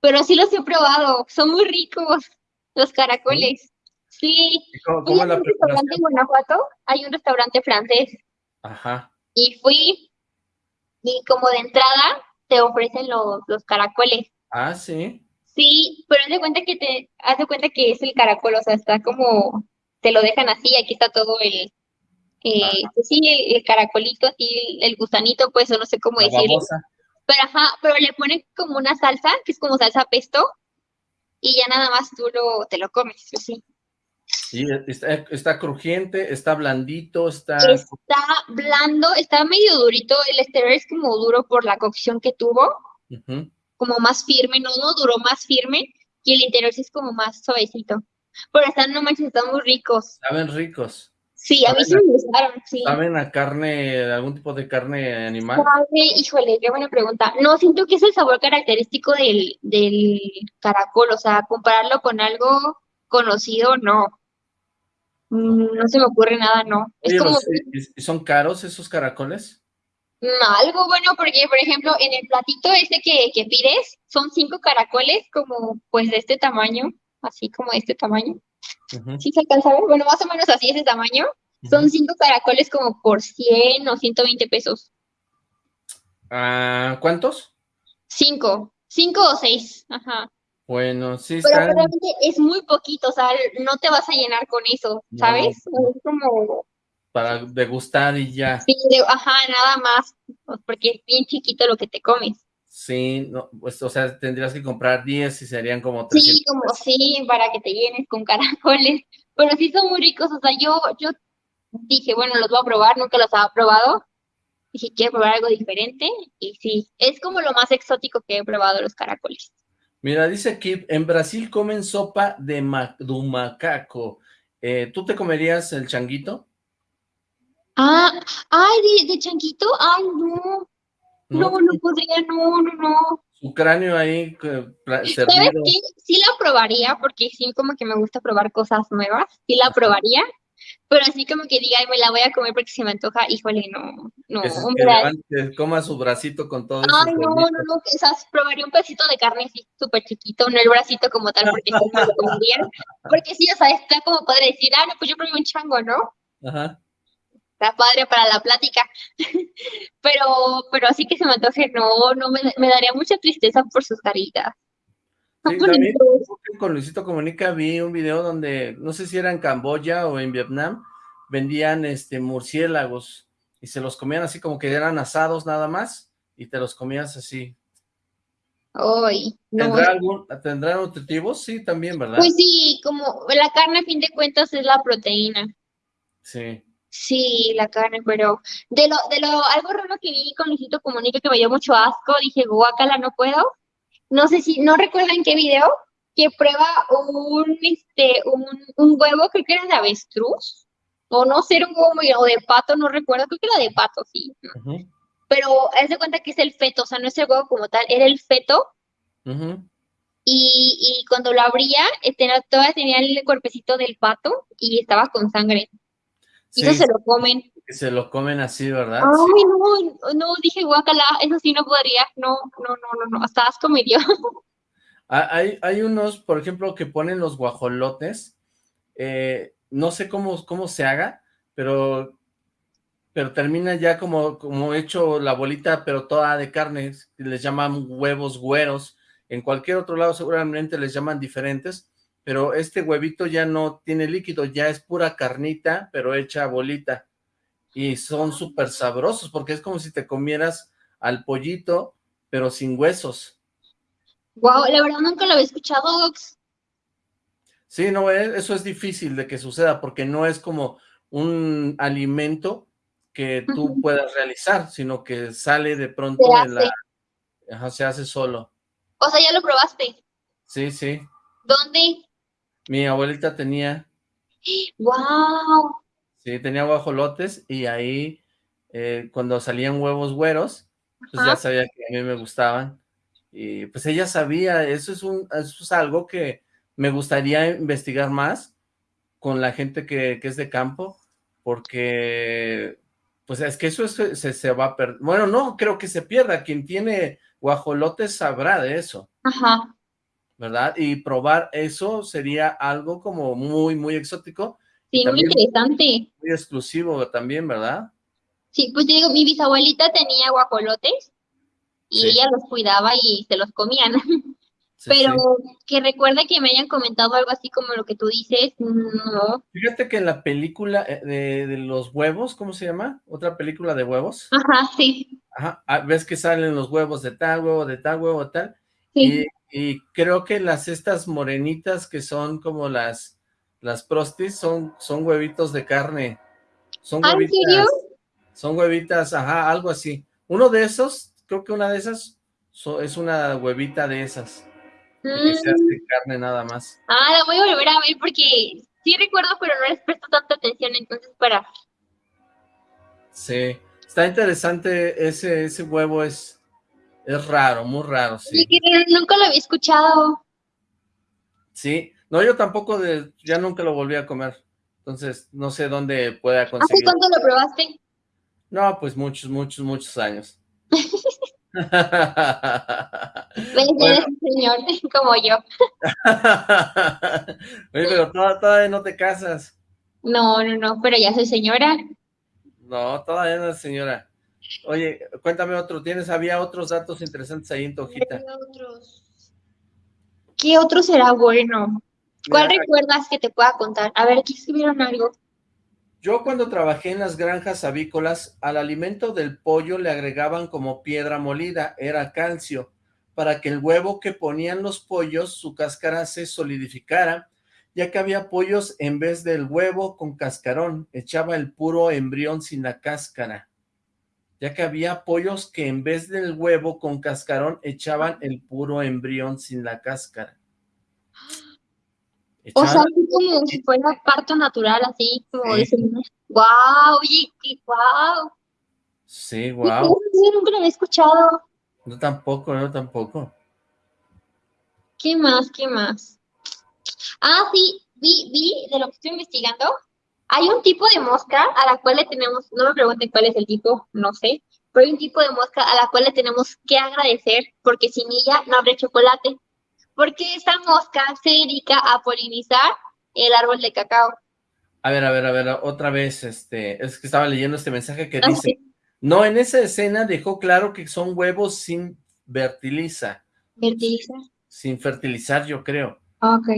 Pero sí los he probado, son muy ricos los caracoles. Sí. ¿Cómo, cómo la un restaurante en Guanajuato, hay un restaurante francés. Ajá. Y fui, y como de entrada te ofrecen los, los caracoles. Ah, sí. Sí, pero haz de cuenta que te, haz de cuenta que es el caracol, o sea, está como, te lo dejan así, aquí está todo el, eh, pues sí, el, caracolito, así, el, gusanito, pues, o no sé cómo decirlo. Pero ajá, pero le ponen como una salsa, que es como salsa pesto, y ya nada más tú lo, te lo comes, sí. Y está, está, crujiente, está blandito, está... Está blando, está medio durito, el exterior es como duro por la cocción que tuvo, como más firme, no, no duró más firme, y el interior sí es como más suavecito. Pero están, no manches, están muy ricos. Saben ricos. Sí, a mí sí me gustaron, sí. ¿Saben a carne, algún tipo de carne animal? híjole, qué buena pregunta. No, siento que es el sabor característico del, del caracol, o sea, compararlo con algo conocido, no. Mm, no se me ocurre nada, no. Es como... ¿Son caros esos caracoles? Algo bueno porque, por ejemplo, en el platito este que, que pides, son cinco caracoles como pues de este tamaño, así como de este tamaño. ¿Sí se alcanza a ver? Bueno, más o menos así ese tamaño. Son cinco caracoles como por 100 o 120 pesos. Ah, ¿Cuántos? Cinco. Cinco o seis. Ajá. Bueno, sí Pero realmente es muy poquito, o sea, no te vas a llenar con eso, ¿sabes? Es como para degustar y ya. Sí, ajá, nada más, pues, porque es bien chiquito lo que te comes. Sí, no, pues, o sea, tendrías que comprar 10 y serían como 300 Sí, como sí, para que te llenes con caracoles, <laughs> pero sí son muy ricos, o sea, yo, yo dije, bueno, los voy a probar, nunca los había probado, dije, quiero probar algo diferente, y sí, es como lo más exótico que he probado los caracoles. Mira, dice aquí, en Brasil comen sopa de, ma macaco, eh, ¿tú te comerías el changuito? Ah, ay, de, chanquito, ay, no. No, no, podría, no, no, no. Su cráneo ahí. ¿Sabes qué? Sí la probaría, porque sí como que me gusta probar cosas nuevas, sí la probaría, pero así como que diga, me la voy a comer porque se me antoja, híjole, no, no. Que, coma su bracito con todo Ay, no, no, no, sea, probaría un pedacito de carne así súper chiquito, no el bracito como tal, porque sí me lo comería, porque sí, o sea, está como padre decir, ah, no, pues yo probé un chango, ¿no? Ajá está padre para la plática, <laughs> pero, pero así que se me antoje, no, no me, daría mucha tristeza por sus caritas. con Luisito Comunica vi un video donde, no sé si era en Camboya o en Vietnam, vendían este murciélagos y se los comían así como que eran asados nada más y te los comías así. Ay, no. ¿Tendrá algún, ¿Tendrá nutritivos? Sí, también, ¿verdad? Pues sí, como la carne a fin de cuentas es la proteína. Sí. Sí, la carne, pero de lo, de lo, algo raro que vi con Luisito Comunica que me dio mucho asco, dije, guácala, no puedo. No sé si, no recuerdo en qué video, que prueba un, este, un, un huevo, creo que era de avestruz, o no sé, era un huevo muy- o de pato, no recuerdo, creo que era de pato, sí. Pero haz de cuenta que es el feto, o sea, no es el huevo como tal, era el feto, y, y cuando lo abría, eh, tenía- todavía tenía el cuerpecito del pato y estaba con sangre. Y Sí, eso se lo comen. se lo comen así, ¿verdad? Ay, no, no, dije guacala, eso sí no podría, no, no, no, no, no, hasta asco me dio. <laughs> Hay, hay unos, por ejemplo, que ponen los guajolotes, eh, no sé cómo, cómo se haga, pero, pero termina ya como, como hecho la bolita, pero toda de carne, les llaman huevos güeros, en cualquier otro lado seguramente les llaman diferentes, pero este huevito ya no tiene líquido, ya es pura carnita, pero hecha bolita, y son súper sabrosos, porque es como si te comieras al pollito, pero sin huesos. Wow, la verdad nunca lo había escuchado, Ox. Sí, no, e- eso es difícil de que suceda porque no es como un alimento que tú puedas realizar, sino que sale de pronto Se en la... Ajá, se hace solo. O sea, ya lo probaste. Sí, sí. ¿Dónde? Mi abuelita tenía, Wow. sí, tenía guajolotes y ahí eh, cuando salían huevos güeros, pues ya sabía que a mí me gustaban. Y pues ella sabía, eso es un, eso es algo que me gustaría investigar más con la gente que, que es de campo, porque pues es que eso es- se, se va a perder. Bueno, no creo que se pierda. Quien tiene guajolotes sabrá de eso, Ajá. ¿Verdad? Y probar eso sería algo como muy, muy exótico Sí, muy interesante. muy exclusivo también, ¿verdad? Sí, pues te digo, mi bisabuelita tenía guajolotes y Sí, ella los cuidaba y se los comían. <laughs> sí, Pero sí. que recuerda que me hayan comentado algo así como lo que tú dices, no. Fíjate que en la película eh, de, de los huevos, ¿cómo se llama? Otra película de huevos. Ajá, sí, Ajá, ah, ves que salen los huevos de tal, huevo de tal, huevo de tal. sí. Y, creo que las estas morenitas que son como las, las prostis son, son huevitos de carne. Son Ah, huevitas, son huevitas, ajá, algo así. Uno de esos, creo que una de esas so- es una huevita de esas, que se Mm, hace carne nada más. Ah, la voy a volver a ver porque sí recuerdo, pero no les presto tanta atención, entonces para. Sí, está interesante, ese, ese huevo es, es raro, muy raro, sí. nunca lo había escuchado. Sí, no, yo tampoco de, ya nunca lo volví a comer. Entonces, no sé dónde pueda ¿Hace conseguir. cuánto lo probaste? No, pues muchos, muchos, muchos años. <laughs> <laughs> Eres un señor <laughs> como yo. oye, pero toda- todavía no te casas. No, no, no, pero ya soy señora. No, todavía no, señora. Oye, cuéntame otro, ¿tienes, había otros datos interesantes ahí en tu hojita? ¿Qué otros? ¿Qué otro será bueno? ¿Cuál Mira, recuerdas que te pueda contar? A ver, aquí escribieron algo. Yo cuando trabajé en las granjas avícolas, al alimento del pollo le agregaban como piedra molida, era calcio, para que el huevo que ponían los pollos, su cáscara se solidificara, ya que había pollos en vez del huevo con cascarón, echaba el puro embrión sin la cáscara, ya que había pollos que en vez del huevo con cascarón echaban el puro embrión sin la cáscara. <gasps> O sea, así como si fuera parto natural, así como Sí. dicen. ¡Wow! Oye, wow. Sí, wow. Yo nunca lo había escuchado. No tampoco, no tampoco. ¿Qué más? ¿Qué más? Ah, sí, vi, vi de lo que estoy investigando. Hay un tipo de mosca a la cual le tenemos, no me pregunten cuál es el tipo, no sé, pero hay un tipo de mosca a la cual le tenemos que agradecer porque sin ella no habría chocolate. Porque esta mosca se dedica a polinizar el árbol de cacao. A ver, a ver, a ver, otra vez, este, es que estaba leyendo este mensaje que Ah, dice, no, en esa escena dejó claro que son huevos sin fertiliza, ¿Fertiliza? sin fertilizar, yo creo. Ah, Ok.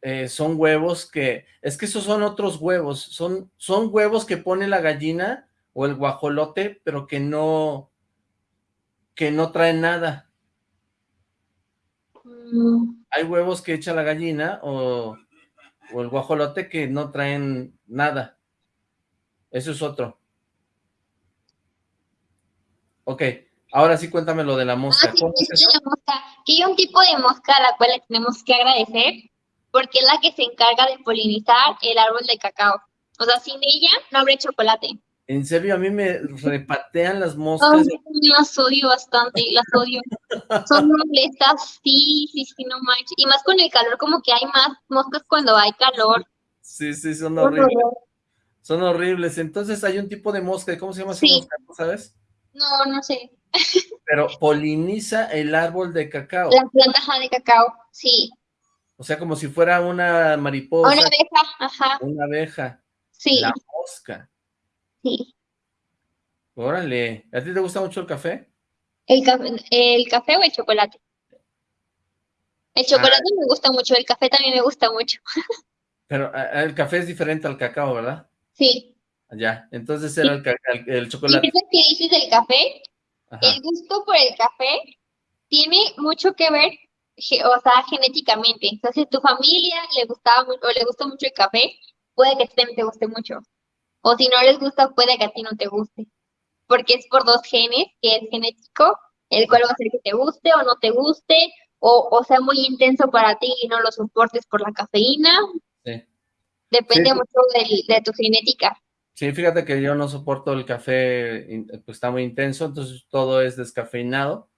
Eh, son huevos que, es que esos son otros huevos, son, son huevos que pone la gallina o el guajolote, pero que no, que no traen nada. Mm, Hay huevos que echa la gallina o, o el guajolote que no traen nada. Eso es otro. Ok, ahora sí cuéntame lo de la mosca. Ah, sí, ¿Cómo es es eso? la mosca. Que hay un tipo de mosca a la cual le tenemos que agradecer porque es la que se encarga de polinizar el árbol de cacao. O sea, sin ella no habría chocolate. En serio, a mí me repatean las moscas. también las odio bastante, las odio. Son molestas, sí, sí, sí, no manches. Y más con el calor, como que hay más moscas cuando hay calor. Sí, sí, son Por horribles. Son horribles. Entonces hay un tipo de mosca. ¿Cómo se llama esa Sí. mosca? ¿No sabes? No, no sé. Pero poliniza el árbol de cacao. La planta de cacao, sí. O sea, como si fuera una mariposa, Una abeja, ajá, una abeja. sí, La mosca. sí. Órale. ¿A ti te gusta mucho el café? El café, el café o el chocolate. El chocolate me gusta mucho, el café también me gusta mucho. <laughs> Pero ah, el café es diferente al cacao, ¿verdad? Sí. Ya. Entonces era el, el, el Y chocolate. eso que dices del café, Ajá. el gusto por el café tiene mucho que ver, o sea, genéticamente. O sea, si a tu familia le gustaba o le gusta mucho el café, puede que a ti también te guste mucho. O si no les gusta, puede que a ti no te guste. Porque es por dos genes, que es genético, el cual va a hacer que te guste o no te guste, o, o sea muy intenso para ti y no lo soportes por la cafeína. Sí. Depende Sí. mucho del- de tu genética. Sí, fíjate que yo no soporto el café, pues está muy intenso, entonces todo es descafeinado.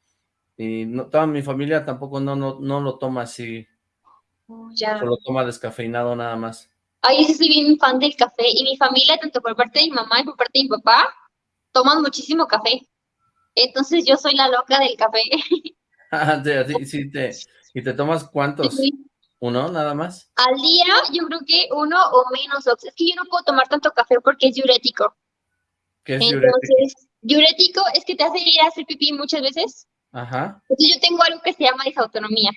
Y no, toda mi familia tampoco no, no, no lo toma así, Ya. solo toma descafeinado nada más. Ay, yo sí soy bien fan del café y mi familia, tanto por parte de mi mamá y por parte de mi papá, toman muchísimo café. Entonces yo soy la loca del café. <laughs> Ah, ti sí te, ¿Y te tomas cuántos? ¿Uno nada más? Al día yo creo que uno o menos. Es que yo no puedo tomar tanto café porque es diurético. ¿Qué es diurético? Entonces, diurético es que te hace ir a hacer pipí muchas veces. Ajá. Entonces yo tengo algo que se llama disautonomía.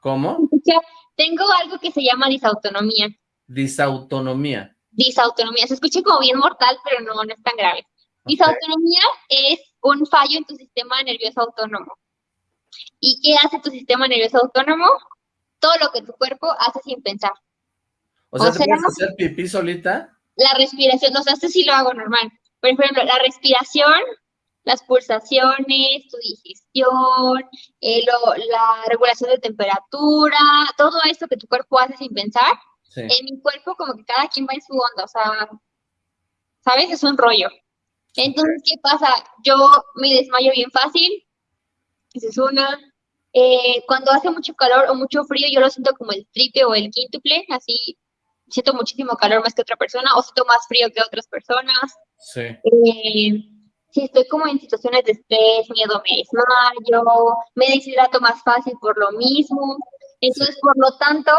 ¿Cómo? O sea, tengo algo que se llama disautonomía. Disautonomía. Disautonomía. Se escucha como bien mortal, pero no, no es tan grave. Disautonomía es un fallo en tu sistema nervioso autónomo. ¿Y qué hace tu sistema nervioso autónomo? Todo lo que tu cuerpo hace sin pensar. O sea, O ¿te sea- puedes hacer pipí solita? La respiración, o sea, esto sí lo hago normal. Por ejemplo, la respiración, las pulsaciones, tu digestión, eh, lo- la regulación de temperatura, todo esto que tu cuerpo hace sin pensar, Sí. en mi cuerpo como que cada quien va en su onda, o sea, ¿sabes? Es un rollo. Entonces, ¿qué pasa? Yo me desmayo bien fácil, esa es una. Eh, cuando hace mucho calor o mucho frío, yo lo siento como el triple o el quíntuple, así siento muchísimo calor más que otra persona, o siento más frío que otras personas. Sí. Eh, si estoy como en situaciones de estrés, miedo, me desmayo, me deshidrato más fácil por lo mismo. Entonces, por lo tanto,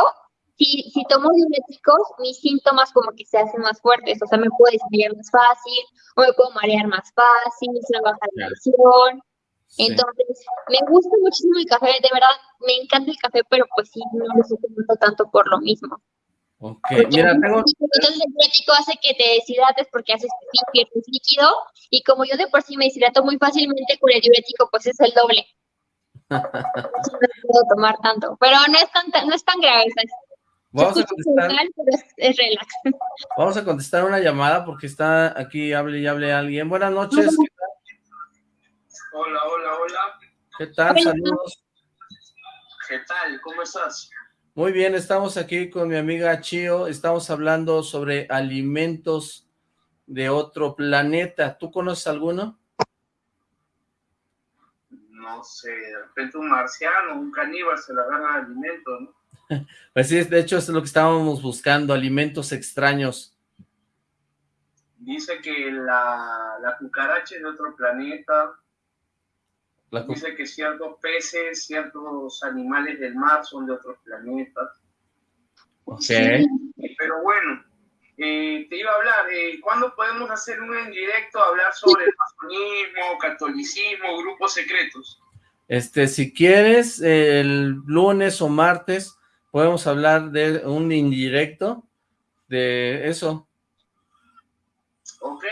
si, si tomo diuréticos, mis síntomas como que se hacen más fuertes. O sea, me puedo desmayar más fácil, o me puedo marear más fácil, se me baja la presión. sí. Entonces, me gusta muchísimo el café, de verdad, me encanta el café, pero pues sí, no lo estoy tomando tanto por lo mismo. Ok, Porque mira, tengo... entonces el diurético hace que te deshidrates porque haces pipí, pierdes líquido y como yo de por sí me deshidrato muy fácilmente con el diurético pues es el doble. <laughs> No puedo tomar tanto, pero no es tan, no es tan grave, Vamos a contestar, brutal, pero es, es relax. <laughs> vamos a contestar una llamada porque está aquí, hable y hable alguien. Buenas noches, ¿qué tal? Hola, hola, hola. ¿Qué tal? Hola. Saludos. ¿Qué tal? ¿Cómo estás? Muy bien, estamos aquí con mi amiga Chio, estamos hablando sobre alimentos de otro planeta. ¿Tú conoces alguno? No sé, de repente un marciano, un caníbal se le agarra alimento, ¿no? <laughs> Pues sí, de hecho es lo que estábamos buscando, alimentos extraños. Dice que la, la cucaracha es de otro planeta. La Dice que ciertos peces, ciertos animales del mar son de otros planetas. Ok. Pero bueno, eh, te iba a hablar, eh, ¿cuándo podemos hacer un en directo a hablar sobre el masonismo, catolicismo, grupos secretos? Este, si quieres, el lunes o martes podemos hablar de un indirecto de eso, ¿Ok?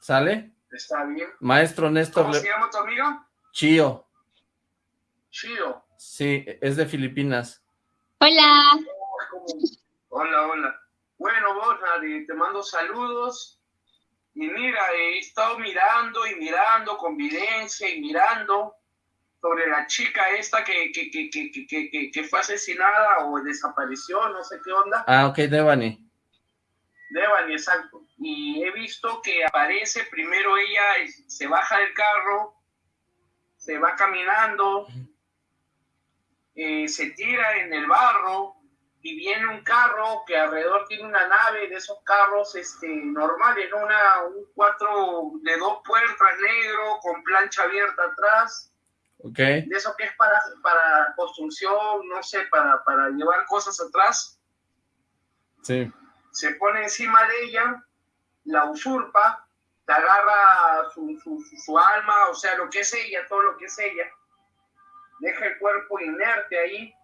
¿sale? Está bien. Maestro Néstor ¿Cómo Le- se llama tu amiga? Chío, Chido. Sí, es de Filipinas. Hola. Hola, hola. Bueno, Borja, te mando saludos. Y mira, he estado mirando y mirando, convivencia y mirando sobre la chica esta que, que, que, que, que fue asesinada o desapareció, no sé qué onda. Ah, ok, Devani. Devani, exacto. Y he visto que aparece, primero ella se baja del carro, se va caminando, eh, se tira en el barro y viene un carro que alrededor tiene una nave de esos carros este, normales, una, un cuatro de dos puertas negro con plancha abierta atrás. Okay. De eso que es para, para construcción, no sé, para, para llevar cosas atrás. Sí se pone encima de ella, la usurpa, te agarra su, su, su, alma, o sea, lo que es ella, todo lo que es ella, deja el cuerpo inerte ahí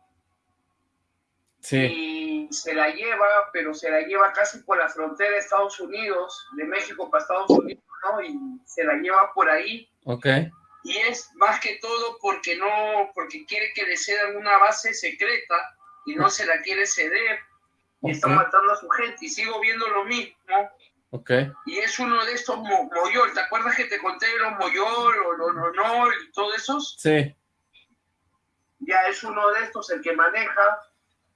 sí. y se la lleva, pero se la lleva casi por la frontera de Estados Unidos, de México para Estados Unidos, ¿no? Y se la lleva por ahí. Ok. Y es más que todo porque no, porque quiere que le cedan una base secreta y no se la quiere ceder y están matando a su gente y sigo viendo lo mismo. Okay. Y es uno de estos mo Moyol, ¿te acuerdas que te conté los Moyol o los no, y todos esos? Sí. Ya es uno de estos el que maneja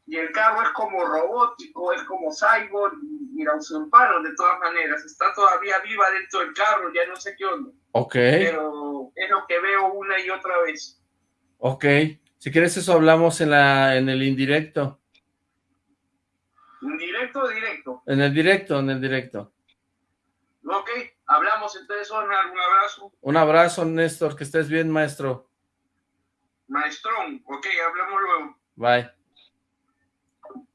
y el carro es como robótico, es como cyborg y, la usurparon de todas maneras. Está todavía viva dentro del carro, ya no sé qué onda. Ok. Pero es lo que veo una y otra vez. Ok. Si quieres eso hablamos en, la, en el indirecto. ¿En directo o directo? En el directo, en el directo. Ok, hablamos entonces, Omar, un abrazo. Un abrazo, Néstor, que estés bien, maestro. Maestrón, ok, hablamos luego. Bye.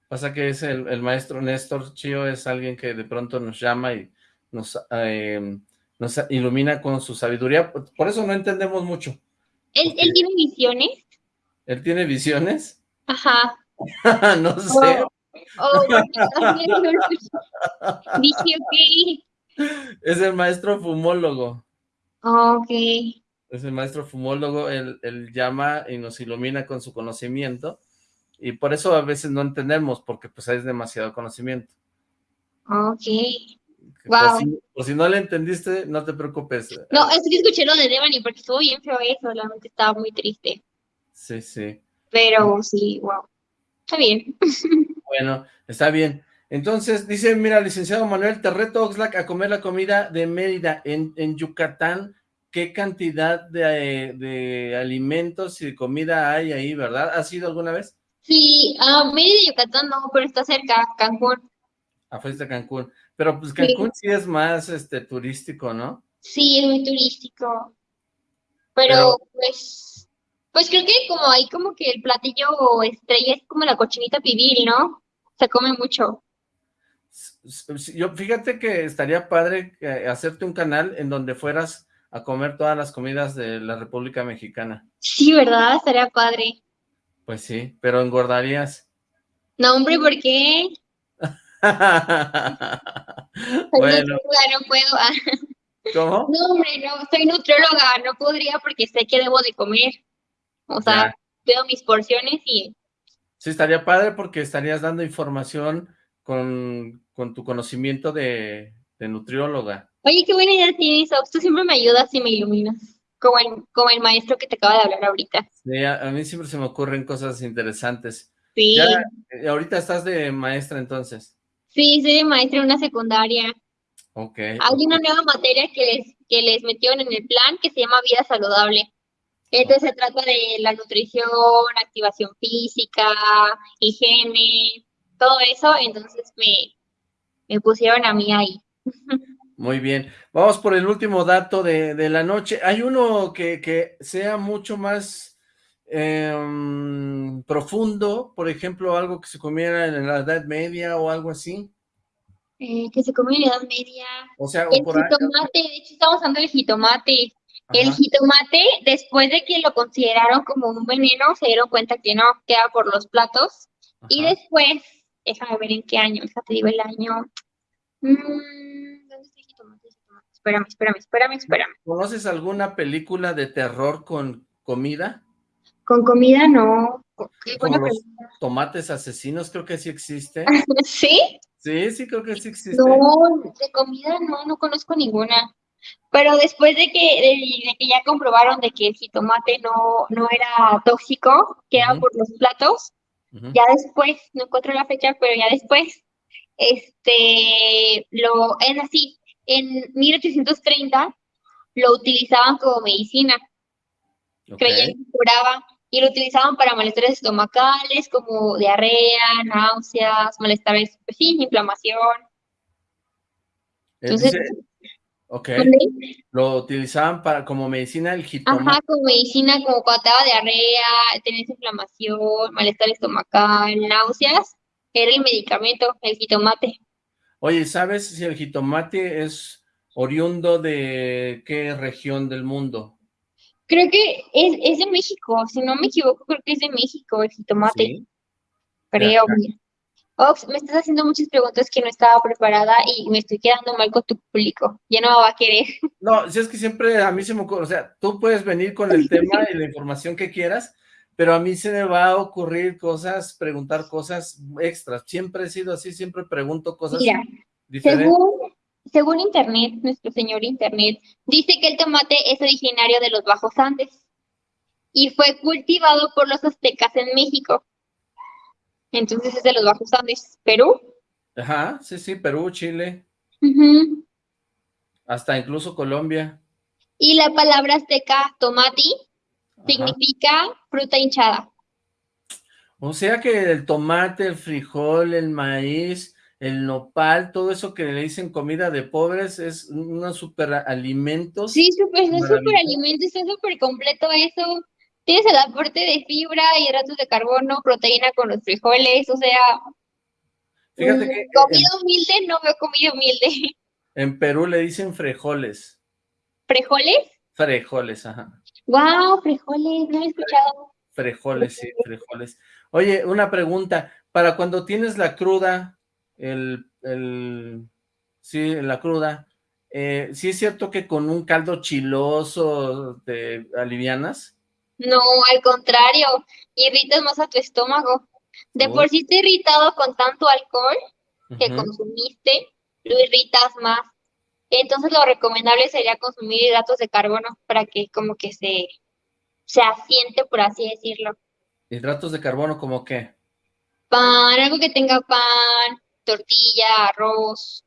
Pasa que es el, el maestro Néstor Chío, es alguien que de pronto nos llama y nos, eh, nos ilumina con su sabiduría, por eso no entendemos mucho. ¿Él, ¿él tiene visiones? ¿Él tiene visiones? Ajá. no sé. Oh. Oh, Dije, ok. Es el maestro fumólogo. Ok. Es el maestro fumólogo, él, él, llama y nos ilumina con su conocimiento, y por eso a veces no entendemos, porque pues es demasiado conocimiento. Ok. Por Wow. si, por si no le entendiste, no te preocupes. No, es que escuché lo de Devani porque estuvo bien feo eso, realmente estaba muy triste. Sí, sí. Pero sí, wow. Está bien. <laughs> Bueno, está bien. Entonces, dice, mira, licenciado Manuel, te reto Oxlack a comer la comida de Mérida en, en Yucatán. ¿Qué cantidad de, de, alimentos y de comida hay ahí, verdad? ¿Has ido alguna vez? Sí, a uh, Mérida, Yucatán no, pero está cerca, Cancún. Ah, fuiste a Cancún. Pero pues Cancún sí, sí es más este turístico, ¿no? Sí, es muy turístico. Pero, pero, pues, pues creo que como hay como que el platillo estrella es como la cochinita pibil, ¿no? Se come mucho. Yo, fíjate que estaría padre hacerte un canal en donde fueras a comer todas las comidas de la República Mexicana. Sí, ¿verdad? Estaría padre. Pues sí, pero engordarías. No, hombre, ¿por qué? <laughs> bueno. No puedo. ¿Cómo? No, hombre, no, soy nutrióloga, no podría porque sé que debo de comer. O sea, ya. veo mis porciones y... Sí, estaría padre porque estarías dando información con, con tu conocimiento de, de, nutrióloga. Oye, qué buena idea tienes, Ox. Tú siempre me ayudas y me iluminas. Como el, como el maestro que te acaba de hablar ahorita. Sí, a, a mí siempre se me ocurren cosas interesantes. Sí. Ya, eh, ahorita estás de maestra entonces. Sí, soy de maestra en una secundaria. Ok. Hay una nueva materia que les, que les metieron en el plan que se llama vida saludable. Entonces se trata de la nutrición, activación física, higiene, todo eso, entonces me, me pusieron a mí ahí. Muy bien, vamos por el último dato de, de la noche. ¿Hay uno que, que sea mucho más eh, profundo? Por ejemplo, algo que se comiera en la Edad Media o algo así. Eh, que se comiera en la Edad Media. O sea, el o por jitomate, ahí. de hecho estamos usando el jitomate. Ajá. El jitomate, después de que lo consideraron como un veneno, se dieron cuenta que no, queda por los platos. Ajá. Y después, déjame ver en qué año, déjate digo el año. Mm, ¿Dónde está el jitomate? Espérame, espérame, espérame, espérame. ¿Conoces alguna película de terror con comida? Con comida no. Qué tomates asesinos, creo que sí existe. <laughs> ¿Sí? Sí, sí, creo que sí existe. No, de comida no, no conozco ninguna. Pero después de que, de, de que ya comprobaron de que el jitomate no, no era tóxico, que era por los platos, Ya después, no encuentro la fecha, pero ya después, este, lo, es así, en 1830 lo utilizaban como medicina, creían que curaba, y lo utilizaban para malestares estomacales, como diarrea, náuseas, malestares, pues sí, inflamación. Entonces, ok, ¿dónde? lo utilizaban para como medicina el jitomate. Ajá, como medicina, como cuando te daba diarrea, tenías inflamación, malestar estomacal, náuseas, era el medicamento, el jitomate. Oye, ¿sabes si el jitomate es oriundo de qué región del mundo? Creo que es, es de México, si no me equivoco, creo que es de México el jitomate, Sí. creo. Ox, me estás haciendo muchas preguntas que no estaba preparada y me estoy quedando mal con tu público. Ya no me va a querer. No, si es que siempre a mí se me ocurre, o sea, tú puedes venir con el <laughs> tema y la información que quieras, pero a mí se me va a ocurrir cosas, preguntar cosas extras. Siempre he sido así, siempre pregunto cosas Mira, diferentes. según, según Internet, nuestro señor Internet, dice que el tomate es originario de los Bajos Andes y fue cultivado por los aztecas en México. Entonces es de los Bajos Andes, Perú. Ajá, sí, sí, Perú, Chile, Ujú. hasta incluso Colombia. Y la palabra azteca tomati Ajá. significa fruta hinchada. O sea que el tomate, el frijol, el maíz, el nopal, todo eso que le dicen comida de pobres es unos superalimentos. Sí, súper, es Maravilla. súper alimento, está súper completo eso. Tienes el aporte de fibra, hidratos de carbono, proteína con los frijoles, o sea, Fíjate mm, que en, comida humilde, no veo comida humilde. <laughs> en Perú le dicen frijoles, ¿Frijoles? frijoles, ajá. Wow, frijoles, no he escuchado. Frijoles, sí, frijoles. Oye, una pregunta, para cuando tienes la cruda, el, el, sí, la cruda, eh, ¿sí es cierto que con un caldo chiloso te alivianas? No, al contrario, irritas más a tu estómago. De por sí está irritado con tanto alcohol que consumiste, lo irritas más. Entonces lo recomendable sería consumir hidratos de carbono para que como que se, se asiente, por así decirlo. Hidratos de carbono, ¿como qué? Pan, algo que tenga pan, tortilla, arroz,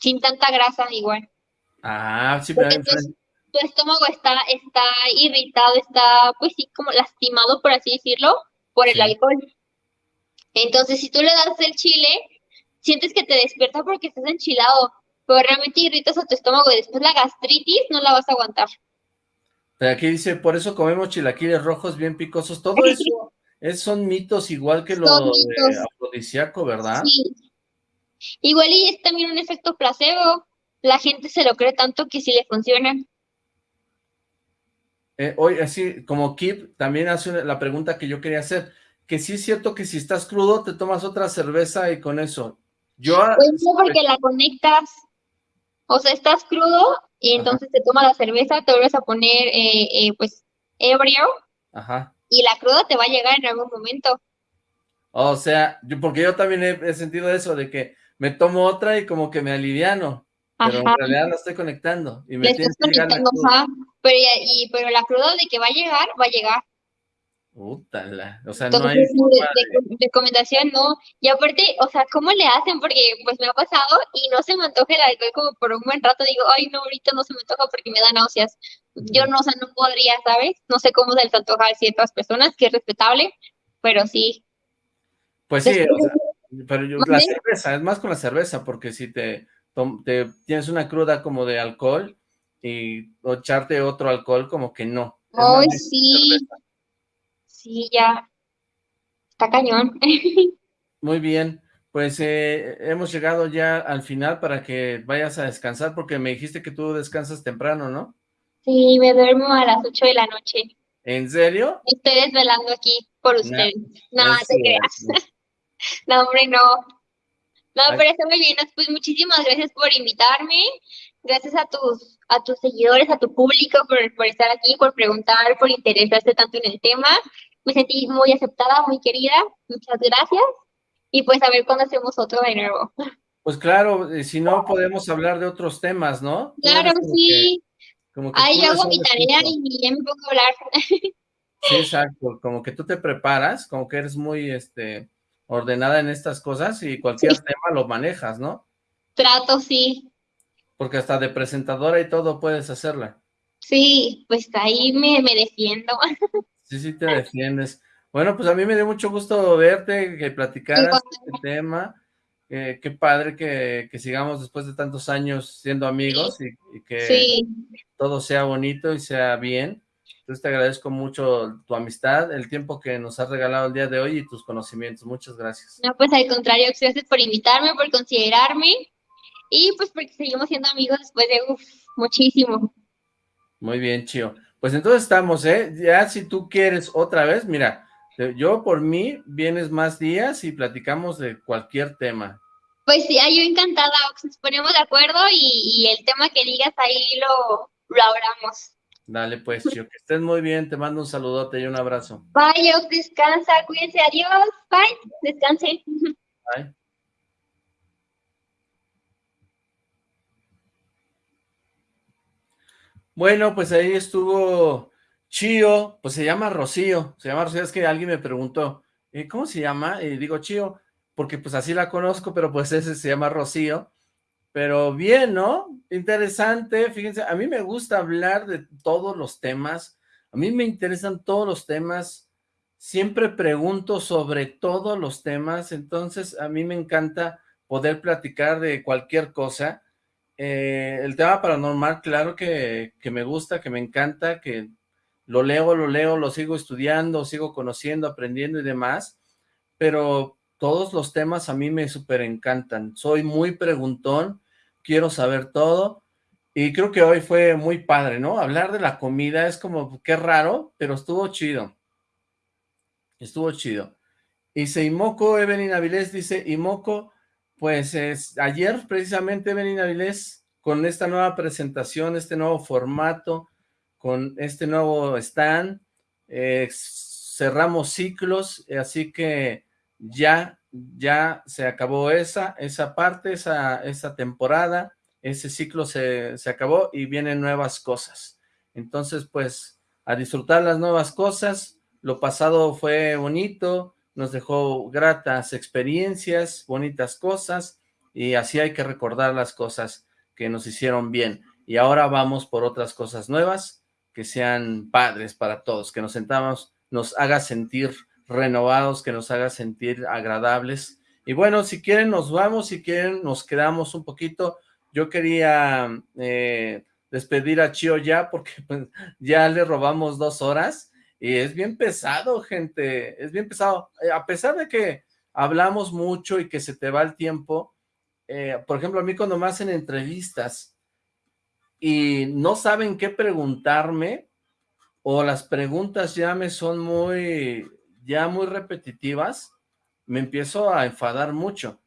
sin tanta grasa igual. Ah, sí, pero tu, estómago está, está irritado, está pues sí como lastimado, por así decirlo, por el Sí. alcohol. Entonces, si tú le das el chile, sientes que te despierta porque estás enchilado, pero realmente irritas a tu estómago y después la gastritis no la vas a aguantar. Pero aquí dice, por eso comemos chilaquiles rojos bien picosos. Todo <laughs> eso es, son mitos igual que lo de afrodisíaco, ¿verdad? Sí. Igual y es también un efecto placebo. La gente se lo cree tanto que sí le funciona. Eh, hoy, así como Kip también hace la pregunta que yo quería hacer, que sí es cierto que si estás crudo te tomas otra cerveza y con eso. Yo, Pues no, porque la conectas. O sea, estás crudo y Ajá. entonces te tomas la cerveza, te vuelves a poner eh, eh, pues ebrio ajá, y la cruda te va a llegar en algún momento. o sea, yo, porque yo también he, he sentido eso de que me tomo otra y como que me aliviano, pero en Ajá. realidad la estoy conectando y me Le tiene estás que llegar la conectando, cruda. ajá. Pero, y, pero la cruda de que va a llegar, va a llegar. Útala, o sea, no hay Entonces, forma de- de- recomendación no. Y aparte, o sea, ¿cómo le hacen? Porque pues me ha pasado y no se me antoja el alcohol como por un buen rato. Digo, ay, no, ahorita no se me antoja porque me da náuseas. Yo no, o sea, no podría, ¿sabes? No sé cómo se les antoja a ciertas personas, que es respetable, pero sí. Pues sí, Después o sea, pero yo, la cerveza, es más con la cerveza, porque si te, te tienes una cruda como de alcohol y o echarte otro alcohol, como que no. Ay, sí, cerveza. sí, ya. Está cañón. <laughs> Muy bien, pues eh, hemos llegado ya al final para que vayas a descansar, porque me dijiste que tú descansas temprano, ¿no? Sí, me duermo a las 8 de la noche. ¿En serio? Estoy desvelando aquí por ustedes. no te creas. <laughs> No, hombre, no. No, pero está muy bien. Pues muchísimas gracias por invitarme. Gracias a tus, a tus seguidores, a tu público por, por estar aquí, por preguntar, por interesarse tanto en el tema. Me sentí muy aceptada, muy querida. Muchas gracias. Y pues a ver cuándo hacemos otro de nuevo. Pues claro, eh, si no podemos hablar de otros temas, ¿no? Claro, sí. Ahí yo hago mi tarea y ya me pongo a hablar. <laughs> Sí, exacto. Como que tú te preparas, como que eres muy, este, ordenada en estas cosas y cualquier tema lo manejas, ¿no? Trato, sí. Porque hasta de presentadora y todo puedes hacerla. Sí, pues ahí me, me defiendo. <laughs> Sí, sí te defiendes. Bueno, pues a mí me dio mucho gusto verte, que platicaras este tema. qué padre que, que, sigamos después de tantos años siendo amigos y, que todo sea bonito y sea bien. Entonces te agradezco mucho tu amistad, el tiempo que nos has regalado el día de hoy y tus conocimientos. Muchas gracias. No, pues al contrario, gracias por invitarme, por considerarme y pues porque seguimos siendo amigos después de, uff, muchísimo. Muy bien, Chio. Pues entonces estamos, ¿eh? Ya si tú quieres otra vez, mira, yo por mí vienes más días y platicamos de cualquier tema. Pues sí, yo encantada, nos ponemos de acuerdo y, el tema que digas ahí lo, lo hablamos. Dale pues, Chio, que estés muy bien, te mando un saludote y un abrazo. Bye, descansa, cuídense, adiós, bye, descanse. Bye. Bueno, pues ahí estuvo Chío, pues se llama Rocío, se llama Rocío, es que alguien me preguntó, eh, ¿cómo se llama? Y digo Chío, porque pues así la conozco, pero pues ese se llama Rocío, pero bien, ¿no? Interesante, fíjense, a mí me gusta hablar de todos los temas, a mí me interesan todos los temas, siempre pregunto sobre todos los temas, entonces a mí me encanta poder platicar de cualquier cosa. Eh, el tema paranormal, claro que, que me gusta, que me encanta, que lo leo, lo leo, lo sigo estudiando, sigo conociendo, aprendiendo y demás, pero todos los temas a mí me súper encantan. Soy muy preguntón, quiero saber todo, y creo que hoy fue muy padre, ¿no? Hablar de la comida es como, qué raro, pero estuvo chido. Estuvo chido. Dice Imoco, Evelyn Avilés dice, Imoco, pues es, ayer precisamente Evelyn Avilés, con esta nueva presentación, este nuevo formato, con este nuevo stand, eh, cerramos ciclos, así que ya ya se acabó esa, esa parte, esa, esa temporada, ese ciclo se, se acabó y vienen nuevas cosas. Entonces, pues, a disfrutar las nuevas cosas, lo pasado fue bonito, nos dejó gratas experiencias, bonitas cosas, y así hay que recordar las cosas que nos hicieron bien. Y ahora vamos por otras cosas nuevas, que sean padres para todos, que nos sentamos, nos haga sentir renovados, que nos haga sentir agradables. Y bueno, si quieren nos vamos, si quieren nos quedamos un poquito. Yo quería eh, despedir a Chio ya porque <laughs> pues, ya le robamos dos horas y es bien pesado, gente, es bien pesado. Eh, a pesar de que hablamos mucho y que se te va el tiempo, eh, por ejemplo, a mí cuando me hacen entrevistas y no saben qué preguntarme, o las preguntas ya me son muy ya muy repetitivas, me empiezo a enfadar mucho.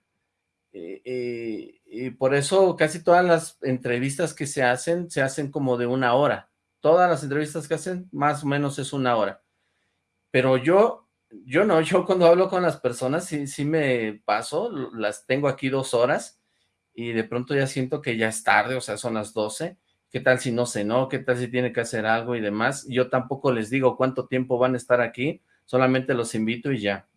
Eh, eh, y por eso casi todas las entrevistas que se hacen, se hacen como de una hora. Todas las entrevistas que hacen, más o menos es una hora. Pero yo, yo no, yo cuando hablo con las personas, sí, sí me paso, las tengo aquí dos horas, y de pronto ya siento que ya es tarde, o sea, son las doce, ¿qué tal si no no? ¿Qué tal si tiene que hacer algo y demás? Yo tampoco les digo cuánto tiempo van a estar aquí, solamente los invito y ya.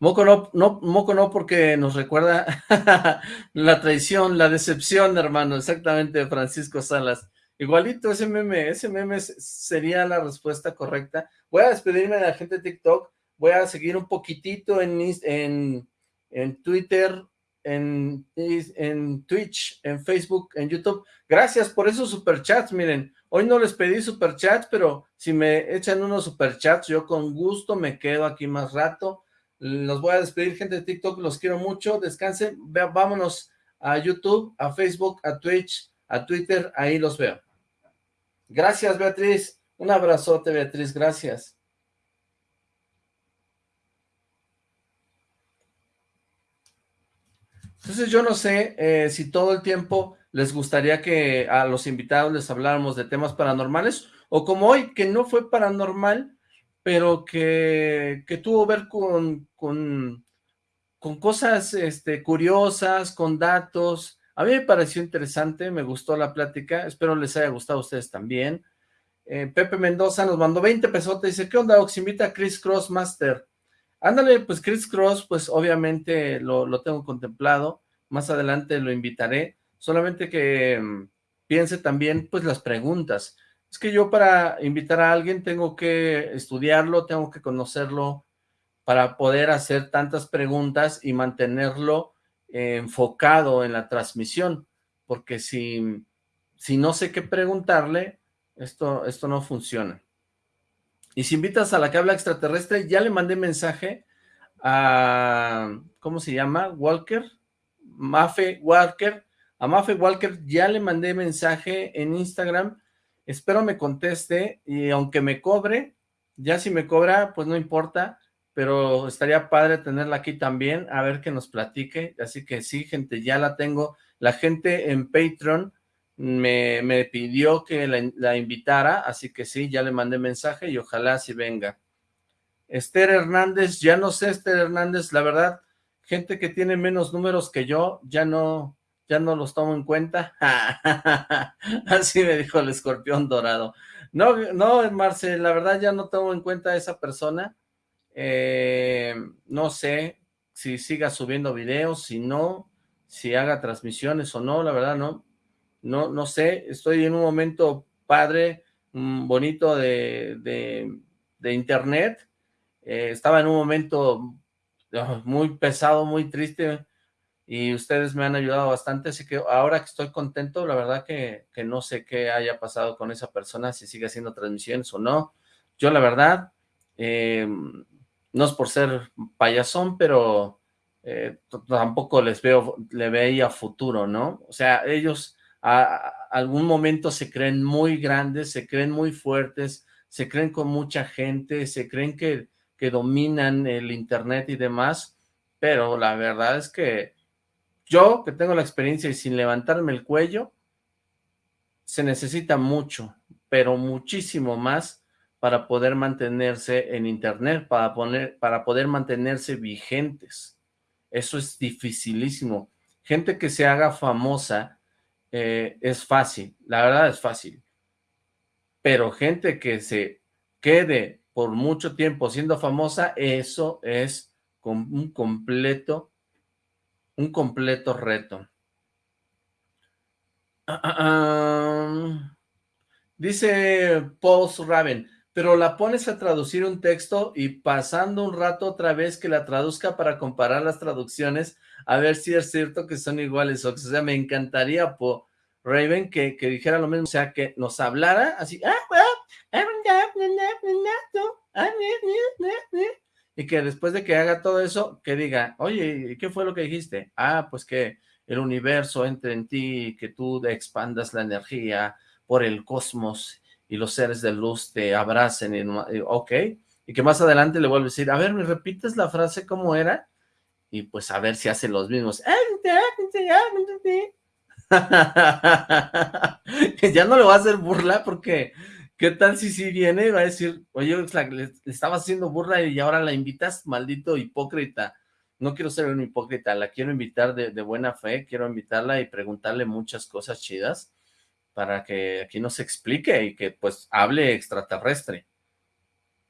Moco no, no, Moco no porque nos recuerda <laughs> la traición, la decepción, hermano, exactamente, Francisco Salas. Igualito ese meme, ese meme sería la respuesta correcta. Voy a despedirme de la gente de TikTok, voy a seguir un poquitito en, en, en Twitter, en, en Twitch, en Facebook, en YouTube. Gracias por esos superchats, miren, Hoy no les pedí superchats, pero si me echan unos superchats, yo con gusto me quedo aquí más rato. Los voy a despedir, gente de TikTok, los quiero mucho, descansen, vámonos a YouTube, a Facebook, a Twitch, a Twitter, ahí los veo. Gracias, Beatriz. Un abrazote, Beatriz, gracias. Entonces yo no sé eh, si todo el tiempo les gustaría que a los invitados les habláramos de temas paranormales, o como hoy, que no fue paranormal, pero que, que tuvo ver con, con, con cosas este, curiosas, con datos. A mí me pareció interesante, me gustó la plática, espero les haya gustado a ustedes también. Eh, Pepe Mendoza nos mandó 20 pesos, dice, ¿qué onda, Ox? Invita a Chris Crossmaster. Ándale, pues Chris Cross, pues obviamente lo, lo, tengo contemplado, más adelante lo invitaré, solamente que um, piense también, pues las preguntas. Es que yo para invitar a alguien tengo que estudiarlo, tengo que conocerlo para poder hacer tantas preguntas y mantenerlo enfocado en la transmisión, porque si, si no sé qué preguntarle, esto, esto no funciona. Y si invitas a la que habla extraterrestre, ya le mandé mensaje a, ¿cómo se llama? Walker, Mafe Walker, a Mafe Walker ya le mandé mensaje en Instagram, espero me conteste y aunque me cobre, ya si me cobra, pues no importa, pero estaría padre tenerla aquí también, a ver que nos platique, así que sí, gente, ya la tengo, la gente en Patreon me, me pidió que la, la, invitara, así que sí, ya le mandé mensaje y ojalá si venga. Esther Hernández, ya no sé Esther Hernández, la verdad, gente que tiene menos números que yo, ya no, ya no los tomo en cuenta. <laughs> así me dijo el escorpión dorado. No, no, Marce, la verdad ya no tomo en cuenta a esa persona, eh, no sé si siga subiendo videos, si no, si haga transmisiones o no, la verdad no, no, no sé, estoy en un momento padre, mm, bonito de, de, de internet, eh, estaba en un momento ah, muy pesado, muy triste, y ustedes me han ayudado bastante, así que ahora que estoy contento, la verdad que, que no sé qué haya pasado con esa persona, si sigue haciendo transmisiones o no, yo la verdad, eh, no es por ser payasón, pero eh, tampoco les veo, le veía futuro, ¿no? O sea, ellos a, a, algún momento se creen muy grandes, se creen muy fuertes, se creen con mucha gente, se creen que, que dominan el internet y demás, pero la verdad es que yo, que tengo la experiencia y sin levantarme el cuello, se necesita mucho, pero muchísimo más para poder mantenerse en internet, para, poner, para poder mantenerse vigentes. Eso es dificilísimo. Gente que se haga famosa eh, es fácil, la verdad es fácil. Pero gente que se quede por mucho tiempo siendo famosa, eso es un completo, un completo reto. Uh, uh, um, dice Paul Raven, pero la pones a traducir un texto y pasando un rato otra vez que la traduzca para comparar las traducciones, a ver si es cierto que son iguales, o sea, me encantaría, po, Raven, que, que dijera lo mismo, o sea, que nos hablara así, y que después de que haga todo eso, que diga, oye, ¿qué fue lo que dijiste? Ah, pues que el universo entre en ti, que tú expandas la energía por el cosmos, y los seres de luz te abracen, y, ok, y que más adelante le vuelve a decir, a ver, ¿me repites la frase cómo era? Y pues a ver si hace los mismos. <laughs> ya no le va a hacer burla porque, ¿qué tal si sí viene va a decir, oye, le, le estaba haciendo burla y ahora la invitas, maldito hipócrita? No quiero ser un hipócrita, la quiero invitar de, buena fe, quiero invitarla y preguntarle muchas cosas chidas para que aquí nos explique y que pues hable extraterrestre.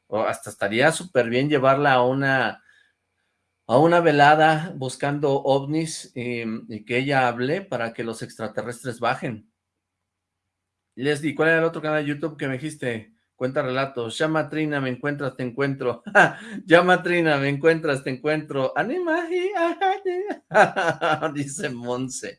O hasta estaría súper bien llevarla a una a una velada buscando ovnis y, que ella hable para que los extraterrestres bajen. Leslie, ¿cuál era el otro canal de YouTube que me dijiste? Cuenta relatos. Llama Trina, me encuentras, te encuentro. <laughs> Llama Trina, me encuentras, te encuentro. Anima. <laughs> Dice Monse.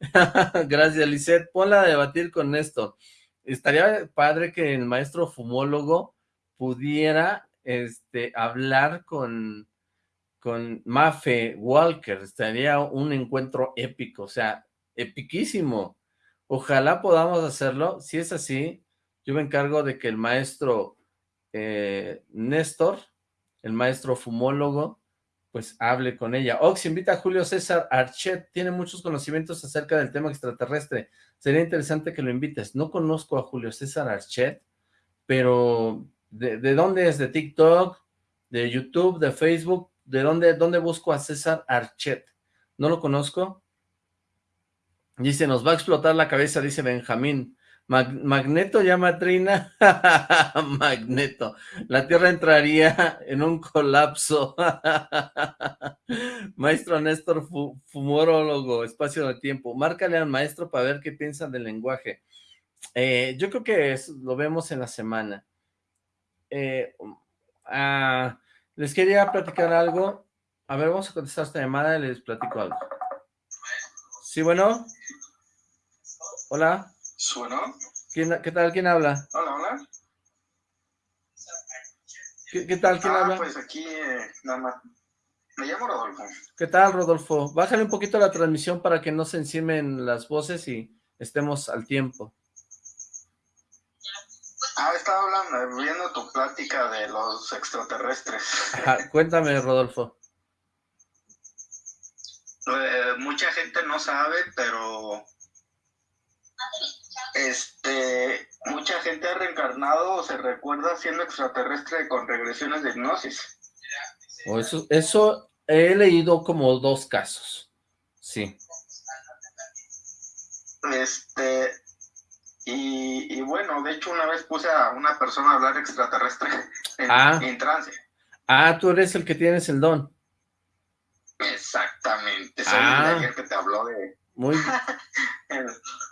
<laughs> Gracias, Lisette. Ponla a debatir con esto. Estaría padre que el maestro fumólogo pudiera este, hablar con, con Mafe Walker. Estaría un encuentro épico, o sea, epiquísimo. Ojalá podamos hacerlo. Si es así, yo me encargo de que el maestro eh, Néstor, el maestro fumólogo, pues hable con ella. Ox invita a Julio César Archet, tiene muchos conocimientos acerca del tema extraterrestre. Sería interesante que lo invites. No conozco a Julio César Archet, pero ¿de, de dónde es? ¿De TikTok? ¿De YouTube? ¿De Facebook? ¿De dónde, dónde busco a César Archet? No lo conozco. Dice, nos va a explotar la cabeza, dice Benjamín. Magneto llama Trina. <laughs> Magneto. La Tierra entraría en un colapso. <laughs> maestro Néstor, fumorólogo, espacio de tiempo. Márcale al maestro para ver qué piensa del lenguaje. Eh, yo creo que lo vemos en la semana. Eh, ah, les quería platicar algo. A ver, vamos a contestar esta llamada y les platico algo. Sí, bueno. Hola. ¿Suena? ¿Qué tal? ¿Quién habla? Hola, hola. ¿Qué, tal? ¿Quién ah, habla? pues aquí, eh, nada más. Me llamo Rodolfo. ¿Qué tal, Rodolfo? Bájale un poquito la transmisión para que no se encimen las voces y estemos al tiempo. Ah, estaba hablando, viendo tu plática de los extraterrestres. cuéntame, Rodolfo. <laughs> Eh, mucha gente no sabe, pero este, mucha gente ha reencarnado o se recuerda siendo extraterrestre con regresiones de hipnosis. O eso, eso he leído como dos casos, sí. Este, y, bueno, de hecho una vez puse a una persona a hablar extraterrestre en, ah. trance. Ah, tú eres el que tienes el don. Exactamente, soy ah. el que te habló de... Muy... <laughs>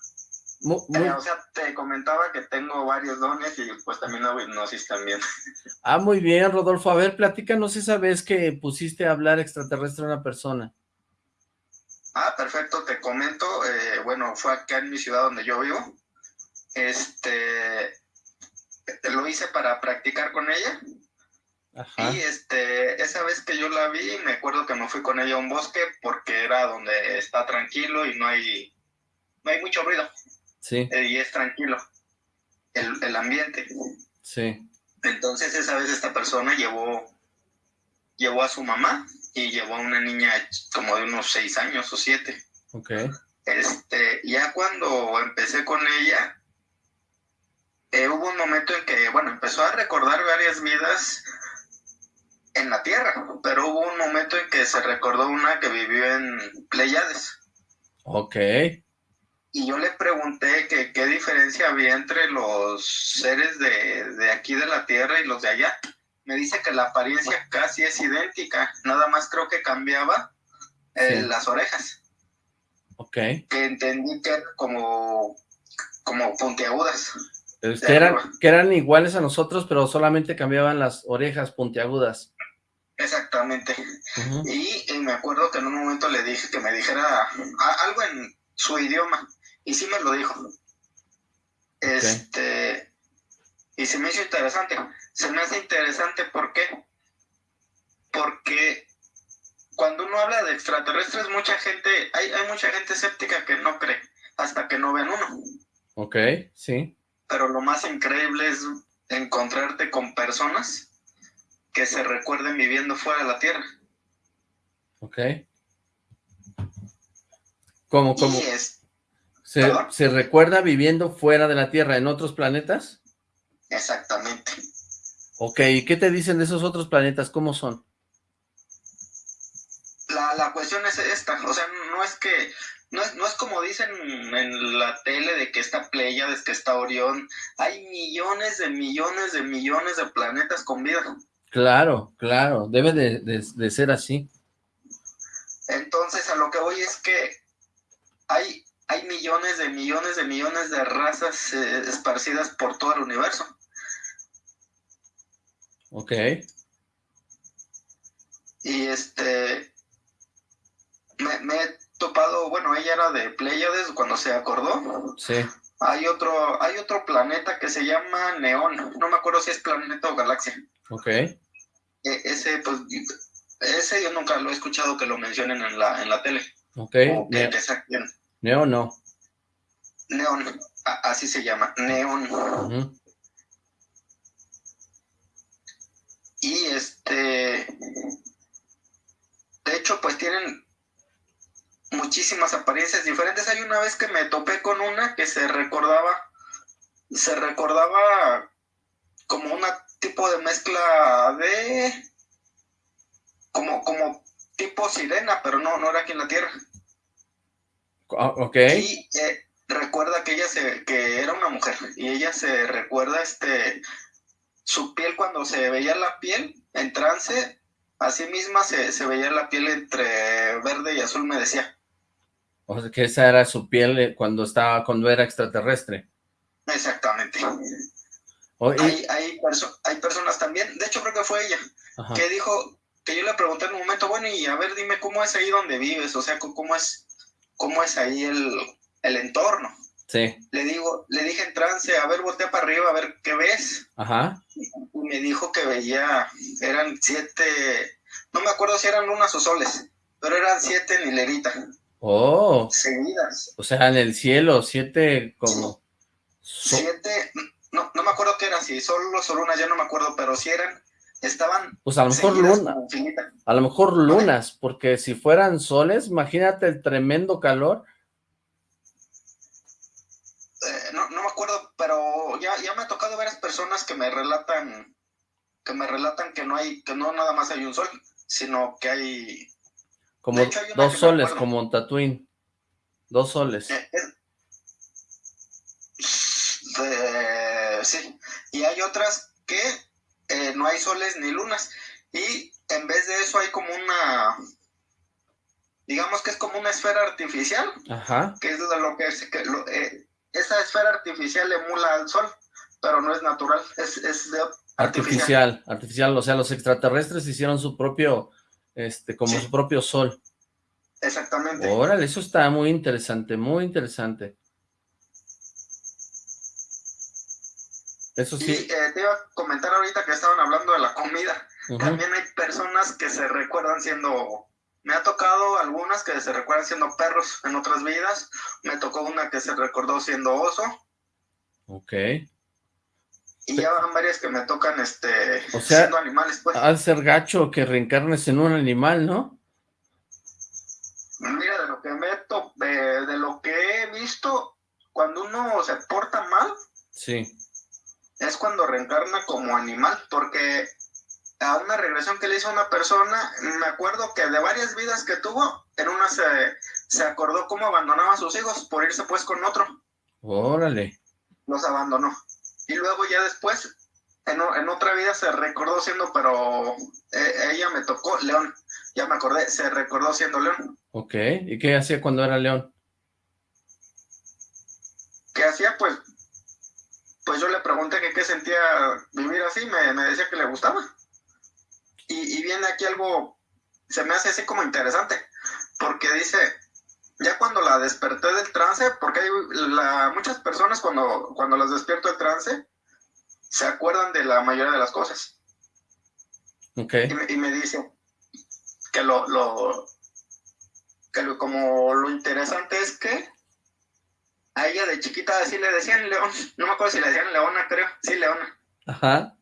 Eh, o sea, te comentaba que tengo varios dones y pues también hago hipnosis también. <laughs> Ah, muy bien, Rodolfo. A ver, platícanos esa vez que pusiste a hablar extraterrestre a una persona. Ah, perfecto, te comento. Eh, bueno, fue acá en mi ciudad donde yo vivo. Este, lo hice para practicar con ella. Ajá. Y este, esa vez que yo la vi, me acuerdo que me fui con ella a un bosque porque era donde está tranquilo y no hay, no hay mucho ruido. Sí. Eh, y es tranquilo el, el, ambiente. Sí. Entonces esa vez esta persona llevó, llevó a su mamá y llevó a una niña como de unos seis años o siete. Ok. Este, ya cuando empecé con ella, eh, hubo un momento en que, bueno, empezó a recordar varias vidas en la Tierra, pero hubo un momento en que se recordó una que vivió en Pleiades. Ok y yo le pregunté que qué diferencia había entre los seres de, aquí de la Tierra y los de allá. Me dice que la apariencia casi es idéntica, nada más creo que cambiaba eh, las orejas. Ok. Que entendí que como, como puntiagudas. Que eran, que eran iguales a nosotros, pero solamente cambiaban las orejas puntiagudas. Exactamente. y, me acuerdo que en un momento le dije que me dijera algo en su idioma. Y sí me lo dijo. Este, y se me hizo interesante. Se me hace interesante, ¿por qué? Porque cuando uno habla de extraterrestres, mucha gente, hay, hay mucha gente escéptica que no cree hasta que no ven uno. Ok, sí. Pero lo más increíble es encontrarte con personas que se recuerden viviendo fuera de la Tierra. Ok. ¿Cómo, cómo? ¿Se, recuerda viviendo fuera de la Tierra, en otros planetas? Exactamente. Ok, ¿y qué te dicen de esos otros planetas? ¿Cómo son? La, cuestión es esta, o sea, no es que, no es, no es como dicen en la tele de que está Pleiades, que está Orión, hay millones de millones de millones de planetas con vida. Claro, claro, debe de ser así. Entonces, a lo que voy es que hay hay millones de millones de millones de razas eh, esparcidas por todo el universo. Ok. Y este, me, he topado, bueno, ella era de Pleiades cuando se acordó. Sí. Hay otro, hay otro planeta que se llama Neón, no me acuerdo si es planeta o galaxia. Ok. E, ese, pues, ese yo nunca lo he escuchado que lo mencionen en la, en la tele. Ok. ¿Neón no? Neón, así se llama, neón. Y este, pues tienen muchísimas apariencias diferentes. Hay una vez que me topé con una que se recordaba, se recordaba como un tipo de mezcla de, como, como tipo sirena, pero no, no era aquí en la Tierra. Ah, ok. Y eh, recuerda que ella se, que era una mujer, y ella se recuerda este, su piel cuando se veía la piel en trance, así misma se, se veía la piel entre verde y azul, me decía. O sea, que esa era su piel eh, cuando estaba, cuando era extraterrestre. Exactamente. Hay, hay, hay, personas también, de hecho creo que fue ella, que dijo, que yo le pregunté en un momento, bueno, y a ver, dime cómo es ahí donde vives, o sea, cómo es, cómo es ahí el, el entorno. Sí. Le digo, le dije en trance, a ver, voltea para arriba, a ver qué ves. Ajá. Y me dijo que veía, eran siete, no me acuerdo si eran lunas o soles, pero eran siete en hilerita. Oh. Seguidas. O sea, en el cielo, siete como... Siete, no, no me acuerdo qué eran, si solo o lunas, ya no me acuerdo, pero si eran, estaban... Pues a lo mejor lunas, a lo mejor lunas, porque si fueran soles, imagínate el tremendo calor eh, no, no, me acuerdo, pero ya, ya me ha tocado varias personas que me relatan, que me relatan que no hay, que no nada más hay un sol, sino que hay... Como dos soles, como un Tatooine. Dos soles. Eh, sí, y hay otras que eh, no hay soles ni lunas, y en vez de eso hay como una, digamos que es como una esfera artificial, Ajá. que es de lo que, es, que lo, esa esfera artificial emula al sol, pero no es natural, es, es artificial. artificial. o sea, los extraterrestres hicieron su propio, este, como su propio sol. Exactamente. Órale, eso está muy interesante, muy interesante. Eso sí. Y eh, te iba a comentar ahorita que estaban hablando de la comida. También hay personas que se recuerdan siendo me ha tocado algunas que se recuerdan siendo perros en otras vidas. Me tocó una que se recordó siendo oso. Ok. Y ya van varias que me tocan este, siendo animales, pues. Al ser gacho que reencarnes en un animal, ¿no? Mira, de lo que me de, de lo que he visto, cuando uno se porta mal, sí. Es cuando reencarna como animal, porque a una regresión que le hizo a una persona, me acuerdo que de varias vidas que tuvo, en una se, se acordó cómo abandonaba a sus hijos por irse pues con otro. Órale. Los abandonó. Y luego ya después, en, en otra vida se recordó siendo, pero eh, ella me tocó león. Ya me acordé, se recordó siendo león. Ok, ¿y qué hacía cuando era león? ¿Qué hacía? Pues, pues yo le pregunté que qué sentía vivir así, me, me decía que le gustaba. Y, viene aquí algo, se me hace así como interesante, porque dice, ya cuando la desperté del trance, porque hay la, muchas personas cuando, cuando las despierto del trance, se acuerdan de la mayoría de las cosas. Okay. Y, me, dice que lo, lo, que lo, como lo interesante es que a ella de chiquita así le decían León, no me acuerdo si le decían Leona, creo, sí, Leona. Ajá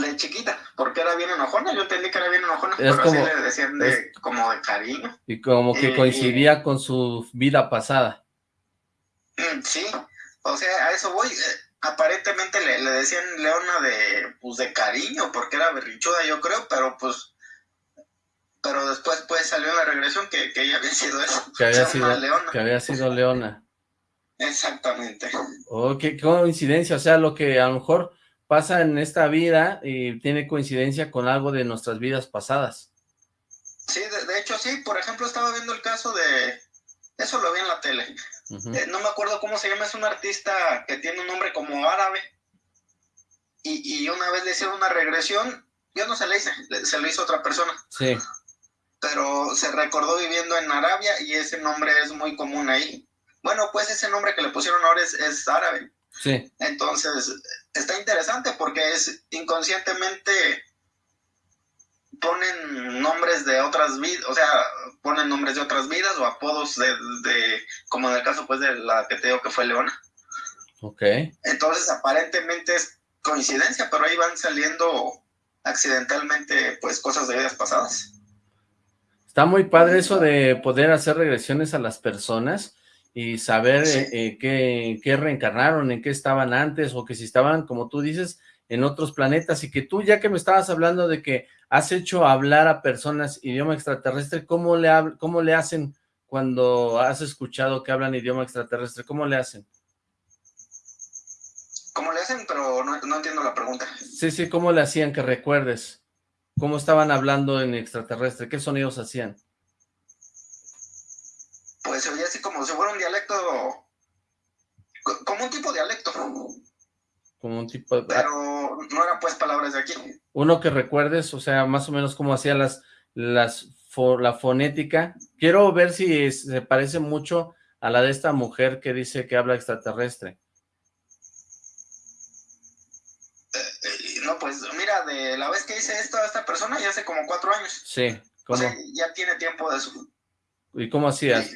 de chiquita, porque era bien enojona, yo entendí que era bien enojona, pero como, así le decían de, como de cariño. Y como que coincidía con su vida pasada. Mm, sí, o sea, a eso voy, eh, aparentemente le, le, decían Leona de, pues de cariño, porque era berrichuda yo creo, pero pues, pero después pues salió la regresión que, que ella había sido eso. Que había, <laughs> sido, Leona. que había sido Leona. Exactamente. Oh, qué coincidencia, o sea, lo que a lo mejor pasa en esta vida y tiene coincidencia con algo de nuestras vidas pasadas. Sí, de, hecho sí, por ejemplo estaba viendo el caso de, eso lo vi en la tele, eh, no me acuerdo cómo se llama, es un artista que tiene un nombre como árabe, y, y una vez le hicieron una regresión, yo no se le hice, se lo hizo otra persona. Sí. Pero se recordó viviendo en Arabia y ese nombre es muy común ahí. Bueno, pues ese nombre que le pusieron ahora es, es árabe. Sí. Entonces, está interesante porque es inconscientemente ponen nombres de otras vidas, o sea, ponen nombres de otras vidas o apodos de, como en el caso pues de la que te digo que fue Leona. Ok. Entonces, aparentemente es coincidencia, pero ahí van saliendo accidentalmente pues cosas de vidas pasadas. Está muy padre eso de poder hacer regresiones a las personas y saber eh, qué, qué, reencarnaron, en qué estaban antes, o que si estaban, como tú dices, en otros planetas, y que tú, ya que me estabas hablando de que has hecho hablar a personas idioma extraterrestre, ¿cómo le, cómo le hacen cuando has escuchado que hablan idioma extraterrestre? ¿Cómo le hacen? ¿Cómo le hacen? Pero no, no entiendo la pregunta. Sí, sí, ¿cómo le hacían que recuerdes? ¿Cómo estaban hablando en extraterrestre? ¿Qué sonidos hacían? Pues se oía así como si fuera un dialecto, como un tipo de dialecto. Como un tipo de... Pero no eran pues palabras de aquí. Uno que recuerdes, o sea, más o menos cómo hacía las, las, la fonética. Quiero ver si se parece mucho a la de esta mujer que dice que habla extraterrestre. Eh, no, pues mira, de la vez que hice esto a esta persona ya hace como cuatro años. Sí, ¿cómo? O sea, ya tiene tiempo de eso. ¿Y cómo hacías?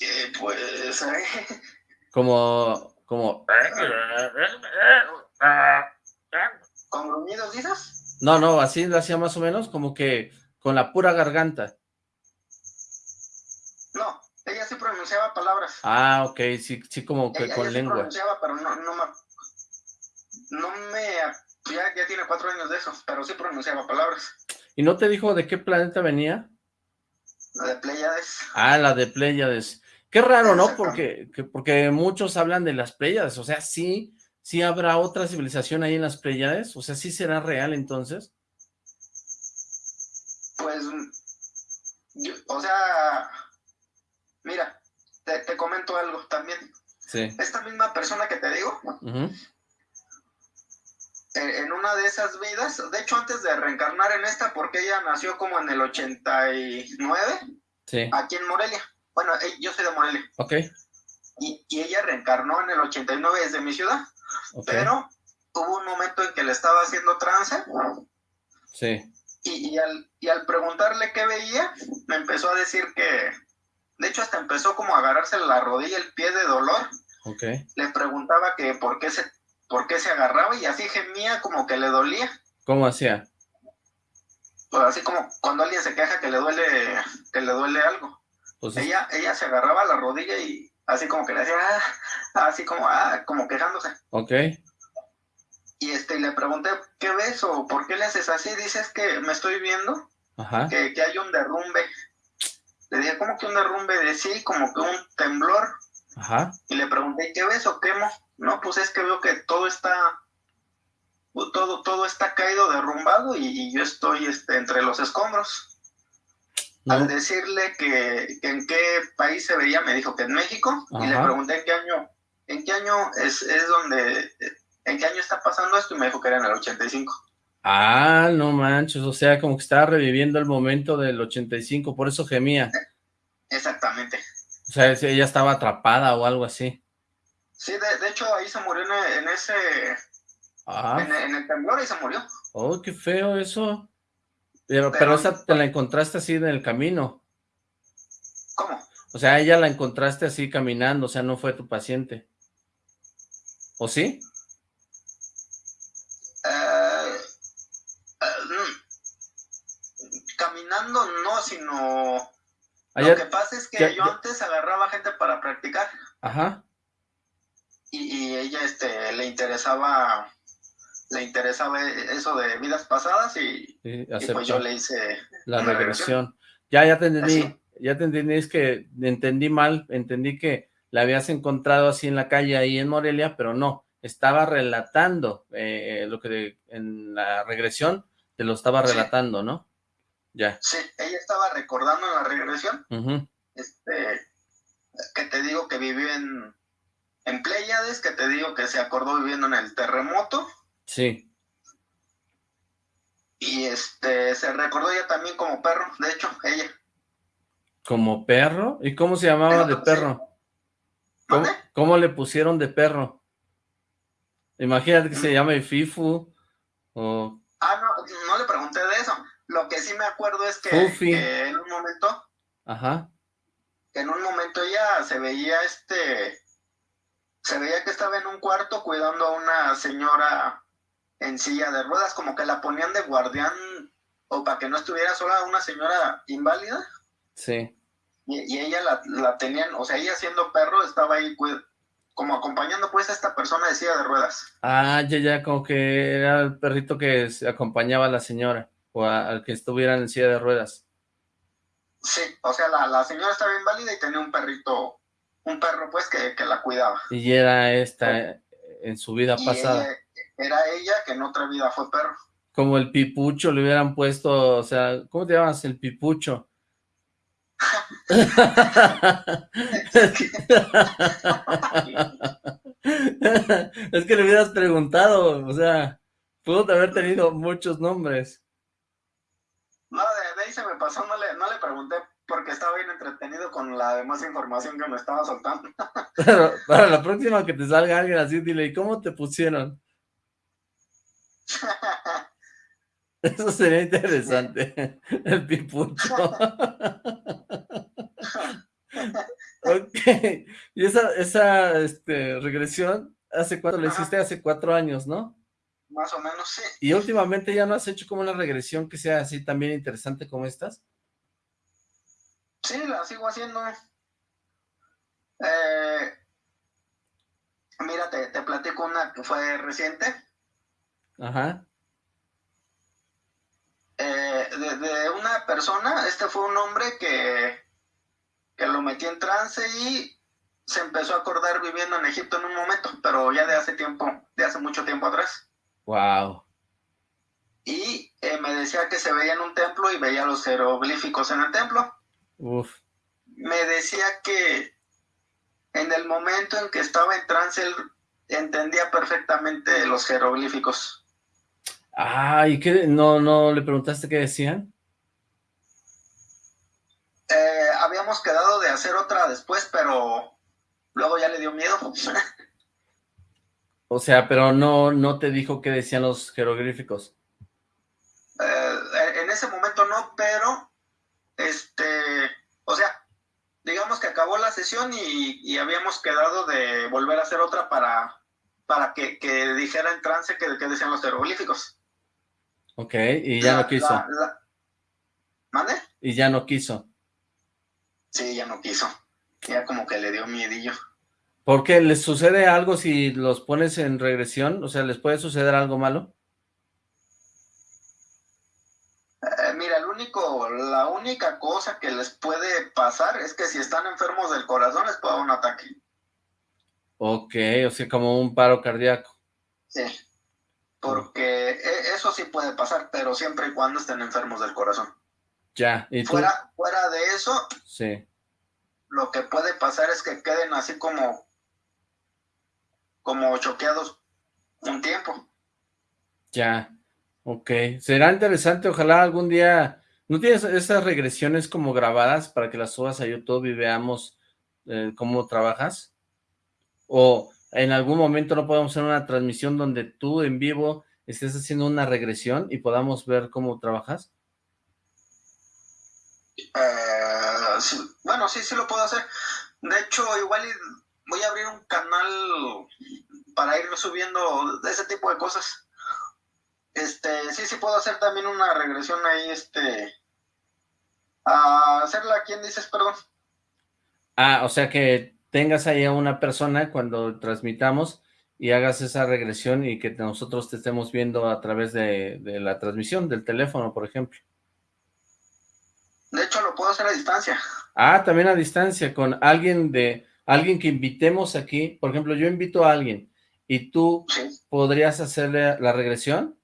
Eh, pues... como... como... ¿Con gruñidos dices? No, no, así lo hacía más o menos, como que con la pura garganta. No, ella sí pronunciaba palabras. Ah, ok, sí, sí como que ella, con ella lengua. Sí pronunciaba, pero no, no me... No me... Ya, ya tiene cuatro años de eso, pero sí pronunciaba palabras. ¿Y no te dijo de qué planeta venía? La de Pleiades. Ah, la de Pleiades. Qué raro, ¿no? Porque, que, porque muchos hablan de las Pleiades, o sea, sí, sí habrá otra civilización ahí en las Pleiades, o sea, sí será real entonces. Pues, yo, o sea, mira, te, te, comento algo también. Sí. Esta misma persona que te digo, uh -huh. en, en, una de esas vidas, de hecho antes de reencarnar en esta, porque ella nació como en el 89, sí. aquí en Morelia. Bueno, yo soy de Morelia. Ok. Y, y ella reencarnó en el 89 desde mi ciudad. Okay. Pero hubo un momento en que le estaba haciendo trance. Sí. Y, y, al, y al preguntarle qué veía, me empezó a decir que... De hecho, hasta empezó como a agarrarse la rodilla, el pie de dolor. Ok. Le preguntaba que por qué se, por qué se agarraba y así gemía como que le dolía. ¿Cómo hacía? Pues así como cuando alguien se queja que le duele, que le duele algo. Pues ella, ella se agarraba la rodilla y así como que le hacía, ah, así como, ah, como quejándose. Ok. Y este, le pregunté, ¿qué ves o por qué le haces así? Dices que me estoy viendo, Ajá. Que, que hay un derrumbe. Le dije, ¿cómo que un derrumbe? De sí, como que un temblor. Ajá. Y le pregunté, ¿qué ves o qué no? No, pues es que veo que todo está, todo, todo está caído, derrumbado y, y yo estoy este, entre los escombros. No. Al decirle que, que, en qué país se veía, me dijo que en México, Ajá. y le pregunté en qué año, en qué año es, es donde, en qué año está pasando esto, y me dijo que era en el 85. Ah, no manches, o sea, como que estaba reviviendo el momento del 85, por eso gemía. Exactamente. O sea, ella estaba atrapada o algo así. Sí, de, de hecho, ahí se murió en, en ese, ah. en, en, el temblor, y se murió. Oh, qué feo eso. Pero, pero, pero esa te la encontraste así en el camino. ¿Cómo? O sea, ella la encontraste así caminando, o sea, no fue tu paciente. ¿O sí? Uh, uh, caminando no, sino... Lo que pasa es que ya, yo antes agarraba gente para practicar. Ajá. Y, y ella este, le interesaba le interesaba eso de vidas pasadas y, sí, y pues yo le hice la regresión. regresión. Ya, ya te entendí, ¿Así? ya te entendí, es que entendí mal, entendí que la habías encontrado así en la calle ahí en Morelia, pero no, estaba relatando eh, lo que de, en la regresión te lo estaba relatando, sí. ¿no? Ya. Sí, ella estaba recordando en la regresión, uh -huh. este, que te digo que vivió en, en Pléyades, que te digo que se acordó viviendo en el terremoto, Sí. Y este, se recordó ella también como perro, de hecho, ella. ¿Como perro? ¿Y cómo se llamaba de perro? ¿Cómo, ¿Cómo, le pusieron de perro? Imagínate que se llame Fifu o... Ah, no, no le pregunté de eso. Lo que sí me acuerdo es que, que en un momento... Ajá. En un momento ella se veía este... Se veía que estaba en un cuarto cuidando a una señora en silla de ruedas, como que la ponían de guardián o para que no estuviera sola una señora inválida. Sí. Y, ella la, la, tenían, o sea, ella siendo perro estaba ahí como acompañando pues a esta persona de silla de ruedas. Ah, ya, ya, como que era el perrito que acompañaba a la señora, o al que estuviera en silla de ruedas. Sí, o sea, la, la, señora estaba inválida y tenía un perrito, un perro pues que, que la cuidaba. Y era esta en su vida pasada. Era ella que en otra vida fue perro. Como el pipucho le hubieran puesto, o sea, ¿cómo te llamas el pipucho? <laughs> es que le hubieras preguntado, o sea, pudo haber tenido muchos nombres. No, de, ahí se me pasó, no le, no le pregunté porque estaba bien entretenido con la demás información que me estaba soltando. <laughs> para la próxima que te salga alguien así, dile, ¿y cómo te pusieron? Eso sería interesante, el pipucho. ok, y esa, esa este, regresión, ¿hace cuánto la hiciste? Hace cuatro años, ¿no? Más o menos, sí. ¿Y últimamente ya no has hecho como una regresión que sea así también interesante como estas? Sí, la sigo haciendo. Eh, mira, te, te platico una que fue reciente. Ajá. Eh, de, una persona, este fue un hombre que, que lo metí en trance y se empezó a acordar viviendo en Egipto en un momento, pero ya de hace tiempo, de hace mucho tiempo atrás. Wow. Y eh, me decía que se veía en un templo y veía los jeroglíficos en el templo. Me decía que en el momento en que estaba en trance, él entendía perfectamente los jeroglíficos. Ah, ¿y qué? ¿No, no le preguntaste qué decían? Eh, habíamos quedado de hacer otra después, pero luego ya le dio miedo. <laughs> o sea, pero no, no te dijo qué decían los jeroglíficos. Eh, en ese momento no, pero este, o sea, digamos que acabó la sesión y, habíamos quedado de volver a hacer otra para, para que, dijera en trance que, decían los jeroglíficos. Ok, y ya no quiso. ¿Mande? Y ya no quiso. Sí, ya no quiso. Ya como que le dio miedillo. ¿Por qué? ¿Les sucede algo si los pones en regresión? O sea, ¿les puede suceder algo malo? Eh, mira, el único, la única cosa que les puede pasar es que si están enfermos del corazón les puede dar un ataque. Ok, o sea, como un paro cardíaco. Sí, porque e, eso sí puede pasar, pero siempre y cuando estén enfermos del corazón. Ya, ¿y fuera, fuera de eso, sí. lo que puede pasar es que queden así como, como choqueados un tiempo. Ya, Ok, será interesante, ojalá algún día... ¿No tienes esas regresiones como grabadas para que las subas a YouTube y veamos eh, cómo trabajas? ¿O en algún momento no podemos hacer una transmisión donde tú en vivo estés haciendo una regresión y podamos ver cómo trabajas? Eh, bueno, sí, sí lo puedo hacer. De hecho, igual voy a abrir un canal para ir subiendo ese tipo de cosas. Este, sí, sí puedo hacer también una regresión ahí, este, a hacerla, ¿quién dices, perdón? Ah, o sea que tengas ahí a una persona cuando transmitamos y hagas esa regresión y que nosotros te estemos viendo a través de, la transmisión, del teléfono, por ejemplo. De hecho, lo puedo hacer a distancia. Ah, también a distancia, con alguien de, alguien que invitemos aquí, por ejemplo, yo invito a alguien y tú podrías hacerle la regresión.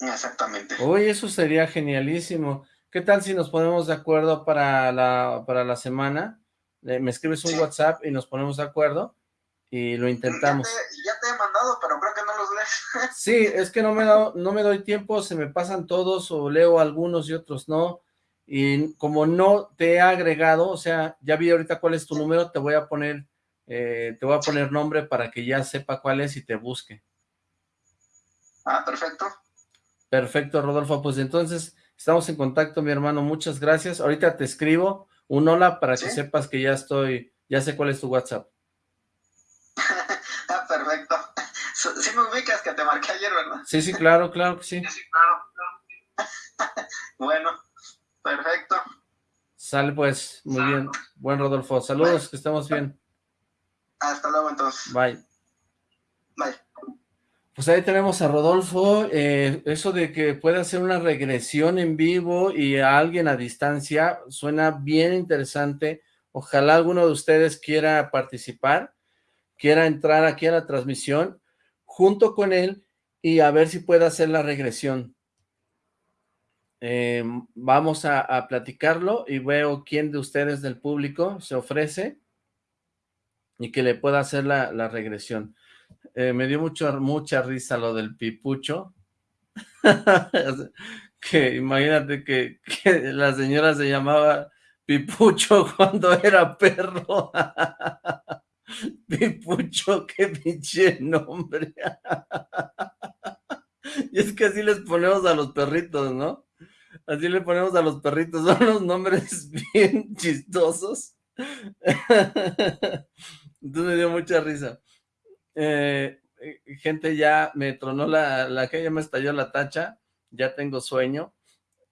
Exactamente. Uy, eso sería genialísimo. ¿Qué tal si nos ponemos de acuerdo para la, para la semana? Me escribes un WhatsApp y nos ponemos de acuerdo y lo intentamos. Ya te, he mandado, pero creo que no los lees. <laughs> Sí, es que no me, no me doy tiempo, se me pasan todos o leo algunos y otros no. Y como no te he agregado, o sea, ya vi ahorita cuál es tu número, te voy a poner, eh, te voy a poner nombre para que ya sepa cuál es y te busque. Ah, perfecto. Perfecto, Rodolfo. Pues entonces estamos en contacto, mi hermano. Muchas gracias. Ahorita te escribo un hola para que sepas que ya estoy, ya sé cuál es tu WhatsApp. <laughs> ah, perfecto. Sí me ubicas que te marqué ayer, ¿verdad? Sí, sí, claro, claro que sí. Sí, claro, <laughs> bueno, perfecto. Sale pues, muy bien. Buen Rodolfo. Saludos, que estemos bien. Hasta luego entonces. Bye. Bye. Pues ahí tenemos a Rodolfo, eh, eso de que pueda hacer una regresión en vivo y a alguien a distancia, suena bien interesante. Ojalá alguno de ustedes quiera participar, quiera entrar aquí a la transmisión junto con él y a ver si puede hacer la regresión. Eh, vamos a, platicarlo y veo quién de ustedes del público se ofrece y que le pueda hacer la regresión. Eh, me dio mucho, mucha risa lo del pipucho. <laughs> que imagínate que, la señora se llamaba Pipucho <laughs> cuando era perro. <laughs> Pipucho, qué pinche nombre. y es que así les ponemos a los perritos, ¿no? Así le ponemos a los perritos, son unos nombres bien chistosos. Entonces me dio mucha risa. Eh, eh, gente, ya me tronó la, la que ya me estalló la tacha, ya tengo sueño,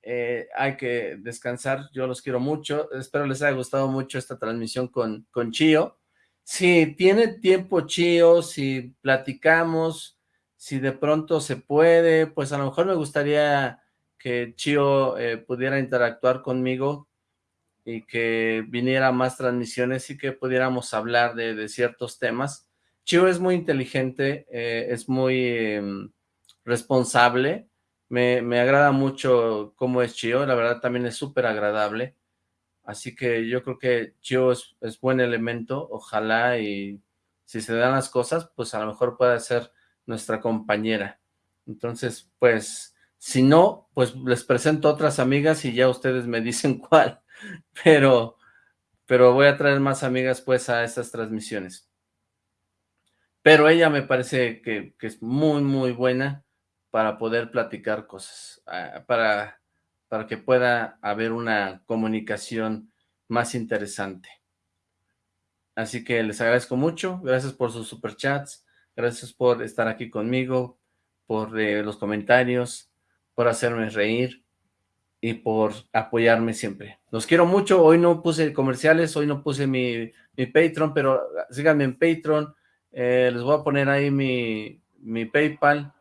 eh, hay que descansar, yo los quiero mucho, espero les haya gustado mucho esta transmisión con, con Chío. Si tiene tiempo Chío, si platicamos, si de pronto se puede, pues a lo mejor me gustaría que Chío pudiera interactuar conmigo y que viniera más transmisiones y que pudiéramos hablar de, de ciertos temas Chio es muy inteligente, eh, es muy em, responsable, me, agrada mucho cómo es Chio, la verdad también es súper agradable, así que yo creo que Chio es, buen elemento, ojalá y si se dan las cosas, pues a lo mejor pueda ser nuestra compañera. Entonces, pues, si no, pues les presento otras amigas y ya ustedes me <laughs> dicen cuál, pero, pero voy a traer más amigas pues a estas transmisiones pero ella me parece que, es muy, muy buena para poder platicar cosas, ah, para, para que pueda haber una comunicación más interesante. Así que les agradezco mucho, gracias por sus superchats, gracias por estar aquí conmigo, por eh, los comentarios, por hacerme reír y por apoyarme siempre. Los quiero mucho, hoy no puse comerciales, hoy no puse mi, mi Patreon, pero síganme en Patreon, eh, les voy a poner ahí mi, mi PayPal,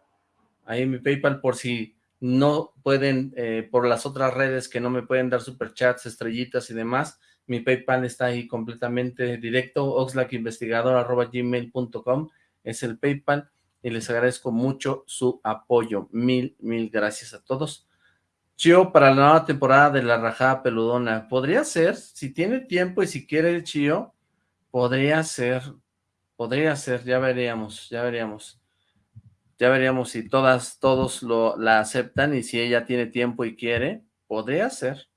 ahí mi PayPal por si no pueden, eh, por las otras redes que no me pueden dar superchats, estrellitas y demás, mi PayPal está ahí completamente directo, oxlackinvestigador.gmail.com es el PayPal y les agradezco mucho su apoyo. Mil, mil gracias a todos. Chio, para la nueva temporada de La Rajada Peludona, podría ser, si tiene tiempo y si quiere el Chio, podría ser Podría ser, ya veríamos, ya veríamos. Ya veríamos si todas, todos lo, la aceptan y si ella tiene tiempo y quiere, podría ser.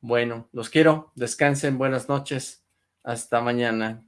Bueno, los quiero, descansen, buenas noches, hasta mañana.